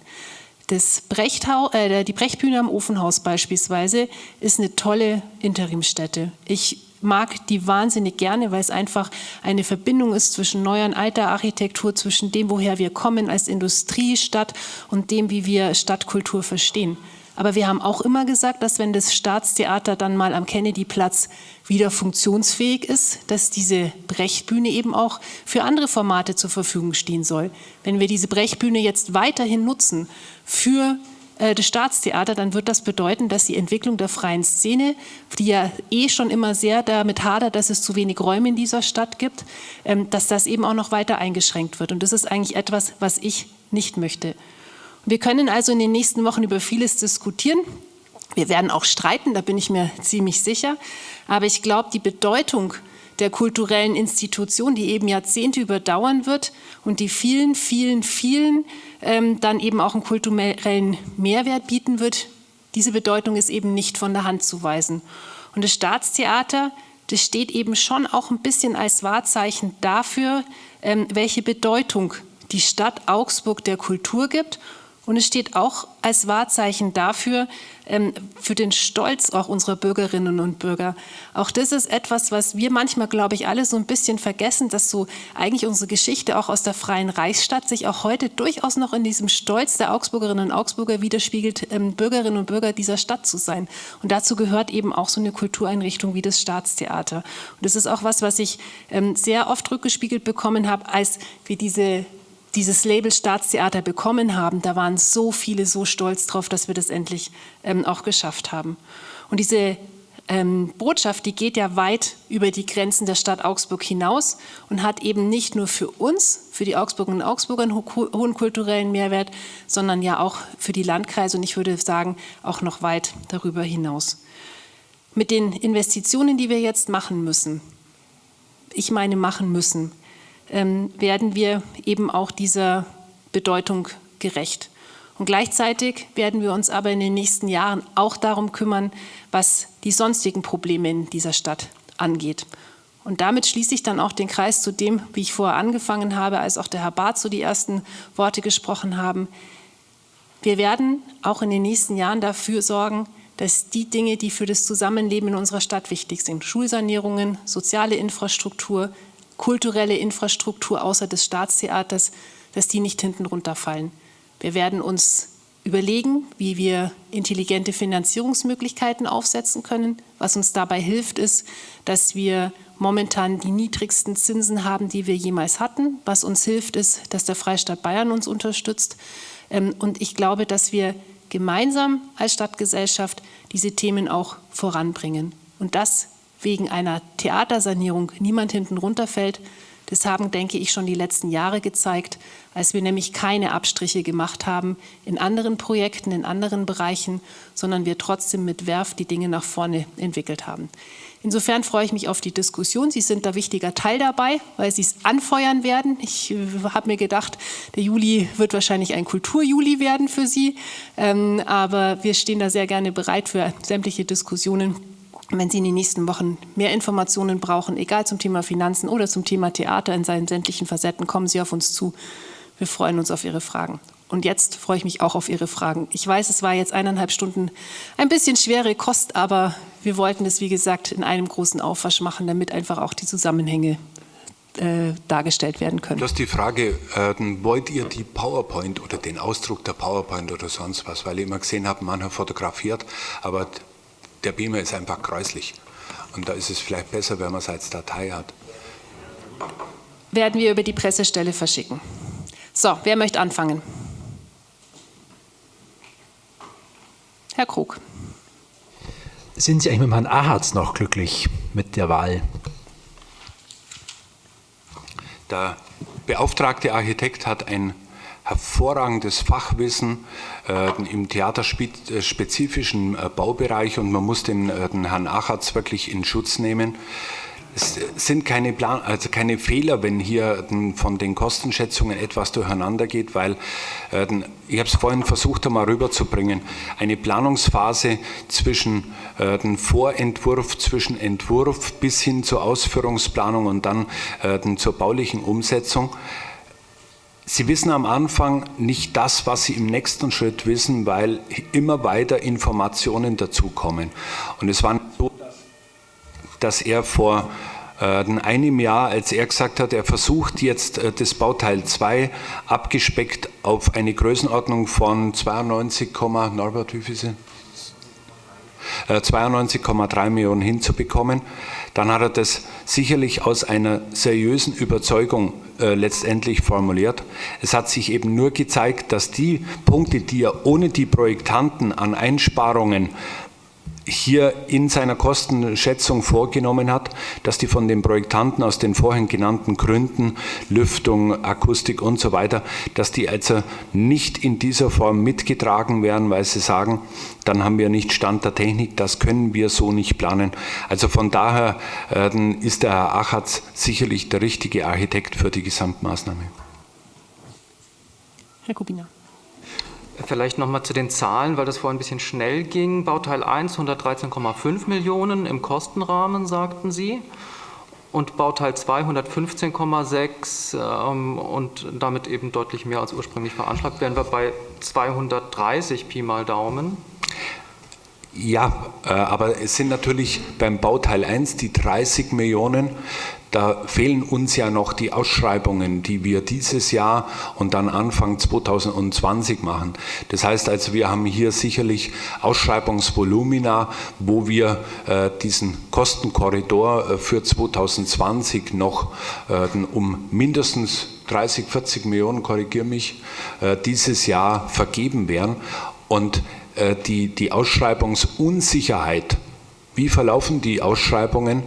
A: Das Brechthaus, äh, die Brechtbühne am Ofenhaus beispielsweise ist eine tolle Interimstätte. Ich mag die wahnsinnig gerne, weil es einfach eine Verbindung ist zwischen neuer und alter Architektur, zwischen dem, woher wir kommen als Industriestadt und dem, wie wir Stadtkultur verstehen. Aber wir haben auch immer gesagt, dass wenn das Staatstheater dann mal am Kennedyplatz wieder funktionsfähig ist, dass diese Brechtbühne eben auch für andere Formate zur Verfügung stehen soll. Wenn wir diese Brechtbühne jetzt weiterhin nutzen für äh, das Staatstheater, dann wird das bedeuten, dass die Entwicklung der freien Szene, die ja eh schon immer sehr damit hadert, dass es zu wenig Räume in dieser Stadt gibt, ähm, dass das eben auch noch weiter eingeschränkt wird. Und das ist eigentlich etwas, was ich nicht möchte. Wir können also in den nächsten Wochen über vieles diskutieren. Wir werden auch streiten, da bin ich mir ziemlich sicher. Aber ich glaube, die Bedeutung der kulturellen Institution, die eben Jahrzehnte überdauern wird und die vielen, vielen, vielen ähm, dann eben auch einen kulturellen Mehrwert bieten wird, diese Bedeutung ist eben nicht von der Hand zu weisen. Und das Staatstheater, das steht eben schon auch ein bisschen als Wahrzeichen dafür, ähm, welche Bedeutung die Stadt Augsburg der Kultur gibt und es steht auch als Wahrzeichen dafür, ähm, für den Stolz auch unserer Bürgerinnen und Bürger. Auch das ist etwas, was wir manchmal, glaube ich, alle so ein bisschen vergessen, dass so eigentlich unsere Geschichte auch aus der freien Reichsstadt sich auch heute durchaus noch in diesem Stolz der Augsburgerinnen und Augsburger widerspiegelt, ähm, Bürgerinnen und Bürger dieser Stadt zu sein. Und dazu gehört eben auch so eine Kultureinrichtung wie das Staatstheater. Und das ist auch was, was ich ähm, sehr oft rückgespiegelt bekommen habe, als wir diese dieses Label Staatstheater bekommen haben, da waren so viele so stolz drauf, dass wir das endlich ähm, auch geschafft haben. Und diese ähm, Botschaft, die geht ja weit über die Grenzen der Stadt Augsburg hinaus und hat eben nicht nur für uns, für die Augsburgerinnen und Augsburger einen ho hohen kulturellen Mehrwert, sondern ja auch für die Landkreise und ich würde sagen, auch noch weit darüber hinaus. Mit den Investitionen, die wir jetzt machen müssen, ich meine machen müssen, ähm, werden wir eben auch dieser Bedeutung gerecht. Und gleichzeitig werden wir uns aber in den nächsten Jahren auch darum kümmern, was die sonstigen Probleme in dieser Stadt angeht. Und damit schließe ich dann auch den Kreis zu dem, wie ich vorher angefangen habe, als auch der Herr Barth so die ersten Worte gesprochen haben. Wir werden auch in den nächsten Jahren dafür sorgen, dass die Dinge, die für das Zusammenleben in unserer Stadt wichtig sind, Schulsanierungen, soziale Infrastruktur, kulturelle Infrastruktur außer des Staatstheaters, dass die nicht hinten runterfallen. Wir werden uns überlegen, wie wir intelligente Finanzierungsmöglichkeiten aufsetzen können. Was uns dabei hilft, ist, dass wir momentan die niedrigsten Zinsen haben, die wir jemals hatten. Was uns hilft, ist, dass der Freistaat Bayern uns unterstützt. Ähm, und ich glaube, dass wir gemeinsam als Stadtgesellschaft diese Themen auch voranbringen. Und das wegen einer Theatersanierung niemand hinten runterfällt, Das haben, denke ich, schon die letzten Jahre gezeigt, als wir nämlich keine Abstriche gemacht haben in anderen Projekten, in anderen Bereichen, sondern wir trotzdem mit Werf die Dinge nach vorne entwickelt haben. Insofern freue ich mich auf die Diskussion. Sie sind da wichtiger Teil dabei, weil Sie es anfeuern werden. Ich äh, habe mir gedacht, der Juli wird wahrscheinlich ein Kulturjuli werden für Sie. Ähm, aber wir stehen da sehr gerne bereit für sämtliche Diskussionen. Wenn Sie in den nächsten Wochen mehr Informationen brauchen, egal zum Thema Finanzen oder zum Thema Theater in seinen sämtlichen Facetten, kommen Sie auf uns zu. Wir freuen uns auf Ihre Fragen. Und jetzt freue ich mich auch auf Ihre Fragen. Ich weiß, es war jetzt eineinhalb Stunden ein bisschen schwere Kost, aber wir wollten es, wie gesagt, in einem großen Aufwasch machen, damit einfach auch die Zusammenhänge äh, dargestellt werden können.
C: Du hast die Frage, äh, wollt ihr die PowerPoint oder den Ausdruck der PowerPoint oder sonst was? Weil ich immer gesehen habe, mancher fotografiert, aber der Beamer ist einfach gräuslich. Und da ist es vielleicht besser, wenn man es als Datei hat.
A: Werden wir über die Pressestelle verschicken. So, wer möchte anfangen? Herr Krug.
D: Sind Sie eigentlich mit Herrn Ahatz noch glücklich mit der Wahl?
C: Der beauftragte Architekt hat ein hervorragendes Fachwissen äh, im theaterspezifischen äh, Baubereich und man muss den, äh, den Herrn Achatz wirklich in Schutz nehmen. Es sind keine, Plan also keine Fehler, wenn hier von den Kostenschätzungen etwas durcheinander geht, weil, äh, ich habe es vorhin versucht einmal rüberzubringen, eine Planungsphase zwischen dem Vorentwurf, zwischen Entwurf bis hin zur Ausführungsplanung und dann zur baulichen Umsetzung. Sie wissen am Anfang nicht das, was Sie im nächsten Schritt wissen, weil immer weiter Informationen dazukommen. Und es war so, dass er vor äh, einem Jahr, als er gesagt hat, er versucht jetzt äh, das Bauteil 2 abgespeckt auf eine Größenordnung von 92, Norbert, wie viel sind? 92,3 äh, Millionen hinzubekommen, dann hat er das sicherlich aus einer seriösen Überzeugung äh, letztendlich formuliert. Es hat sich eben nur gezeigt, dass die Punkte, die er ohne die Projektanten an Einsparungen hier in seiner Kostenschätzung vorgenommen hat, dass die von den Projektanten aus den vorhin genannten Gründen, Lüftung, Akustik und so weiter, dass die also nicht in dieser Form mitgetragen werden, weil sie sagen, dann haben wir nicht Stand der Technik, das können wir so nicht planen. Also von daher äh, ist der Herr Achatz sicherlich der richtige Architekt für die Gesamtmaßnahme.
A: Herr Kubiner.
E: Vielleicht nochmal zu den Zahlen, weil das vorhin ein bisschen schnell ging. Bauteil 1 113,5 Millionen im Kostenrahmen, sagten Sie. Und Bauteil 2 115,6 ähm, und damit eben deutlich mehr als ursprünglich veranschlagt. Wären wir bei 230 Pi mal Daumen?
C: Ja, äh, aber es sind natürlich beim Bauteil 1 die 30 Millionen. Da fehlen uns ja noch die Ausschreibungen, die wir dieses Jahr und dann Anfang 2020 machen. Das heißt also, wir haben hier sicherlich Ausschreibungsvolumina, wo wir äh, diesen Kostenkorridor äh, für 2020 noch äh, um mindestens 30, 40 Millionen, korrigiere mich, äh, dieses Jahr vergeben werden. Und äh, die, die Ausschreibungsunsicherheit, wie verlaufen die Ausschreibungen?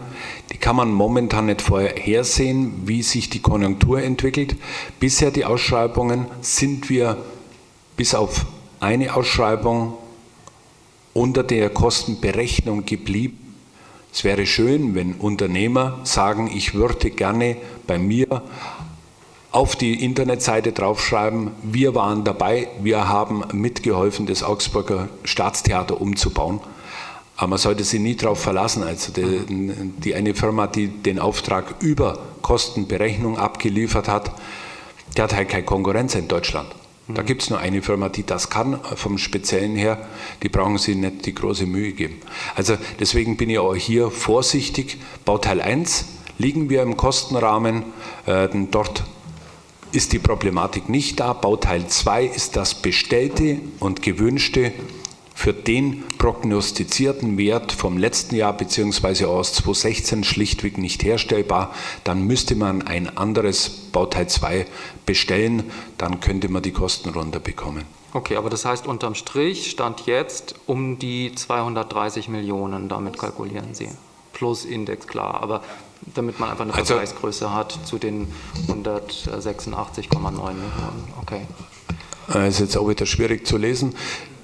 C: Die kann man momentan nicht vorhersehen, wie sich die Konjunktur entwickelt. Bisher die Ausschreibungen sind wir bis auf eine Ausschreibung unter der Kostenberechnung geblieben. Es wäre schön, wenn Unternehmer sagen, ich würde gerne bei mir auf die Internetseite draufschreiben, wir waren dabei, wir haben mitgeholfen, das Augsburger Staatstheater umzubauen. Aber man sollte sich nie darauf verlassen. Also die, die, eine Firma, die den Auftrag über Kostenberechnung abgeliefert hat, die hat halt keine Konkurrenz in Deutschland. Da mhm. gibt es nur eine Firma, die das kann, vom Speziellen her. Die brauchen sich nicht die große Mühe geben. Also deswegen bin ich auch hier vorsichtig. Bauteil 1 liegen wir im Kostenrahmen. Äh, dort ist die Problematik nicht da. Bauteil 2 ist das bestellte und gewünschte für den prognostizierten Wert vom letzten Jahr bzw. aus 2016 schlichtweg nicht herstellbar. Dann müsste man ein anderes Bauteil 2 bestellen, dann könnte man die Kosten runterbekommen.
E: Okay, aber das heißt unterm Strich stand jetzt um die 230 Millionen, damit kalkulieren Sie. Plus Index, klar. Aber damit man einfach eine also, Vergleichsgröße hat zu den 186,9 Millionen. Okay.
C: Das ist jetzt auch wieder schwierig zu lesen.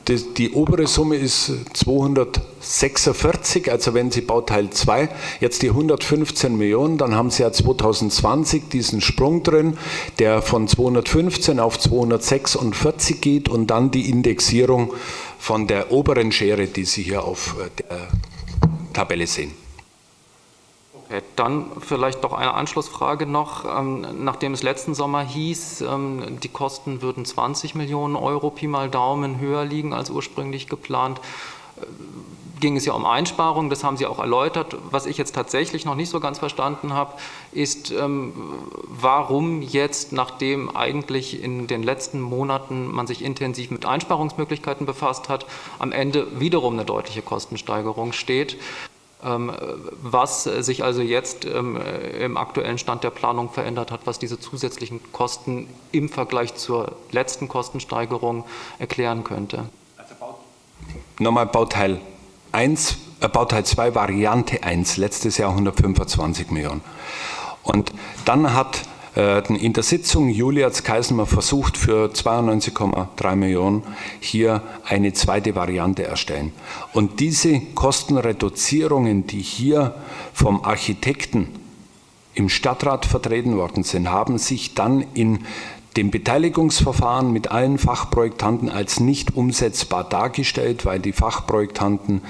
C: Die, die, obere Summe ist 246, also wenn Sie Bauteil 2 jetzt die 115 Millionen, dann haben Sie ja 2020 diesen Sprung drin, der von 215 auf 246 geht und dann die Indexierung von der oberen Schere, die Sie hier auf äh, der Tabelle sehen.
E: Okay, dann vielleicht doch eine Anschlussfrage noch. Ähm, nachdem es letzten Sommer hieß, ähm, die Kosten würden 20 Millionen Euro Pi mal Daumen höher liegen als ursprünglich geplant, äh, ging es ja um Einsparungen, das haben Sie auch erläutert. Was ich jetzt tatsächlich noch nicht so ganz verstanden habe, ist, ähm, warum jetzt, nachdem eigentlich in den letzten Monaten man sich intensiv mit Einsparungsmöglichkeiten befasst hat, am Ende wiederum eine deutliche Kostensteigerung steht. Ähm, was sich also jetzt ähm, im aktuellen Stand der Planung verändert hat, was diese zusätzlichen Kosten im Vergleich zur letzten Kostensteigerung erklären könnte.
C: Nochmal Bauteil 1, äh, Bauteil 2 Variante 1, letztes Jahr 125 Millionen. Und dann hat in der Sitzung Julia Kaisenmer versucht, für 92,3 Millionen hier eine zweite Variante erstellen. Und diese Kostenreduzierungen, die hier vom Architekten im Stadtrat vertreten worden sind, haben sich dann in dem Beteiligungsverfahren mit allen Fachprojektanten als nicht umsetzbar dargestellt, weil die Fachprojektanten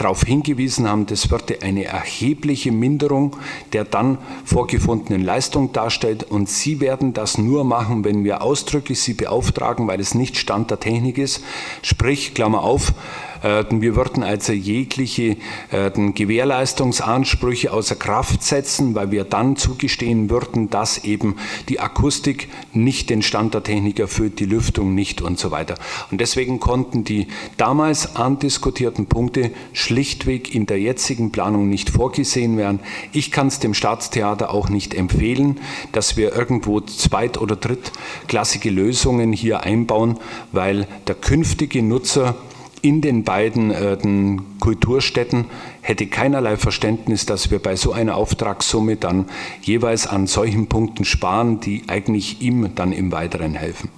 C: darauf hingewiesen haben, das würde eine erhebliche Minderung der dann vorgefundenen Leistung darstellen und Sie werden das nur machen, wenn wir ausdrücklich Sie beauftragen, weil es nicht Stand der Technik ist, sprich, Klammer auf, wir würden also jegliche äh, Gewährleistungsansprüche außer Kraft setzen, weil wir dann zugestehen würden, dass eben die Akustik nicht den Stand der Technik erfüllt, die Lüftung nicht und so weiter. Und deswegen konnten die damals andiskutierten Punkte schlichtweg in der jetzigen Planung nicht vorgesehen werden. Ich kann es dem Staatstheater auch nicht empfehlen, dass wir irgendwo zweit- oder drittklassige Lösungen hier einbauen, weil der künftige Nutzer in den beiden äh, den Kulturstätten hätte keinerlei Verständnis, dass wir bei so einer Auftragssumme dann jeweils an solchen Punkten sparen, die eigentlich ihm dann im Weiteren helfen.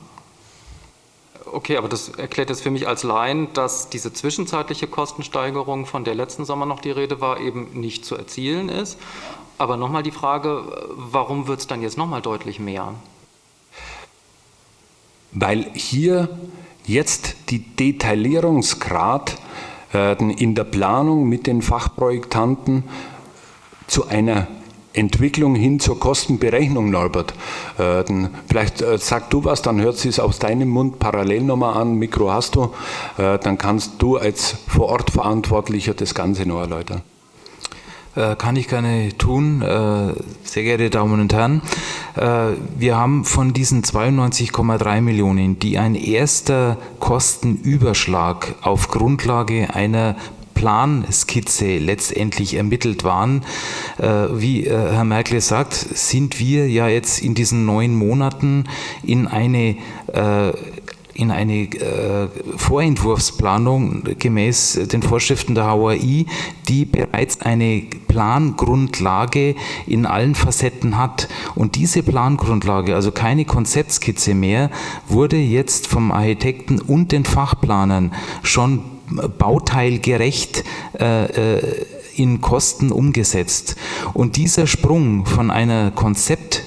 E: Okay, aber das erklärt jetzt für mich als Laien, dass diese zwischenzeitliche Kostensteigerung, von der letzten Sommer noch die Rede war, eben nicht zu erzielen ist. Aber nochmal die Frage, warum wird es dann jetzt nochmal deutlich mehr?
C: Weil hier jetzt die Detaillierungsgrad äh, in der Planung mit den Fachprojektanten zu einer Entwicklung hin zur Kostenberechnung, Norbert. Äh, vielleicht äh, sag du was, dann hört sie es aus deinem Mund parallel nochmal an, Mikro hast du, dann kannst du als Vorortverantwortlicher das Ganze noch erläutern.
F: Äh, kann ich gerne tun, äh, sehr geehrte Damen und Herren. Äh, wir haben von diesen 92,3 Millionen, die ein erster Kostenüberschlag auf Grundlage einer Planskizze letztendlich ermittelt waren. Wie Herr Merkel sagt, sind wir ja jetzt in diesen neun Monaten in eine in eine äh, Vorentwurfsplanung gemäß den Vorschriften der HOI, die bereits eine Plangrundlage in allen Facetten hat. Und diese Plangrundlage, also keine Konzeptskizze mehr, wurde jetzt vom Architekten und den Fachplanern schon bauteilgerecht äh, äh in Kosten umgesetzt. Und dieser Sprung von einer Konzept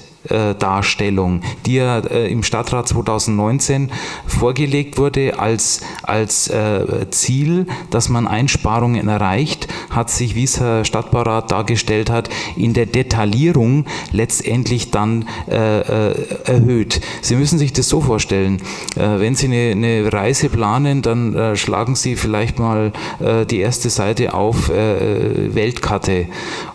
F: Darstellung, die ja äh, im Stadtrat 2019 vorgelegt wurde als, als äh, Ziel, dass man Einsparungen erreicht, hat sich, wie es Herr Stadtbaurat dargestellt hat, in der Detaillierung letztendlich dann äh, erhöht. Sie müssen sich das so vorstellen, wenn Sie eine, eine Reise planen, dann schlagen Sie vielleicht mal die erste Seite auf Weltkarte.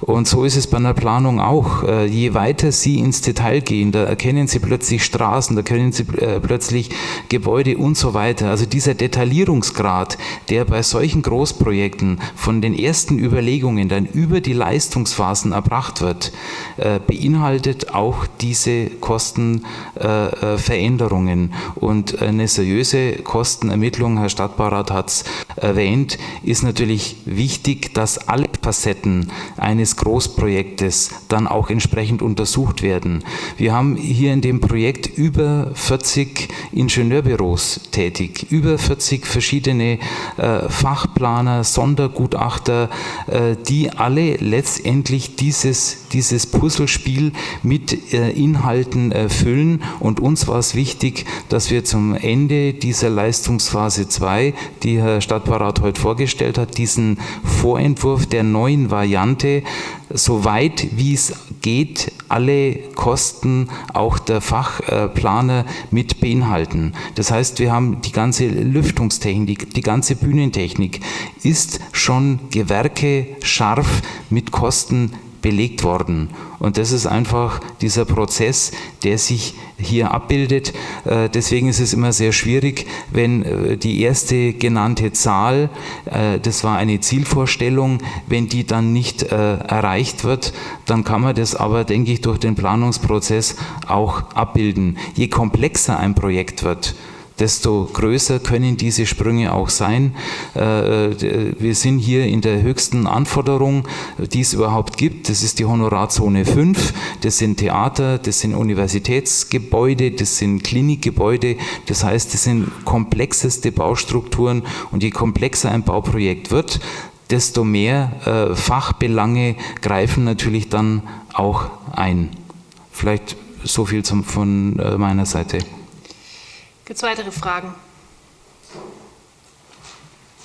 F: Und so ist es bei einer Planung auch. Je weiter Sie ins Detail Detail gehen, da erkennen Sie plötzlich Straßen, da erkennen Sie äh, plötzlich Gebäude und so weiter. Also dieser Detaillierungsgrad, der bei solchen Großprojekten von den ersten Überlegungen dann über die Leistungsphasen erbracht wird, äh, beinhaltet auch diese Kostenveränderungen. Und eine seriöse Kostenermittlung, Herr Stadtbaurat hat es erwähnt, ist natürlich wichtig, dass alle Facetten eines Großprojektes dann auch entsprechend untersucht werden. Wir haben hier in dem Projekt über 40 Ingenieurbüros tätig, über 40 verschiedene äh, Fachplaner, Sondergutachter, äh, die alle letztendlich dieses, dieses Puzzlespiel mit äh, Inhalten erfüllen. Und uns war es wichtig, dass wir zum Ende dieser Leistungsphase 2, die Herr Stadtparat heute vorgestellt hat, diesen Vorentwurf der neuen Variante so weit wie es geht, alle Kosten auch der Fachplaner mit beinhalten. Das heißt, wir haben die ganze Lüftungstechnik, die ganze Bühnentechnik ist schon Gewerke scharf mit Kosten belegt worden. Und das ist einfach dieser Prozess, der sich hier abbildet. Äh, deswegen ist es immer sehr schwierig, wenn äh, die erste genannte Zahl, äh, das war eine Zielvorstellung, wenn die dann nicht erreicht wird, dann kann man das aber, denke ich, durch den Planungsprozess auch abbilden. Je komplexer ein Projekt wird, desto größer können diese Sprünge auch sein. Äh, äh, wir sind hier in der höchsten Anforderung, die es überhaupt gibt. Das ist die Honorarzone 5. Das sind Theater, das sind Universitätsgebäude, das sind Klinikgebäude. Das heißt, das sind komplexeste Baustrukturen und je komplexer ein Bauprojekt wird, desto mehr äh, Fachbelange greifen natürlich dann auch ein. Vielleicht so viel zum, von meiner Seite.
A: Gibt es weitere Fragen?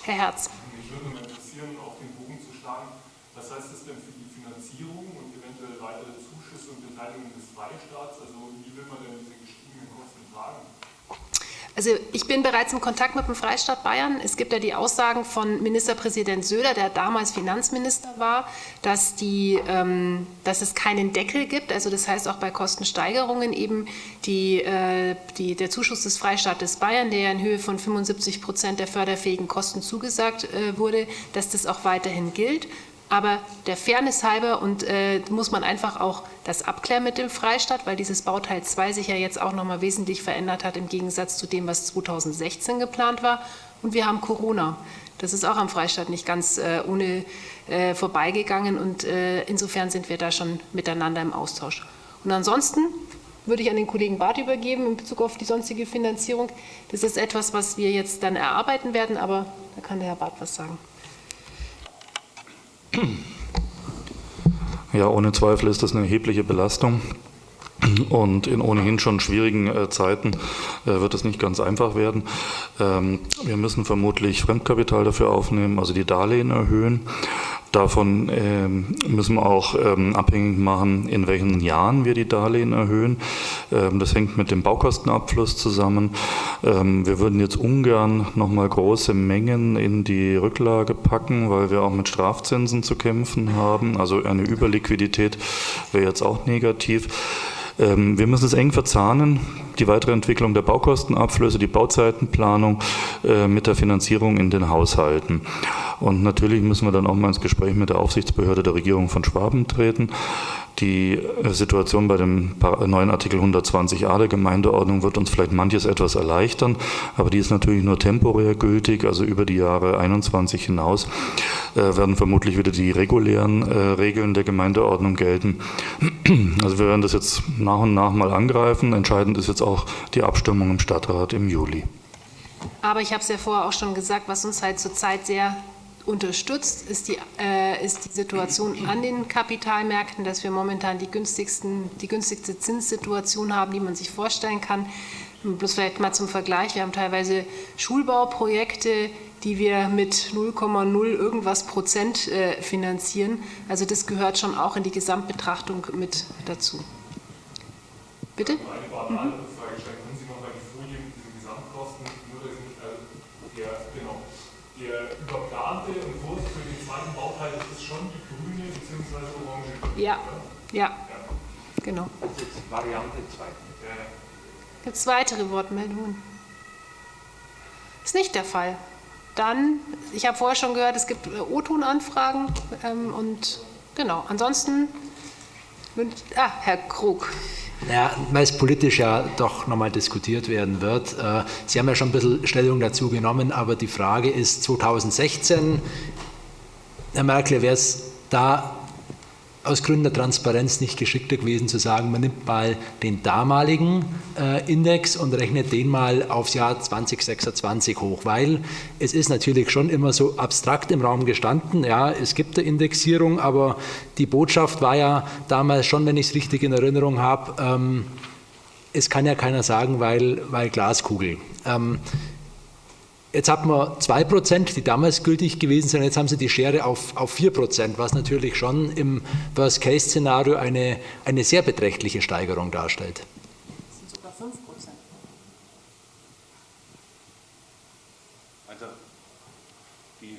A: Herr Herz.
G: Mich würde mal interessieren, auf den Bogen zu schlagen, was heißt das denn für die Finanzierung und eventuell weitere Zuschüsse und Beteiligung des Freistaats? Also wie will man denn diese gestiegenen Kosten tragen?
A: Also ich bin bereits im Kontakt mit dem Freistaat Bayern. Es gibt ja die Aussagen von Ministerpräsident Söder, der damals Finanzminister war, dass, die, ähm, dass es keinen Deckel gibt. Also das heißt auch bei Kostensteigerungen eben die, äh, die, der Zuschuss des Freistaates Bayern, der ja in Höhe von 75 Prozent der förderfähigen Kosten zugesagt äh, wurde, dass das auch weiterhin gilt. Aber der Fairness halber und äh, muss man einfach auch das abklären mit dem Freistaat, weil dieses Bauteil 2 sich ja jetzt auch nochmal wesentlich verändert hat im Gegensatz zu dem, was 2016 geplant war. Und wir haben Corona. Das ist auch am Freistaat nicht ganz äh, ohne äh, vorbeigegangen und äh, insofern sind wir da schon miteinander im Austausch. Und ansonsten würde ich an den Kollegen Barth übergeben in Bezug auf die sonstige Finanzierung. Das ist etwas, was wir jetzt dann erarbeiten werden, aber da kann der Herr Barth was sagen.
B: Ja, ohne Zweifel ist das eine erhebliche Belastung. Und in ohnehin schon schwierigen äh, Zeiten äh, wird es nicht ganz einfach werden. Ähm, wir müssen vermutlich Fremdkapital dafür aufnehmen, also die Darlehen erhöhen. Davon ähm, müssen wir auch ähm, abhängig machen, in welchen Jahren wir die Darlehen erhöhen. Ähm, das hängt mit dem Baukostenabfluss zusammen. Wir würden jetzt ungern nochmal große Mengen in die Rücklage packen, weil wir auch mit Strafzinsen zu kämpfen haben. Also eine Überliquidität wäre jetzt auch negativ. Ähm, wir müssen es eng verzahnen, die weitere Entwicklung der Baukostenabflüsse, die Bauzeitenplanung äh, mit der Finanzierung in den Haushalten. Und natürlich müssen wir dann auch mal ins Gespräch mit der Aufsichtsbehörde der Regierung von Schwaben treten. Die äh, Situation bei dem neuen Artikel 120a der Gemeindeordnung wird uns vielleicht manches etwas erleichtern, aber die ist natürlich nur temporär gültig, also über die Jahre 21 hinaus äh, werden vermutlich wieder die regulären äh, Regeln der Gemeindeordnung gelten. Also wir werden das jetzt nach und nach mal angreifen. Entscheidend ist jetzt auch die Abstimmung im Stadtrat im Juli.
A: Aber ich habe es ja vorher auch schon gesagt, was uns halt zurzeit sehr unterstützt, ist die, äh, ist die Situation an den Kapitalmärkten, dass wir momentan die, günstigsten, die günstigste Zinssituation haben, die man sich vorstellen kann. Bloß vielleicht mal zum Vergleich, wir haben teilweise Schulbauprojekte, die wir mit 0,0 irgendwas Prozent äh, finanzieren. Also das gehört schon auch in die Gesamtbetrachtung mit dazu. Bitte? Mhm. Ja, ja, Genau. Gibt es weitere Wortmeldungen? Ist nicht der Fall. Dann, ich habe vorher schon gehört, es gibt äh, O-Ton-Anfragen ähm, und genau, ansonsten, ah, Herr Krug.
D: Ja, weil es politisch ja doch nochmal diskutiert werden wird. Äh, Sie haben ja schon ein bisschen Stellung dazu genommen, aber die Frage ist 2016, Herr Merkel, wäre es da aus Gründen der Transparenz nicht geschickter gewesen zu sagen, man nimmt mal den damaligen äh, Index und rechnet den mal aufs Jahr 2026 hoch, weil es ist natürlich schon immer so abstrakt im Raum gestanden, ja, es gibt eine Indexierung, aber die Botschaft war ja damals schon, wenn ich es richtig in Erinnerung habe, ähm, es kann ja keiner sagen, weil, weil Glaskugel. Ähm, Jetzt hat man 2%, die damals gültig gewesen sind, jetzt haben sie die Schere auf, auf 4%, was natürlich schon im Worst-Case-Szenario eine, eine sehr beträchtliche Steigerung darstellt.
H: Das sind sogar 5%.
C: Also, die,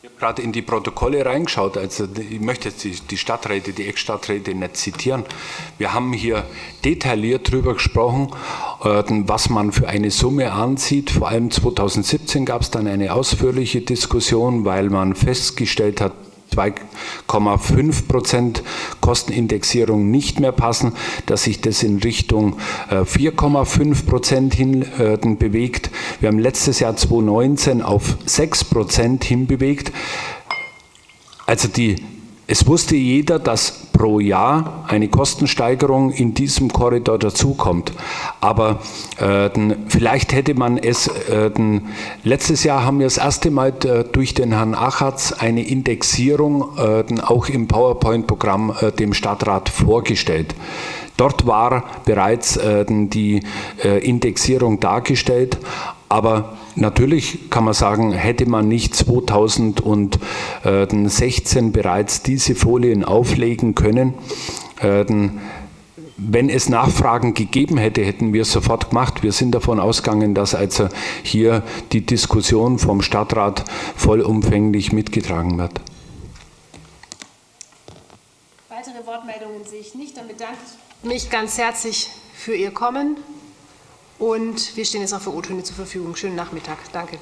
C: ich habe gerade in die Protokolle reingeschaut, also ich möchte jetzt die, die Stadträte, die Ex-Stadträte nicht zitieren. Wir haben hier detailliert darüber gesprochen, äh, was man für eine Summe ansieht. Vor allem 2017 gab es dann eine ausführliche Diskussion, weil man festgestellt hat, 2,5 Prozent Kostenindexierung nicht mehr passen, dass sich das in Richtung 4,5 Prozent hin äh, bewegt. Wir haben letztes Jahr 2019 auf 6 Prozent hinbewegt. Also die es wusste jeder, dass pro Jahr eine Kostensteigerung in diesem Korridor dazukommt. Aber äh, vielleicht hätte man es, äh, letztes Jahr haben wir das erste Mal äh, durch den Herrn Achatz eine Indexierung äh, auch im PowerPoint-Programm äh, dem Stadtrat vorgestellt. Dort war bereits äh, die Indexierung dargestellt, aber natürlich kann man sagen, hätte man nicht 2016 bereits diese Folien auflegen können, äh, wenn es Nachfragen gegeben hätte, hätten wir es sofort gemacht. Wir sind davon ausgegangen, dass also hier die Diskussion vom Stadtrat vollumfänglich mitgetragen wird.
A: Weitere Wortmeldungen sehe ich nicht. Dann bedanke ich mich ganz herzlich für Ihr Kommen. Und wir stehen jetzt noch für O-Töne zur Verfügung. Schönen Nachmittag. Danke.